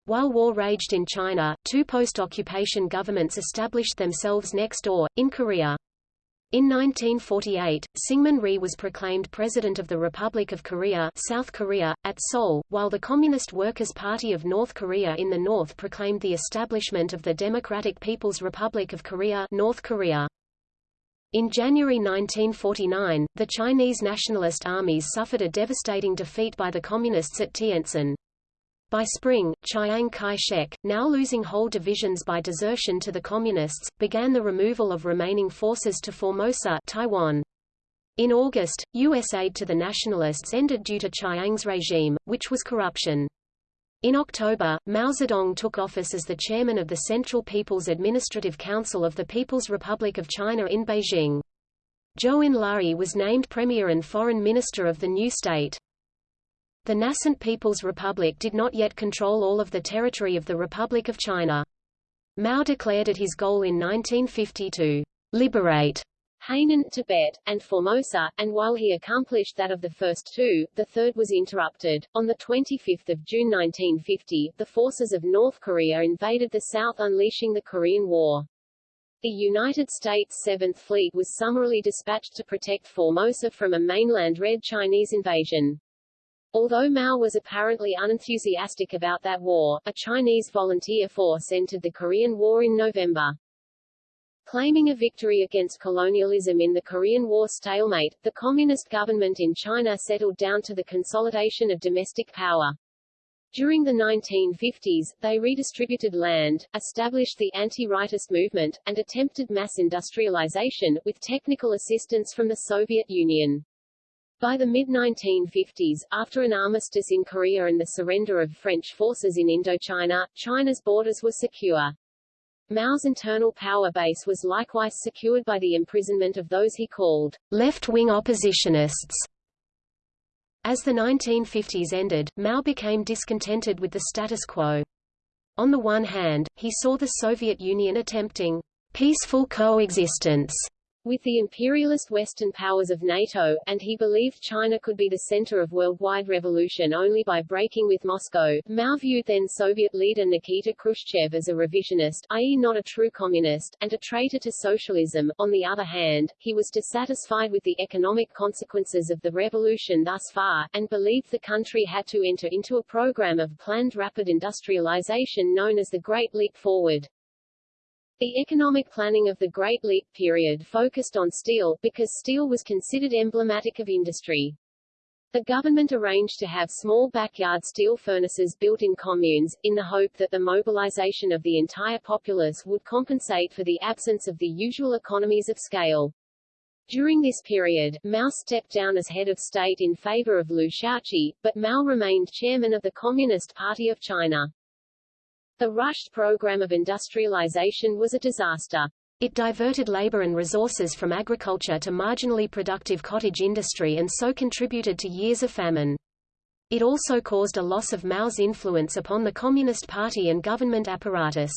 While war raged in China, two post-occupation governments established themselves next door, in Korea. In 1948, Syngman Rhee was proclaimed President of the Republic of Korea, South Korea at Seoul, while the Communist Workers' Party of North Korea in the north proclaimed the establishment of the Democratic People's Republic of Korea, North Korea. In January 1949, the Chinese nationalist armies suffered a devastating defeat by the Communists at Tientsin. By spring, Chiang Kai-shek, now losing whole divisions by desertion to the Communists, began the removal of remaining forces to Formosa Taiwan. In August, U.S. aid to the nationalists ended due to Chiang's regime, which was corruption. In October, Mao Zedong took office as the chairman of the Central People's Administrative Council of the People's Republic of China in Beijing. Zhou Enlai was named premier and foreign minister of the new state. The nascent People's Republic did not yet control all of the territory of the Republic of China. Mao declared it his goal in 1950 to liberate Hainan, Tibet, and Formosa, and while he accomplished that of the first two, the third was interrupted. On 25 June 1950, the forces of North Korea invaded the south unleashing the Korean War. The United States Seventh Fleet was summarily dispatched to protect Formosa from a mainland Red Chinese invasion. Although Mao was apparently unenthusiastic about that war, a Chinese volunteer force entered the Korean War in November. Claiming a victory against colonialism in the Korean War stalemate, the communist government in China settled down to the consolidation of domestic power. During the 1950s, they redistributed land, established the anti-rightist movement, and attempted mass industrialization, with technical assistance from the Soviet Union. By the mid-1950s, after an armistice in Korea and the surrender of French forces in Indochina, China's borders were secure. Mao's internal power base was likewise secured by the imprisonment of those he called left-wing oppositionists. As the 1950s ended, Mao became discontented with the status quo. On the one hand, he saw the Soviet Union attempting peaceful coexistence with the imperialist Western powers of NATO, and he believed China could be the center of worldwide revolution only by breaking with Moscow. Mao viewed then Soviet leader Nikita Khrushchev as a revisionist, i.e. not a true communist, and a traitor to socialism. On the other hand, he was dissatisfied with the economic consequences of the revolution thus far, and believed the country had to enter into a program of planned rapid industrialization known as the Great Leap Forward. The economic planning of the Great Leap period focused on steel, because steel was considered emblematic of industry. The government arranged to have small backyard steel furnaces built in communes, in the hope that the mobilization of the entire populace would compensate for the absence of the usual economies of scale. During this period, Mao stepped down as head of state in favor of Liu Shaoqi, but Mao remained chairman of the Communist Party of China. The rushed program of industrialization was a disaster. It diverted labor and resources from agriculture to marginally productive cottage industry and so contributed to years of famine. It also caused a loss of Mao's influence upon the Communist Party and government apparatus.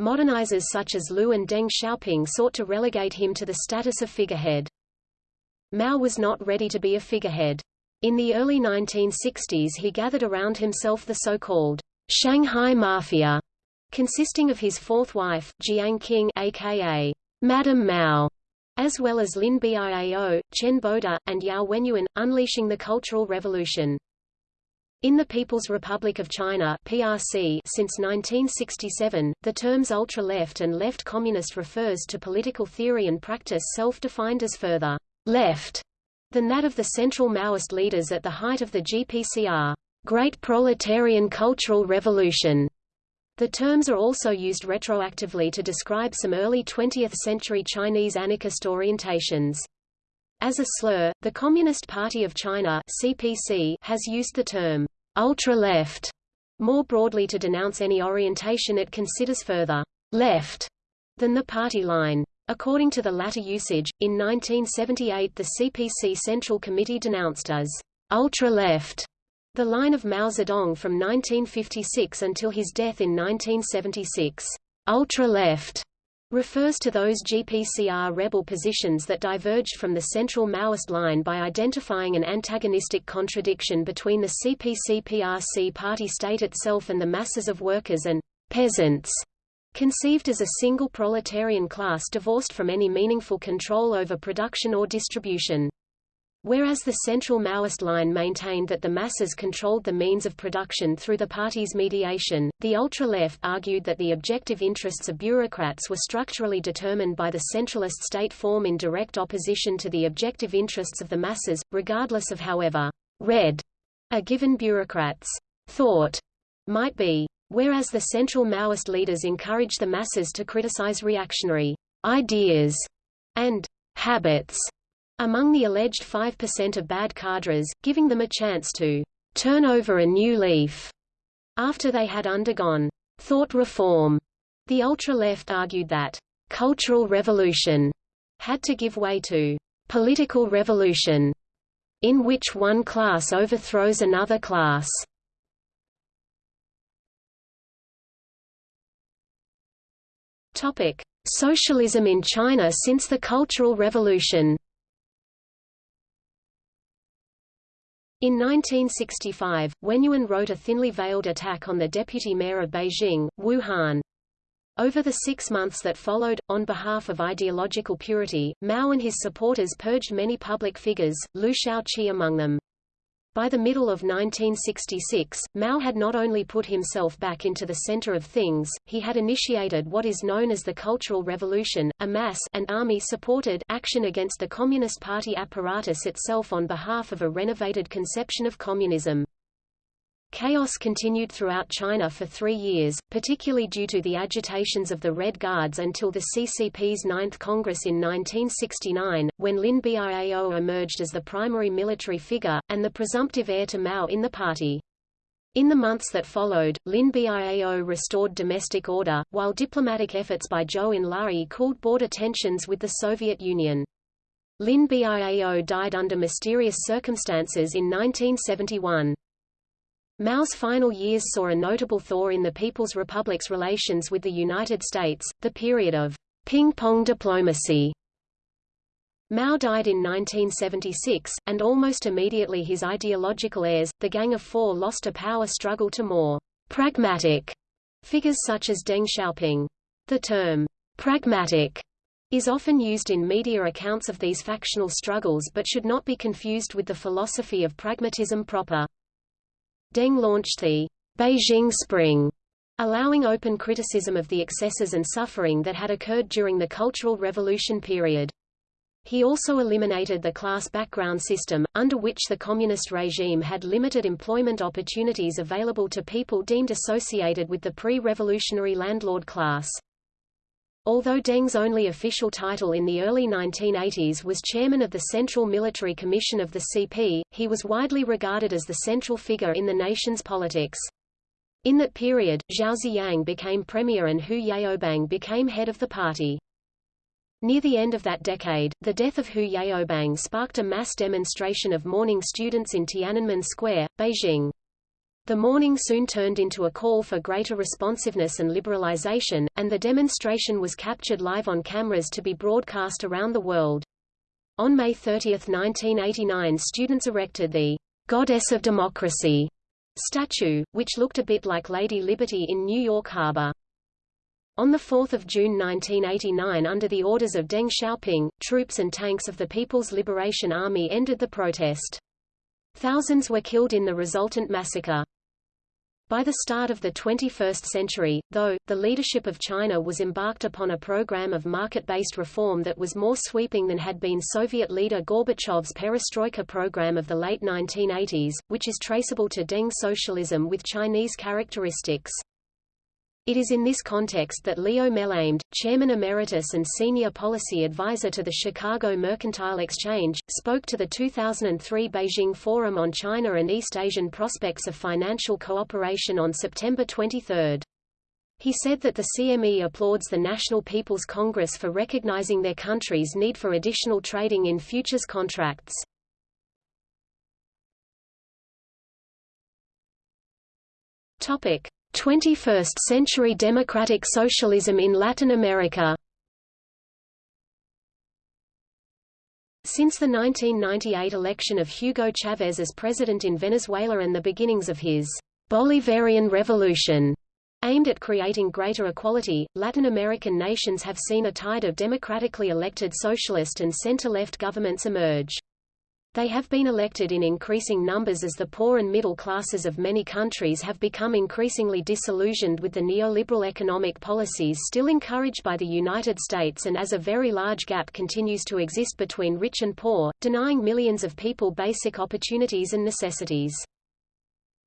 Modernizers such as Liu and Deng Xiaoping sought to relegate him to the status of figurehead. Mao was not ready to be a figurehead. In the early 1960s he gathered around himself the so-called Shanghai Mafia, consisting of his fourth wife, Jiang Qing aka Madame Mao, as well as Lin Biao, Chen Boda, and Yao Wenyuan, unleashing the Cultural Revolution. In the People's Republic of China PRC since 1967, the terms ultra-left and left communist refers to political theory and practice self-defined as further left than that of the central Maoist leaders at the height of the GPCR. Great Proletarian Cultural Revolution. The terms are also used retroactively to describe some early 20th-century Chinese anarchist orientations. As a slur, the Communist Party of China (CPC) has used the term ultra-left more broadly to denounce any orientation it considers further left than the party line. According to the latter usage, in 1978 the CPC Central Committee denounced as ultra-left the line of Mao Zedong from 1956 until his death in 1976, ultra-left, refers to those GPCR rebel positions that diverged from the central Maoist line by identifying an antagonistic contradiction between the CPC-PRC party state itself and the masses of workers and peasants, conceived as a single proletarian class divorced from any meaningful control over production or distribution. Whereas the central Maoist line maintained that the masses controlled the means of production through the party's mediation, the ultra-left argued that the objective interests of bureaucrats were structurally determined by the centralist state form in direct opposition to the objective interests of the masses, regardless of however red a given bureaucrat's thought might be. Whereas the central Maoist leaders encouraged the masses to criticize reactionary ideas and habits among the alleged 5% of bad cadres, giving them a chance to turn over a new leaf after they had undergone thought reform. The ultra-left argued that cultural revolution had to give way to political revolution, in which one class overthrows another class. Topic: Socialism in China since the Cultural Revolution. In 1965, Wen Yuan wrote a thinly veiled attack on the deputy mayor of Beijing, Wu Han. Over the six months that followed, on behalf of ideological purity, Mao and his supporters purged many public figures, Liu Shaoqi among them. By the middle of 1966, Mao had not only put himself back into the center of things, he had initiated what is known as the Cultural Revolution, a mass and army-supported action against the Communist Party apparatus itself on behalf of a renovated conception of communism. Chaos continued throughout China for three years, particularly due to the agitations of the Red Guards until the CCP's Ninth Congress in 1969, when Lin Biao emerged as the primary military figure, and the presumptive heir to Mao in the party. In the months that followed, Lin Biao restored domestic order, while diplomatic efforts by Zhou Enlai cooled border tensions with the Soviet Union. Lin Biao died under mysterious circumstances in 1971. Mao's final years saw a notable thaw in the People's Republic's relations with the United States, the period of ping-pong diplomacy. Mao died in 1976, and almost immediately his ideological heirs, the Gang of Four lost a power struggle to more pragmatic figures such as Deng Xiaoping. The term pragmatic is often used in media accounts of these factional struggles but should not be confused with the philosophy of pragmatism proper. Deng launched the Beijing Spring, allowing open criticism of the excesses and suffering that had occurred during the Cultural Revolution period. He also eliminated the class background system, under which the communist regime had limited employment opportunities available to people deemed associated with the pre-revolutionary landlord class. Although Deng's only official title in the early 1980s was chairman of the Central Military Commission of the CP, he was widely regarded as the central figure in the nation's politics. In that period, Zhao Ziyang became premier and Hu Yaobang became head of the party. Near the end of that decade, the death of Hu Yaobang sparked a mass demonstration of mourning students in Tiananmen Square, Beijing. The mourning soon turned into a call for greater responsiveness and liberalization, and the demonstration was captured live on cameras to be broadcast around the world. On May 30, 1989 students erected the Goddess of Democracy statue, which looked a bit like Lady Liberty in New York Harbor. On 4 June 1989 under the orders of Deng Xiaoping, troops and tanks of the People's Liberation Army ended the protest. Thousands were killed in the resultant massacre. By the start of the 21st century, though, the leadership of China was embarked upon a program of market-based reform that was more sweeping than had been Soviet leader Gorbachev's perestroika program of the late 1980s, which is traceable to Deng socialism with Chinese characteristics. It is in this context that Leo Melamed, Chairman Emeritus and Senior Policy Advisor to the Chicago Mercantile Exchange, spoke to the 2003 Beijing Forum on China and East Asian Prospects of Financial Cooperation on September 23. He said that the CME applauds the National People's Congress for recognizing their country's need for additional trading in futures contracts. Topic: 21st-century democratic socialism in Latin America Since the 1998 election of Hugo Chavez as president in Venezuela and the beginnings of his Bolivarian Revolution aimed at creating greater equality, Latin American nations have seen a tide of democratically elected socialist and center-left governments emerge. They have been elected in increasing numbers as the poor and middle classes of many countries have become increasingly disillusioned with the neoliberal economic policies still encouraged by the United States and as a very large gap continues to exist between rich and poor, denying millions of people basic opportunities and necessities.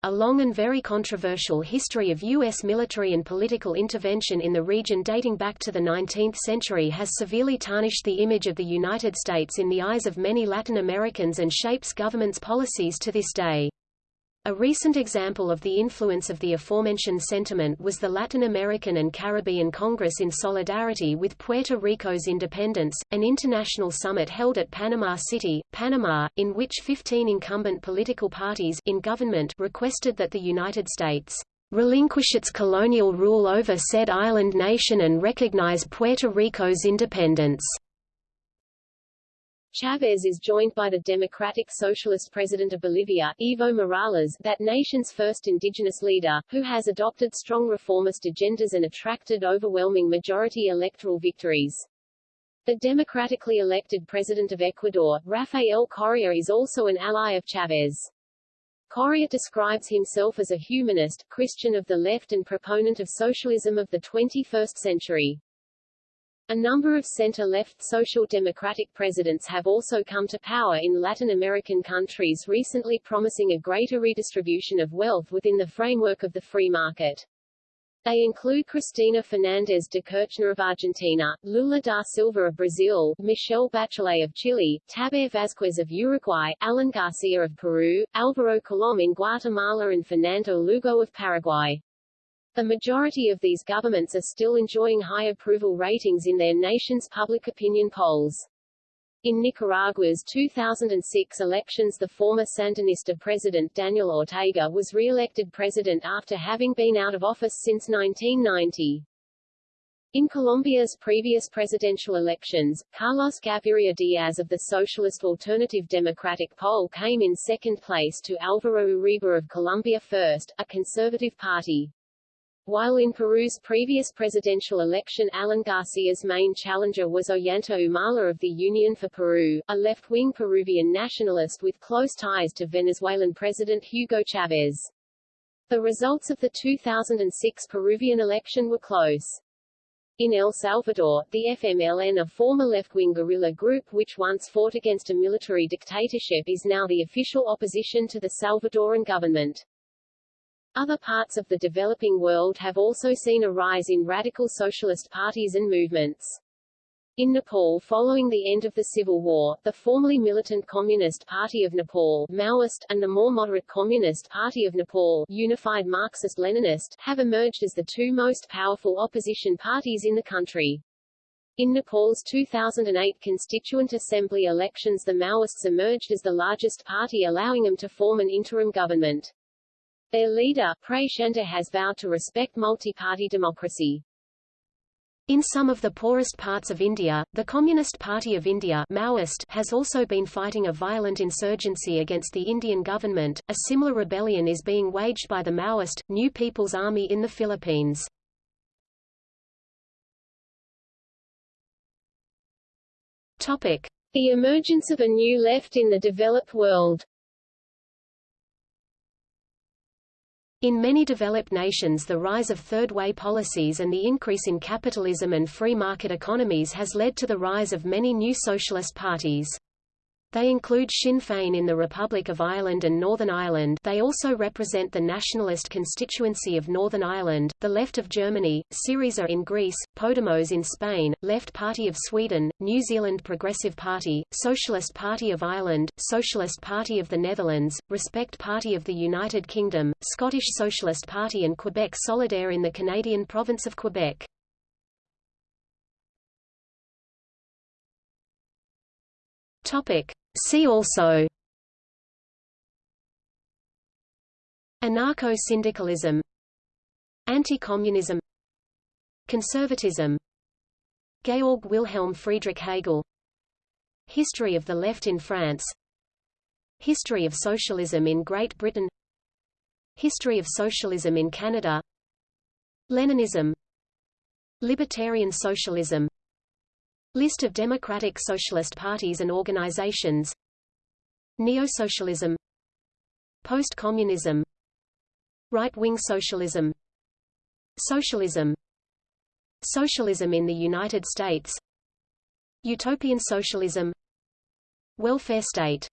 A long and very controversial history of U.S. military and political intervention in the region dating back to the 19th century has severely tarnished the image of the United States in the eyes of many Latin Americans and shapes governments' policies to this day. A recent example of the influence of the aforementioned sentiment was the Latin American and Caribbean Congress in solidarity with Puerto Rico's independence, an international summit held at Panama City, Panama, in which 15 incumbent political parties in government requested that the United States relinquish its colonial rule over said island nation and recognize Puerto Rico's independence. Chavez is joined by the Democratic Socialist President of Bolivia, Evo Morales, that nation's first indigenous leader, who has adopted strong reformist agendas and attracted overwhelming majority electoral victories. The democratically elected President of Ecuador, Rafael Correa is also an ally of Chavez. Correa describes himself as a humanist, Christian of the left and proponent of socialism of the 21st century. A number of center-left social democratic presidents have also come to power in Latin American countries recently promising a greater redistribution of wealth within the framework of the free market. They include Cristina Fernández de Kirchner of Argentina, Lula da Silva of Brazil, Michelle Bachelet of Chile, Tabaré Vázquez of Uruguay, Alan Garcia of Peru, Alvaro Colom in Guatemala and Fernando Lugo of Paraguay. The majority of these governments are still enjoying high approval ratings in their nation's public opinion polls. In Nicaragua's 2006 elections the former Sandinista president Daniel Ortega was re-elected president after having been out of office since 1990. In Colombia's previous presidential elections, Carlos Gaviria Diaz of the Socialist Alternative Democratic Pole came in second place to Alvaro Uribe of Colombia First, a conservative party. While in Peru's previous presidential election Alan Garcia's main challenger was Ollanta Humala of the Union for Peru, a left-wing Peruvian nationalist with close ties to Venezuelan President Hugo Chavez. The results of the 2006 Peruvian election were close. In El Salvador, the FMLN a former left-wing guerrilla group which once fought against a military dictatorship is now the official opposition to the Salvadoran government. Other parts of the developing world have also seen a rise in radical socialist parties and movements. In Nepal following the end of the civil war, the formerly militant Communist Party of Nepal Maoist, and the more moderate Communist Party of Nepal Unified Marxist-Leninist have emerged as the two most powerful opposition parties in the country. In Nepal's 2008 Constituent Assembly elections the Maoists emerged as the largest party allowing them to form an interim government. Their leader, Prachanda has vowed to respect multi-party democracy. In some of the poorest parts of India, the Communist Party of India Maoist has also been fighting a violent insurgency against the Indian government. A similar rebellion is being waged by the Maoist, New People's Army in the Philippines. Topic. The emergence of a new left in the developed world In many developed nations the rise of third-way policies and the increase in capitalism and free market economies has led to the rise of many new socialist parties. They include Sinn Féin in the Republic of Ireland and Northern Ireland they also represent the nationalist constituency of Northern Ireland, the Left of Germany, Syriza in Greece, Podemos in Spain, Left Party of Sweden, New Zealand Progressive Party, Socialist Party of Ireland, Socialist Party of the Netherlands, Respect Party of the United Kingdom, Scottish Socialist Party and Quebec Solidaire in the Canadian province of Quebec. Topic. See also Anarcho-syndicalism Anti-communism Conservatism Georg Wilhelm Friedrich Hegel History of the Left in France History of Socialism in Great Britain History of Socialism in Canada Leninism Libertarian Socialism List of democratic socialist parties and organizations. Neo-socialism. Post-communism. Right-wing socialism. Socialism. Socialism in the United States. Utopian socialism. Welfare state.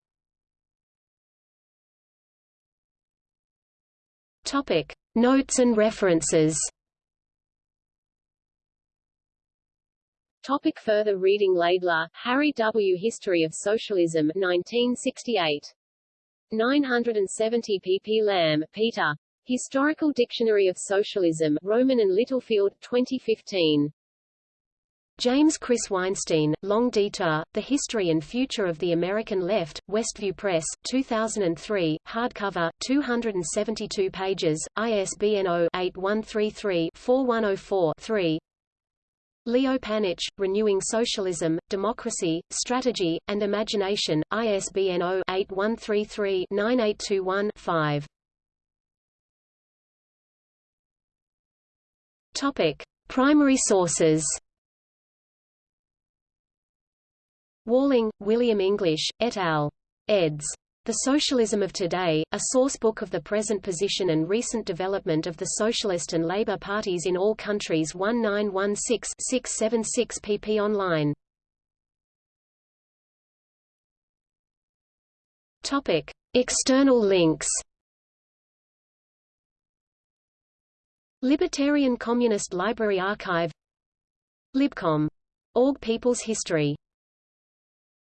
Topic. Notes and references Topic further reading Laidler, Harry W. History of Socialism 1968. 970 pp. Lamb, Peter. Historical Dictionary of Socialism, Rowman and Littlefield, 2015. James Chris Weinstein, Long Detour, The History and Future of the American Left, Westview Press, 2003, hardcover, 272 pages, ISBN 0-8133-4104-3 Leo Panitch, Renewing Socialism, Democracy, Strategy, and Imagination, ISBN 0-8133-9821-5 Topic. Primary sources Walling, William English, et al. eds. The Socialism of Today, a sourcebook of the present position and recent development of the Socialist and Labour parties in all countries 1916-676 pp online. Topic. External links Libertarian Communist Library Archive Libcom. Org People's History